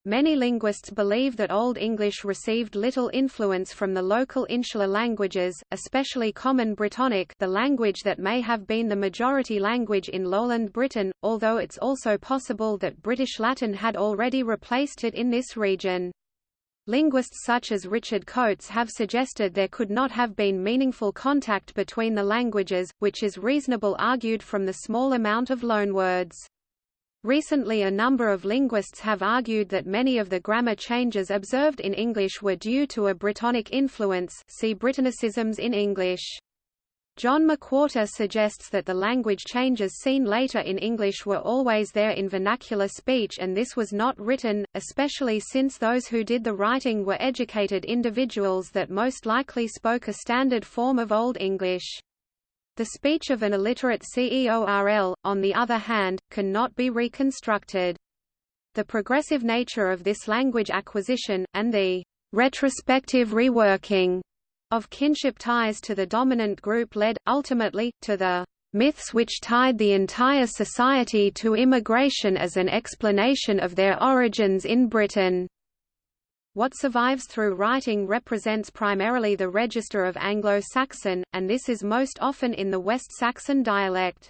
Speaker 1: Many linguists believe that Old English received little influence from the local insular languages, especially Common Brittonic the language that may have been the majority language in lowland Britain, although it's also possible that British Latin had already replaced it in this region. Linguists such as Richard Coates have suggested there could not have been meaningful contact between the languages, which is reasonable argued from the small amount of loanwords. Recently a number of linguists have argued that many of the grammar changes observed in English were due to a Brittonic influence see Brittonicisms in English. John McWhorter suggests that the language changes seen later in English were always there in vernacular speech and this was not written, especially since those who did the writing were educated individuals that most likely spoke a standard form of Old English. The speech of an illiterate CEORL, on the other hand, cannot be reconstructed. The progressive nature of this language acquisition, and the retrospective reworking of kinship ties to the dominant group led, ultimately, to the myths which tied the entire society to immigration as an explanation of their origins in Britain. What survives through writing represents primarily the register of Anglo-Saxon, and this is most often in the West Saxon dialect.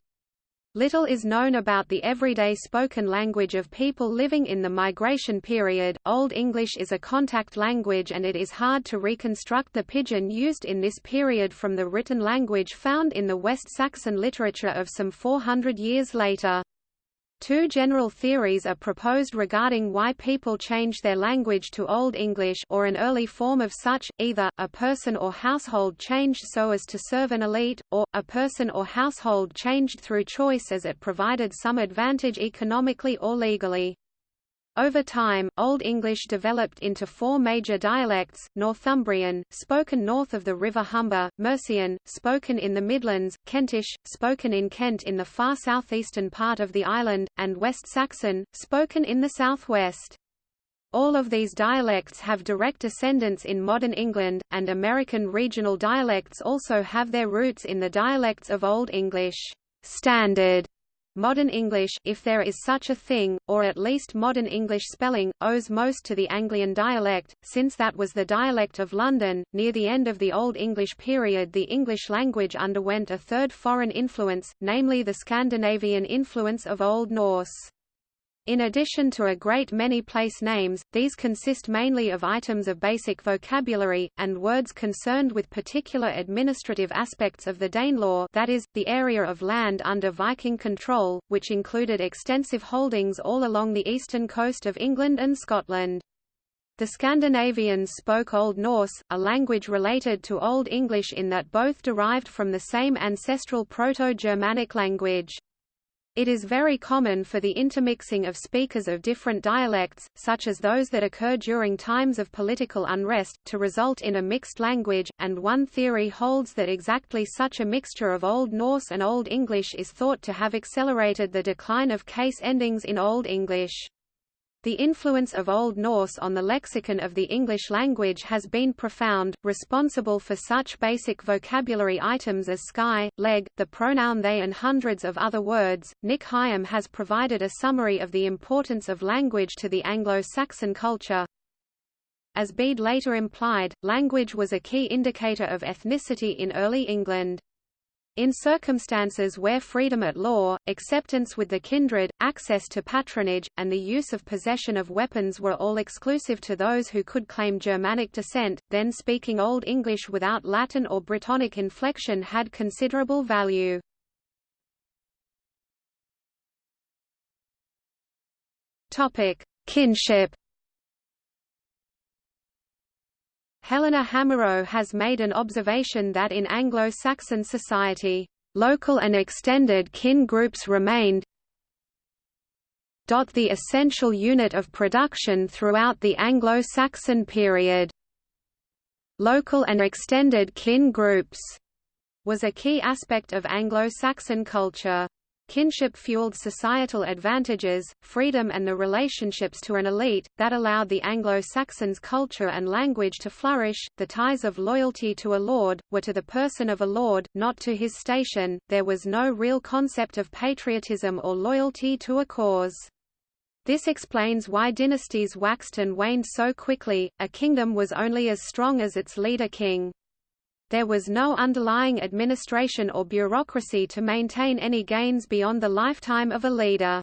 Speaker 1: Little is known about the everyday spoken language of people living in the migration period. Old English is a contact language and it is hard to reconstruct the pidgin used in this period from the written language found in the West Saxon literature of some 400 years later. Two general theories are proposed regarding why people change their language to Old English or an early form of such, either, a person or household changed so as to serve an elite, or, a person or household changed through choice as it provided some advantage economically or legally. Over time, Old English developed into four major dialects, Northumbrian, spoken north of the River Humber, Mercian, spoken in the Midlands, Kentish, spoken in Kent in the far southeastern part of the island, and West Saxon, spoken in the southwest. All of these dialects have direct descendants in modern England, and American regional dialects also have their roots in the dialects of Old English. Standard Modern English if there is such a thing, or at least modern English spelling, owes most to the Anglian dialect, since that was the dialect of London. Near the end of the Old English period the English language underwent a third foreign influence, namely the Scandinavian influence of Old Norse. In addition to a great many place names, these consist mainly of items of basic vocabulary, and words concerned with particular administrative aspects of the Danelaw that is, the area of land under Viking control, which included extensive holdings all along the eastern coast of England and Scotland. The Scandinavians spoke Old Norse, a language related to Old English in that both derived from the same ancestral Proto-Germanic language. It is very common for the intermixing of speakers of different dialects, such as those that occur during times of political unrest, to result in a mixed language, and one theory holds that exactly such a mixture of Old Norse and Old English is thought to have accelerated the decline of case endings in Old English. The influence of Old Norse on the lexicon of the English language has been profound, responsible for such basic vocabulary items as sky, leg, the pronoun they and hundreds of other words. Nick Higham has provided a summary of the importance of language to the Anglo-Saxon culture. As Bede later implied, language was a key indicator of ethnicity in early England. In circumstances where freedom at law, acceptance with the kindred, access to patronage, and the use of possession of weapons were all exclusive to those who could claim Germanic descent, then speaking Old English without Latin or Brittonic inflection had considerable value. Kinship Helena Hamerow has made an observation that in Anglo-Saxon society, local and extended kin groups remained the essential unit of production throughout the Anglo-Saxon period. Local and extended kin groups was a key aspect of Anglo-Saxon culture. Kinship fueled societal advantages, freedom and the relationships to an elite, that allowed the Anglo-Saxons' culture and language to flourish. The ties of loyalty to a lord, were to the person of a lord, not to his station, there was no real concept of patriotism or loyalty to a cause. This explains why dynasties waxed and waned so quickly, a kingdom was only as strong as its leader king. There was no underlying administration or bureaucracy to maintain any gains beyond the lifetime of a leader.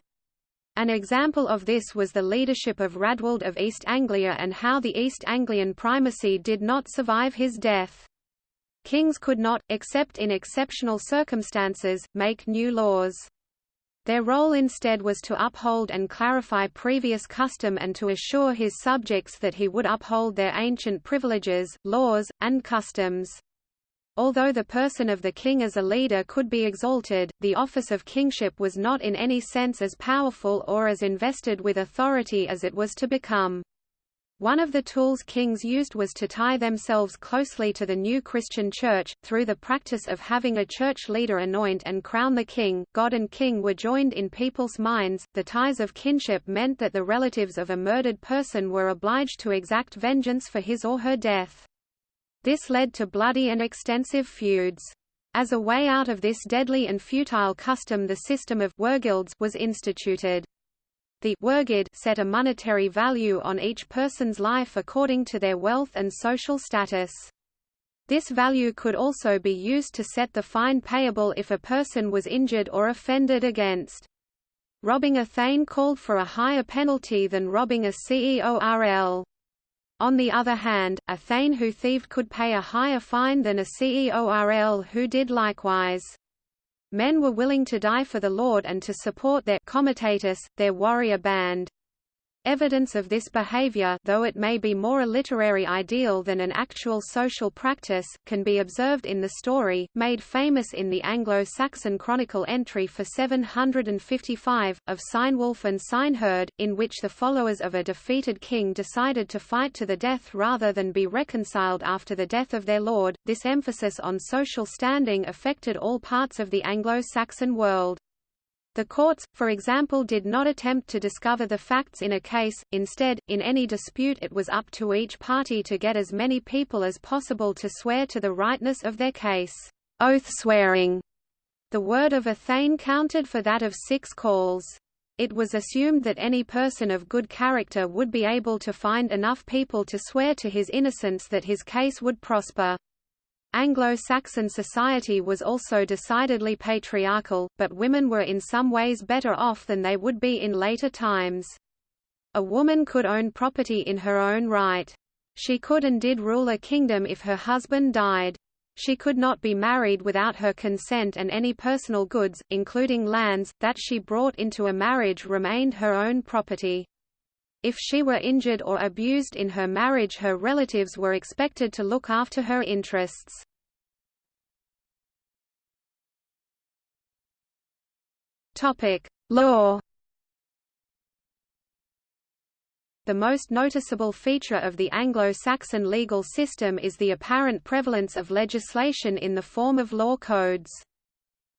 Speaker 1: An example of this was the leadership of Rædwald of East Anglia and how the East Anglian primacy did not survive his death. Kings could not, except in exceptional circumstances, make new laws. Their role instead was to uphold and clarify previous custom and to assure his subjects that he would uphold their ancient privileges, laws, and customs. Although the person of the king as a leader could be exalted, the office of kingship was not in any sense as powerful or as invested with authority as it was to become. One of the tools kings used was to tie themselves closely to the new Christian church, through the practice of having a church leader anoint and crown the king. God and king were joined in people's minds. The ties of kinship meant that the relatives of a murdered person were obliged to exact vengeance for his or her death. This led to bloody and extensive feuds. As a way out of this deadly and futile custom the system of was instituted. The wergild set a monetary value on each person's life according to their wealth and social status. This value could also be used to set the fine payable if a person was injured or offended against. Robbing a thegn called for a higher penalty than robbing a ceorl. On the other hand, a Thane who thieved could pay a higher fine than a ceorl who did likewise. Men were willing to die for the Lord and to support their comitatus, their warrior band. Evidence of this behavior though it may be more a literary ideal than an actual social practice, can be observed in the story, made famous in the Anglo-Saxon Chronicle entry for 755, of Cynewulf and Cyneheard, in which the followers of a defeated king decided to fight to the death rather than be reconciled after the death of their lord. This emphasis on social standing affected all parts of the Anglo-Saxon world. The courts, for example did not attempt to discover the facts in a case, instead, in any dispute it was up to each party to get as many people as possible to swear to the rightness of their case. Oath swearing. The word of a thegn counted for that of six ceorls. It was assumed that any person of good character would be able to find enough people to swear to his innocence that his case would prosper. Anglo-Saxon society was also decidedly patriarchal, but women were in some ways better off than they would be in later times. A woman could own property in her own right. She could and did rule a kingdom if her husband died. She could not be married without her consent and any personal goods, including lands, that she brought into a marriage remained her own property. If she were injured or abused in her marriage her relatives were expected to look after her interests. Law The most noticeable feature of the Anglo-Saxon legal system is the apparent prevalence of legislation in the form of law codes.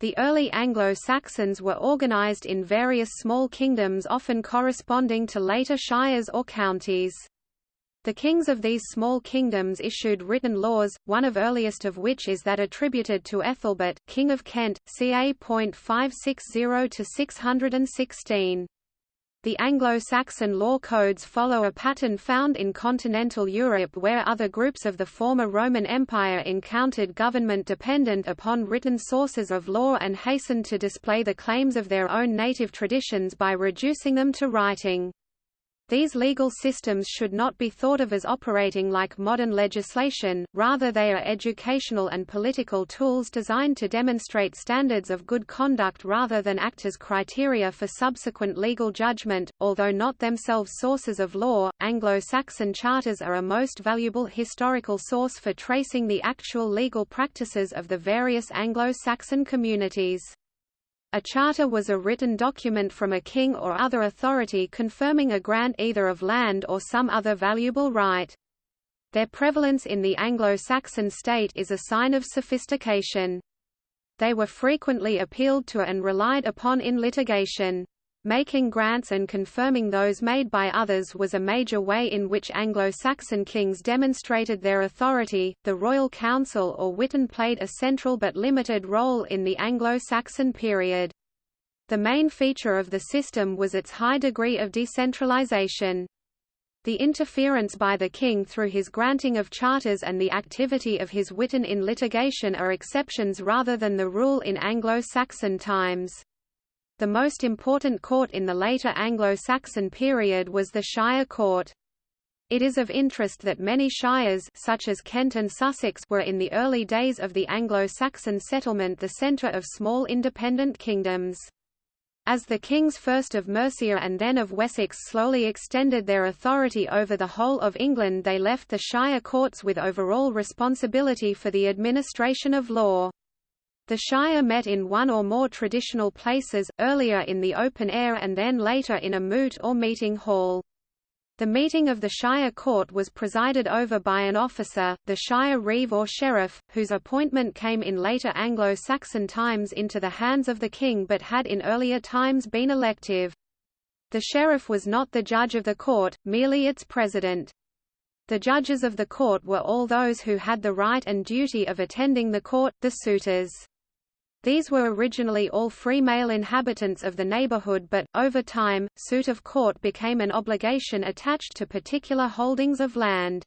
Speaker 1: The early Anglo-Saxons were organized in various small kingdoms often corresponding to later shires or counties. The kings of these small kingdoms issued written laws, one of earliest of which is that attributed to Ethelbert, King of Kent, ca. 560–616. The Anglo-Saxon law codes follow a pattern found in continental Europe where other groups of the former Roman Empire encountered government dependent upon written sources of law and hastened to display the claims of their own native traditions by reducing them to writing. These legal systems should not be thought of as operating like modern legislation, rather they are educational and political tools designed to demonstrate standards of good conduct rather than act as criteria for subsequent legal judgment. Although not themselves sources of law, Anglo-Saxon charters are a most valuable historical source for tracing the actual legal practices of the various Anglo-Saxon communities. A charter was a written document from a king or other authority confirming a grant either of land or some other valuable right. Their prevalence in the Anglo-Saxon state is a sign of sophistication. They were frequently appealed to and relied upon in litigation. Making grants and confirming those made by others was a major way in which Anglo-Saxon kings demonstrated their authority. The Royal Council or Witan played a central but limited role in the Anglo-Saxon period. The main feature of the system was its high degree of decentralization. The interference by the king through his granting of charters and the activity of his Witan in litigation are exceptions rather than the rule in Anglo-Saxon times. The most important court in the later Anglo-Saxon period was the Shire Court. It is of interest that many shires such as Kent and Sussex were in the early days of the Anglo-Saxon settlement the centre of small independent kingdoms. As the kings first of Mercia and then of Wessex slowly extended their authority over the whole of England they left the shire courts with overall responsibility for the administration of law. The Shire met in one or more traditional places, earlier in the open air and then later in a moot or meeting hall. The meeting of the Shire Court was presided over by an officer, the Shire Reeve or Sheriff, whose appointment came in later Anglo-Saxon times into the hands of the king but had in earlier times been elective. The sheriff was not the judge of the court, merely its president. The judges of the court were all those who had the right and duty of attending the court, the suitors. These were originally all free male inhabitants of the neighborhood but, over time, suit of court became an obligation attached to particular holdings of land.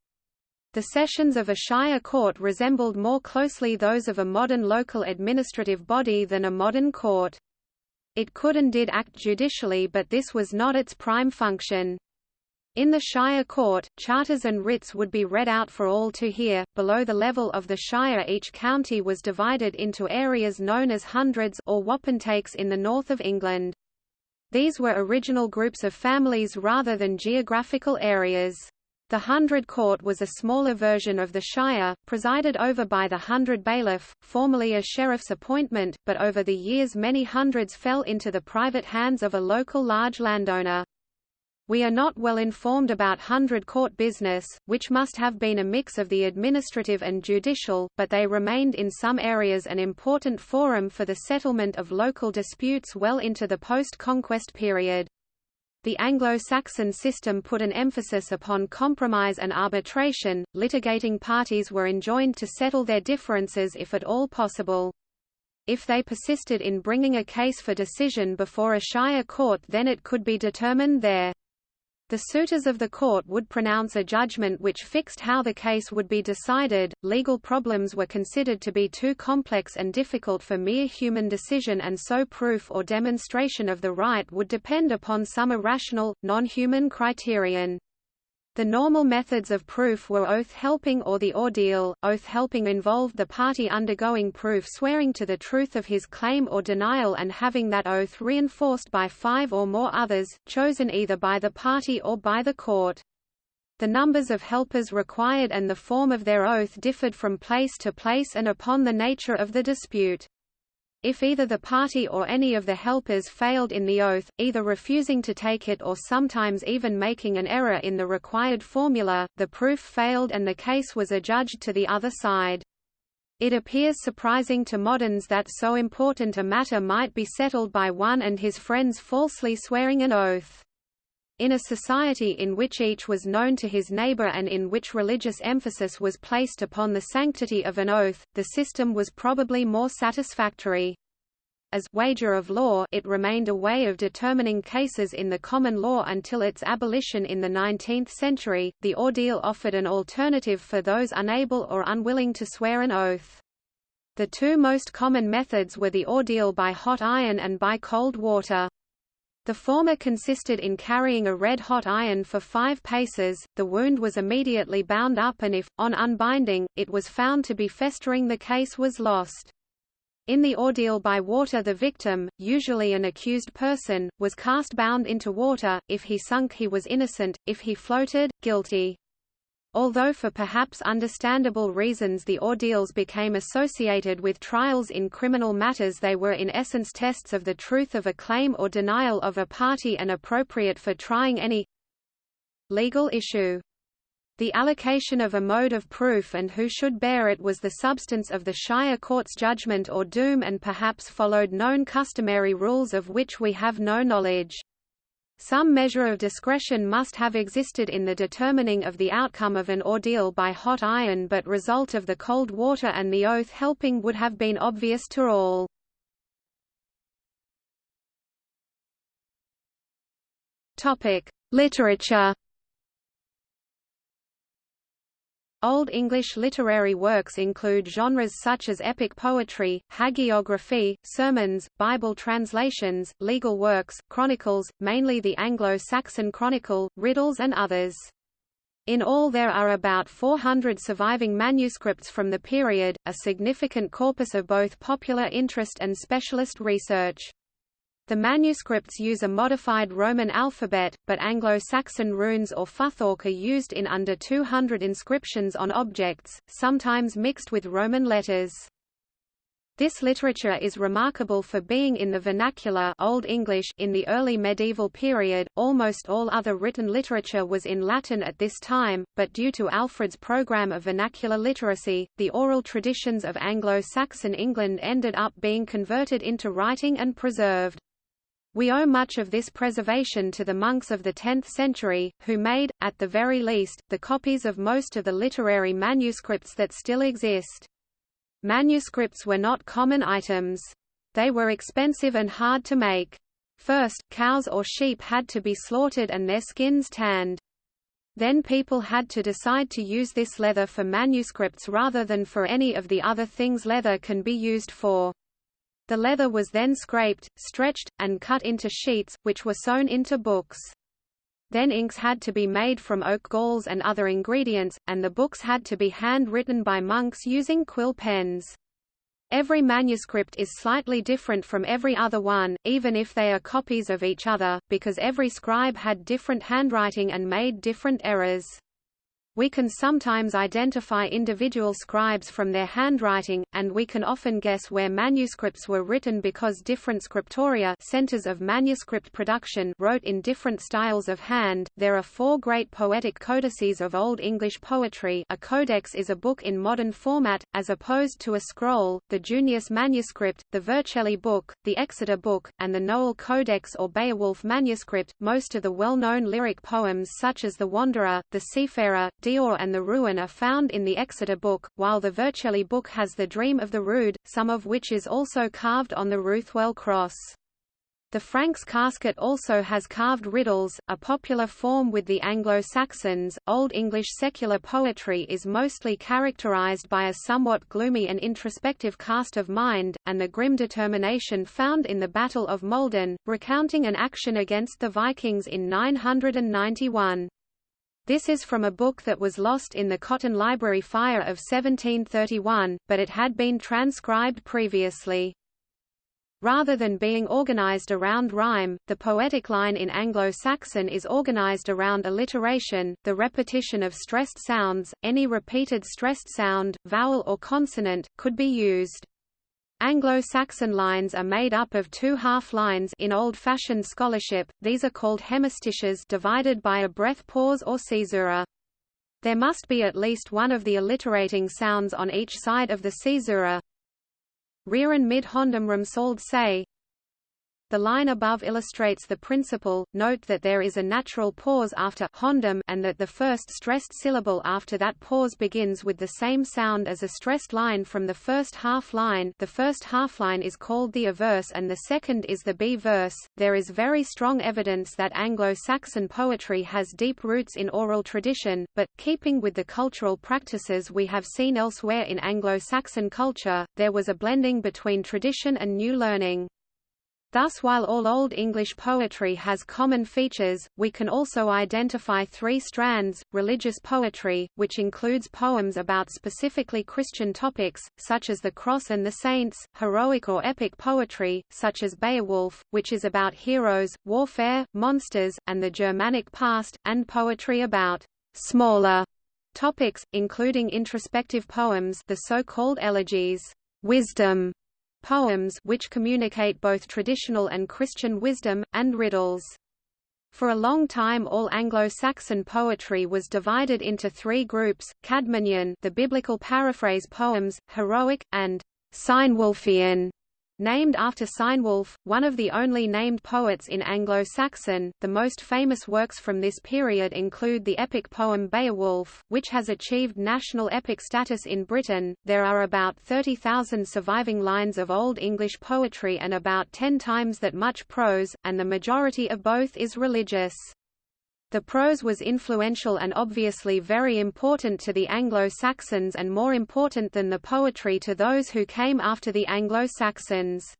Speaker 1: The sessions of a shire court resembled more closely those of a modern local administrative body than a modern court. It could and did act judicially but this was not its prime function. In the Shire Court, charters and writs would be read out for all to hear. Below the level of the Shire, each county was divided into areas known as hundreds or wapentakes in the north of England. These were original groups of families rather than geographical areas. The Hundred Court was a smaller version of the Shire, presided over by the Hundred Bailiff, formerly a sheriff's appointment, but over the years many hundreds fell into the private hands of a local large landowner. We are not well informed about hundred court business, which must have been a mix of the administrative and judicial, but they remained in some areas an important forum for the settlement of local disputes well into the post-conquest period. The Anglo-Saxon system put an emphasis upon compromise and arbitration, litigating parties were enjoined to settle their differences if at all possible. If they persisted in bringing a case for decision before a shire court then it could be determined there. The suitors of the court would pronounce a judgment which fixed how the case would be decided. Legal problems were considered to be too complex and difficult for mere human decision, and so proof or demonstration of the right would depend upon some irrational, non human criterion. The normal methods of proof were oath-helping or the ordeal. Oath-helping involved the party undergoing proof swearing to the truth of his claim or denial and having that oath reinforced by five or more others, chosen either by the party or by the court. The numbers of helpers required and the form of their oath differed from place to place and upon the nature of the dispute. If either the party or any of the helpers failed in the oath, either refusing to take it or sometimes even making an error in the required formula, the proof failed and the case was adjudged to the other side. It appears surprising to moderns that so important a matter might be settled by one and his friends falsely swearing an oath. In a society in which each was known to his neighbor and in which religious emphasis was placed upon the sanctity of an oath, the system was probably more satisfactory. As wager of law, it remained a way of determining cases in the common law until its abolition in the 19th century. The ordeal offered an alternative for those unable or unwilling to swear an oath. The two most common methods were the ordeal by hot iron and by cold water. The former consisted in carrying a red-hot iron for five paces, the wound was immediately bound up and if, on unbinding, it was found to be festering the case was lost. In the ordeal by water the victim, usually an accused person, was cast bound into water, if he sunk he was innocent, if he floated, guilty. Although for perhaps understandable reasons the ordeals became associated with trials in criminal matters they were in essence tests of the truth of a claim or denial of a party and appropriate for trying any legal issue. The allocation of a mode of proof and who should bear it was the substance of the Shire Court's judgment or doom and perhaps followed known customary rules of which we have no knowledge. Some measure of discretion must have existed in the determining of the outcome of an ordeal by hot iron but result of the cold water and the oath helping would have been obvious to all. Literature Old English literary works include genres such as epic poetry, hagiography, sermons, Bible translations, legal works, chronicles, mainly the Anglo-Saxon Chronicle, riddles and others. In all there are about 400 surviving manuscripts from the period, a significant corpus of both popular interest and specialist research. The manuscripts use a modified Roman alphabet, but Anglo-Saxon runes or futhorc are used in under 200 inscriptions on objects, sometimes mixed with Roman letters. This literature is remarkable for being in the vernacular Old English in the early medieval period. Almost all other written literature was in Latin at this time, but due to Alfred's program of vernacular literacy, the oral traditions of Anglo-Saxon England ended up being converted into writing and preserved. We owe much of this preservation to the monks of the 10th century, who made, at the very least, the copies of most of the literary manuscripts that still exist. Manuscripts were not common items. They were expensive and hard to make. First, cows or sheep had to be slaughtered and their skins tanned. Then people had to decide to use this leather for manuscripts rather than for any of the other things leather can be used for. The leather was then scraped, stretched, and cut into sheets, which were sewn into books. Then inks had to be made from oak galls and other ingredients, and the books had to be hand-written by monks using quill pens. Every manuscript is slightly different from every other one, even if they are copies of each other, because every scribe had different handwriting and made different errors. We can sometimes identify individual scribes from their handwriting, and we can often guess where manuscripts were written because different scriptoria centers of manuscript production wrote in different styles of hand. There are four great poetic codices of Old English poetry a codex is a book in modern format, as opposed to a scroll, the Junius manuscript, the Vercelli book, the Exeter book, and the Nowell Codex or Beowulf manuscript. Most of the well-known lyric poems such as The Wanderer, The Seafarer, Deor and the Ruin are found in the Exeter book, while the Vercelli book has the Dream of the Rood, some of which is also carved on the Ruthwell cross. The Franks casket also has carved riddles, a popular form with the Anglo-Saxons. Old English secular poetry is mostly characterized by a somewhat gloomy and introspective cast of mind, and the grim determination found in the Battle of Maldon, recounting an action against the Vikings in 991. This is from a book that was lost in the Cotton Library fire of 1731, but it had been transcribed previously. Rather than being organized around rhyme, the poetic line in Anglo-Saxon is organized around alliteration, the repetition of stressed sounds, any repeated stressed sound, vowel or consonant, could be used. Anglo-Saxon lines are made up of two half-lines in old-fashioned scholarship, these are called hemistiches divided by a breath pause or caesura. There must be at least one of the alliterating sounds on each side of the caesura. Rearen mid hondum rumsold say, the line above illustrates the principle, note that there is a natural pause after hondum and that the first stressed syllable after that pause begins with the same sound as a stressed line from the first half line the first half line is called the a-verse and the second is the B-verse. There is very strong evidence that Anglo-Saxon poetry has deep roots in oral tradition, but, keeping with the cultural practices we have seen elsewhere in Anglo-Saxon culture, there was a blending between tradition and new learning. Thus while all Old English poetry has common features, we can also identify three strands, religious poetry, which includes poems about specifically Christian topics, such as the Cross and the Saints, heroic or epic poetry, such as Beowulf, which is about heroes, warfare, monsters, and the Germanic past, and poetry about smaller topics, including introspective poems the so-called elegies, wisdom, poems which communicate both traditional and Christian wisdom, and riddles. For a long time all Anglo-Saxon poetry was divided into three groups, Caedmonian the biblical paraphrase poems, heroic, and Cynewulfian Named after Cynewulf, one of the only named poets in Anglo-Saxon, the most famous works from this period include the epic poem Beowulf, which has achieved national epic status in Britain. There are about 30,000 surviving lines of Old English poetry and about ten times that much prose, and the majority of both is religious. The prose was influential and obviously very important to the Anglo-Saxons and more important than the poetry to those who came after the Anglo-Saxons.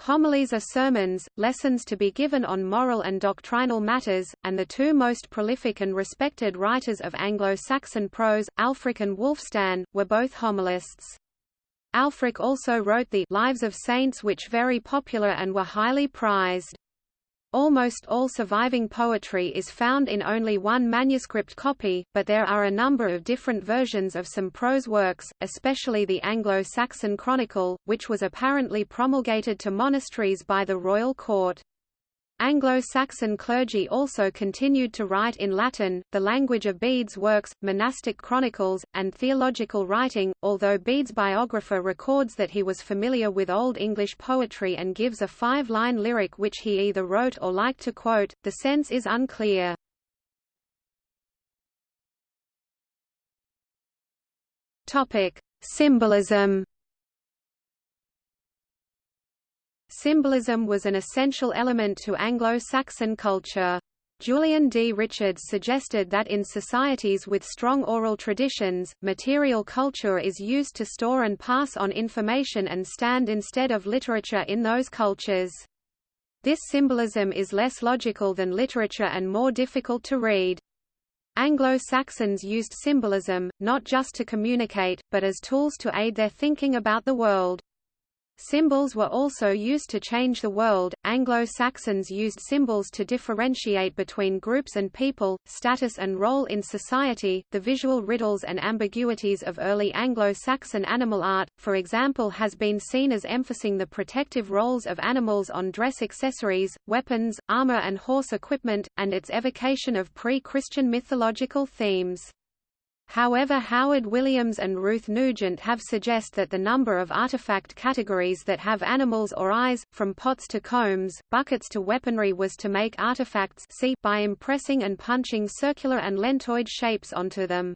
Speaker 1: Homilies are sermons, lessons to be given on moral and doctrinal matters, and the two most prolific and respected writers of Anglo-Saxon prose, Ælfric and Wulfstan, were both homilists. Ælfric also wrote the Lives of Saints which were very popular and were highly prized. Almost all surviving poetry is found in only one manuscript copy, but there are a number of different versions of some prose works, especially the Anglo-Saxon Chronicle, which was apparently promulgated to monasteries by the royal court. Anglo-Saxon clergy also continued to write in Latin, the language of Bede's works, monastic chronicles, and theological writing, although Bede's biographer records that he was familiar with Old English poetry and gives a five-line lyric which he either wrote or liked to quote, the sense is unclear. Symbolism Symbolism was an essential element to Anglo-Saxon culture. Julian D. Richards suggested that in societies with strong oral traditions, material culture is used to store and pass on information and stand instead of literature in those cultures. This symbolism is less logical than literature and more difficult to read. Anglo-Saxons used symbolism, not just to communicate, but as tools to aid their thinking about the world. Symbols were also used to change the world. Anglo-Saxons used symbols to differentiate between groups and people, status and role in society. The visual riddles and ambiguities of early Anglo-Saxon animal art, for example, has been seen as emphasizing the protective roles of animals on dress accessories, weapons, armor and horse equipment, and its evocation of pre-Christian mythological themes. However Howard Williams and Ruth Nugent have suggest that the number of artifact categories that have animals or eyes, from pots to combs, buckets to weaponry was to make artifacts see by impressing and punching circular and lentoid shapes onto them.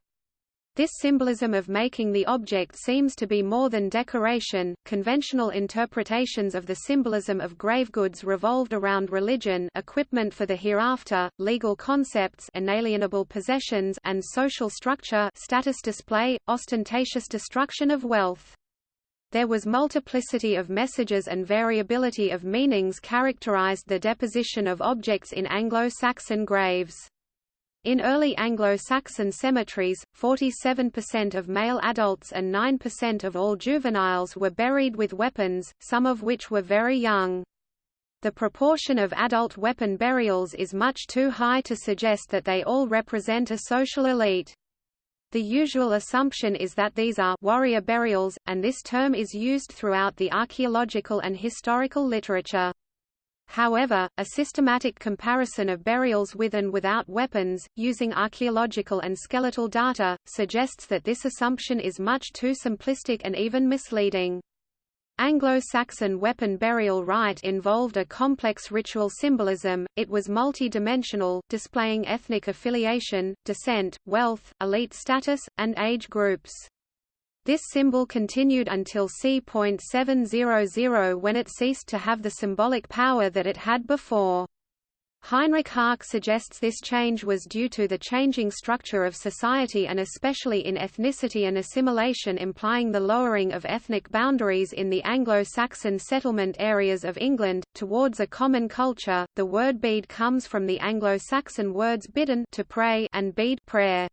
Speaker 1: This symbolism of making the object seems to be more than decoration. Conventional interpretations of the symbolism of grave goods revolved around religion, equipment for the hereafter, legal concepts, inalienable possessions, and social structure, status display, ostentatious destruction of wealth. There was multiplicity of messages and variability of meanings characterized the deposition of objects in Anglo-Saxon graves. In early Anglo-Saxon cemeteries, 47% of male adults and 9% of all juveniles were buried with weapons, some of which were very young. The proportion of adult weapon burials is much too high to suggest that they all represent a social elite. The usual assumption is that these are warrior burials, and this term is used throughout the archaeological and historical literature. However, a systematic comparison of burials with and without weapons, using archaeological and skeletal data, suggests that this assumption is much too simplistic and even misleading. Anglo-Saxon weapon burial rite involved a complex ritual symbolism, it was multi-dimensional, displaying ethnic affiliation, descent, wealth, elite status, and age groups. This symbol continued until c.700 when it ceased to have the symbolic power that it had before. Heinrich Härke suggests this change was due to the changing structure of society and especially in ethnicity and assimilation implying the lowering of ethnic boundaries in the Anglo-Saxon settlement areas of England, towards a common culture. The word bead comes from the Anglo-Saxon words bidden to pray and bead prayer.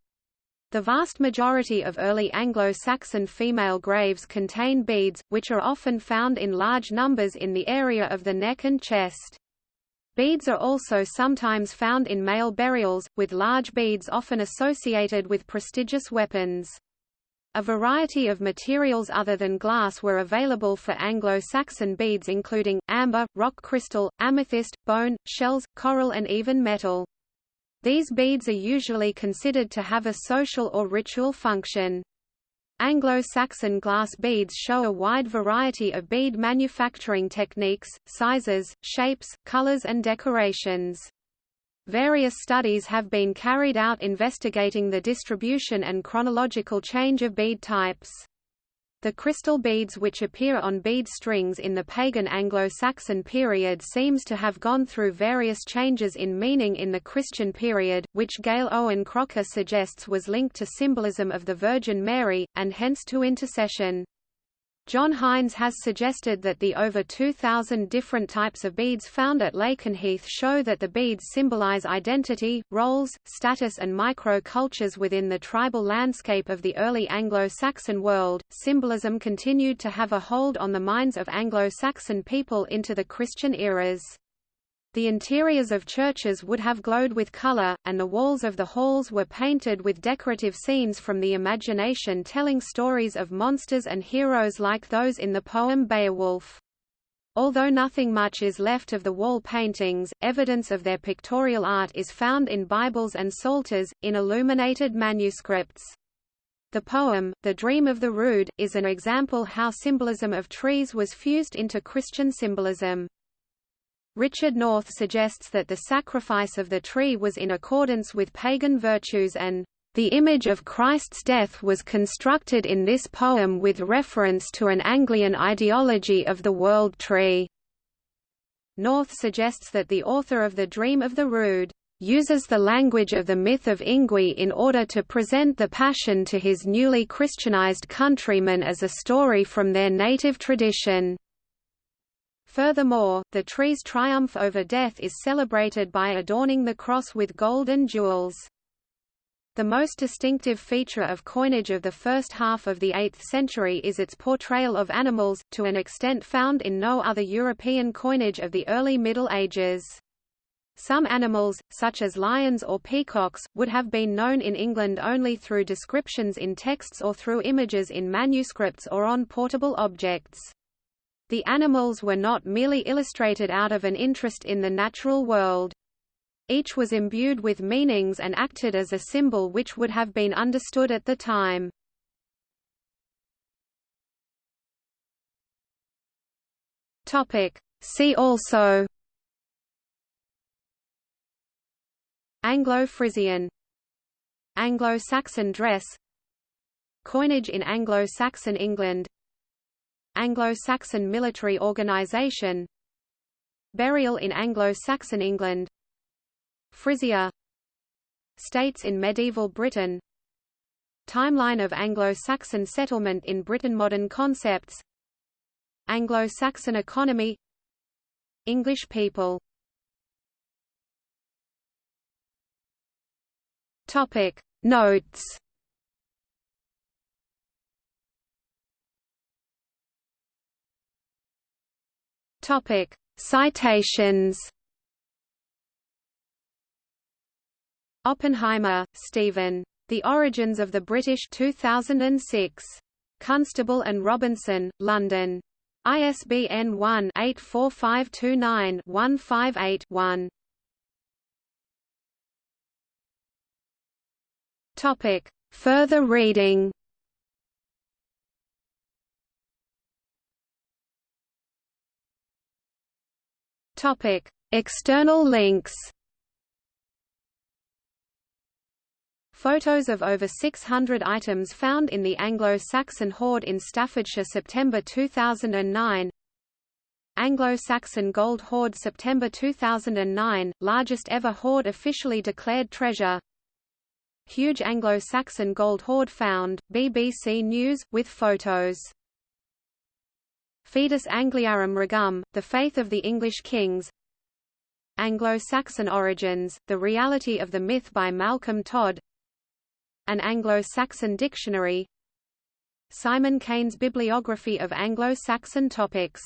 Speaker 1: The vast majority of early Anglo-Saxon female graves contain beads, which are often found in large numbers in the area of the neck and chest. Beads are also sometimes found in male burials, with large beads often associated with prestigious weapons. A variety of materials other than glass were available for Anglo-Saxon beads including, amber, rock crystal, amethyst, bone, shells, coral and even metal. These beads are usually considered to have a social or ritual function. Anglo-Saxon glass beads show a wide variety of bead manufacturing techniques, sizes, shapes, colors and decorations. Various studies have been carried out investigating the distribution and chronological change of bead types. The crystal beads which appear on bead strings in the pagan Anglo-Saxon period seems to have gone through various changes in meaning in the Christian period, which Gale Owen-Crocker suggests was linked to symbolism of the Virgin Mary, and hence to intercession. John Hines has suggested that the over 2,000 different types of beads found at Lakenheath show that the beads symbolize identity, roles, status, and micro-cultures within the tribal landscape of the early Anglo-Saxon world. Symbolism continued to have a hold on the minds of Anglo-Saxon people into the Christian eras. The interiors of churches would have glowed with color, and the walls of the halls were painted with decorative scenes from the imagination telling stories of monsters and heroes like those in the poem Beowulf. Although nothing much is left of the wall paintings, evidence of their pictorial art is found in Bibles and psalters, in illuminated manuscripts. The poem, The Dream of the Rood, is an example how symbolism of trees was fused into Christian symbolism. Richard North suggests that the sacrifice of the tree was in accordance with pagan virtues and the image of Christ's death was constructed in this poem with reference to an Anglian ideology of the world tree. North suggests that the author of The Dream of the Rood uses the language of the myth of Yngwi in order to present the Passion to his newly Christianized countrymen as a story from their native tradition. Furthermore, the tree's triumph over death is celebrated by adorning the cross with gold and jewels. The most distinctive feature of coinage of the first half of the 8th century is its portrayal of animals, to an extent found in no other European coinage of the early Middle Ages. Some animals, such as lions or peacocks, would have been known in England only through descriptions in texts or through images in manuscripts or on portable objects. The animals were not merely illustrated out of an interest in the natural world. Each was imbued with meanings and acted as a symbol which would have been understood at the time. See also. Anglo-Frisian. Anglo-Saxon dress. Coinage in Anglo-Saxon England Anglo-Saxon military organization. Burial in Anglo-Saxon England. Frisia. States in medieval Britain. Timeline of Anglo-Saxon settlement in Britain Modern concepts. Anglo-Saxon economy. English people. Topic. Notes Topic: Citations. Oppenheimer, Stephen. The Origins of the British 2006. Constable and Robinson, London. ISBN 1-84529-158-1. Topic: Further reading. Topic: External links. Photos of over 600 items found in the Anglo-Saxon hoard in Staffordshire September 2009 Anglo-Saxon Gold Hoard September 2009, largest ever hoard officially declared treasure. Huge Anglo-Saxon gold hoard found, BBC News, with photos Fidus Angliarum Regum, The Faith of the English Kings. Anglo-Saxon Origins, The Reality of the Myth by Malcolm Todd. An Anglo-Saxon Dictionary. Simon Keynes' Bibliography of Anglo-Saxon Topics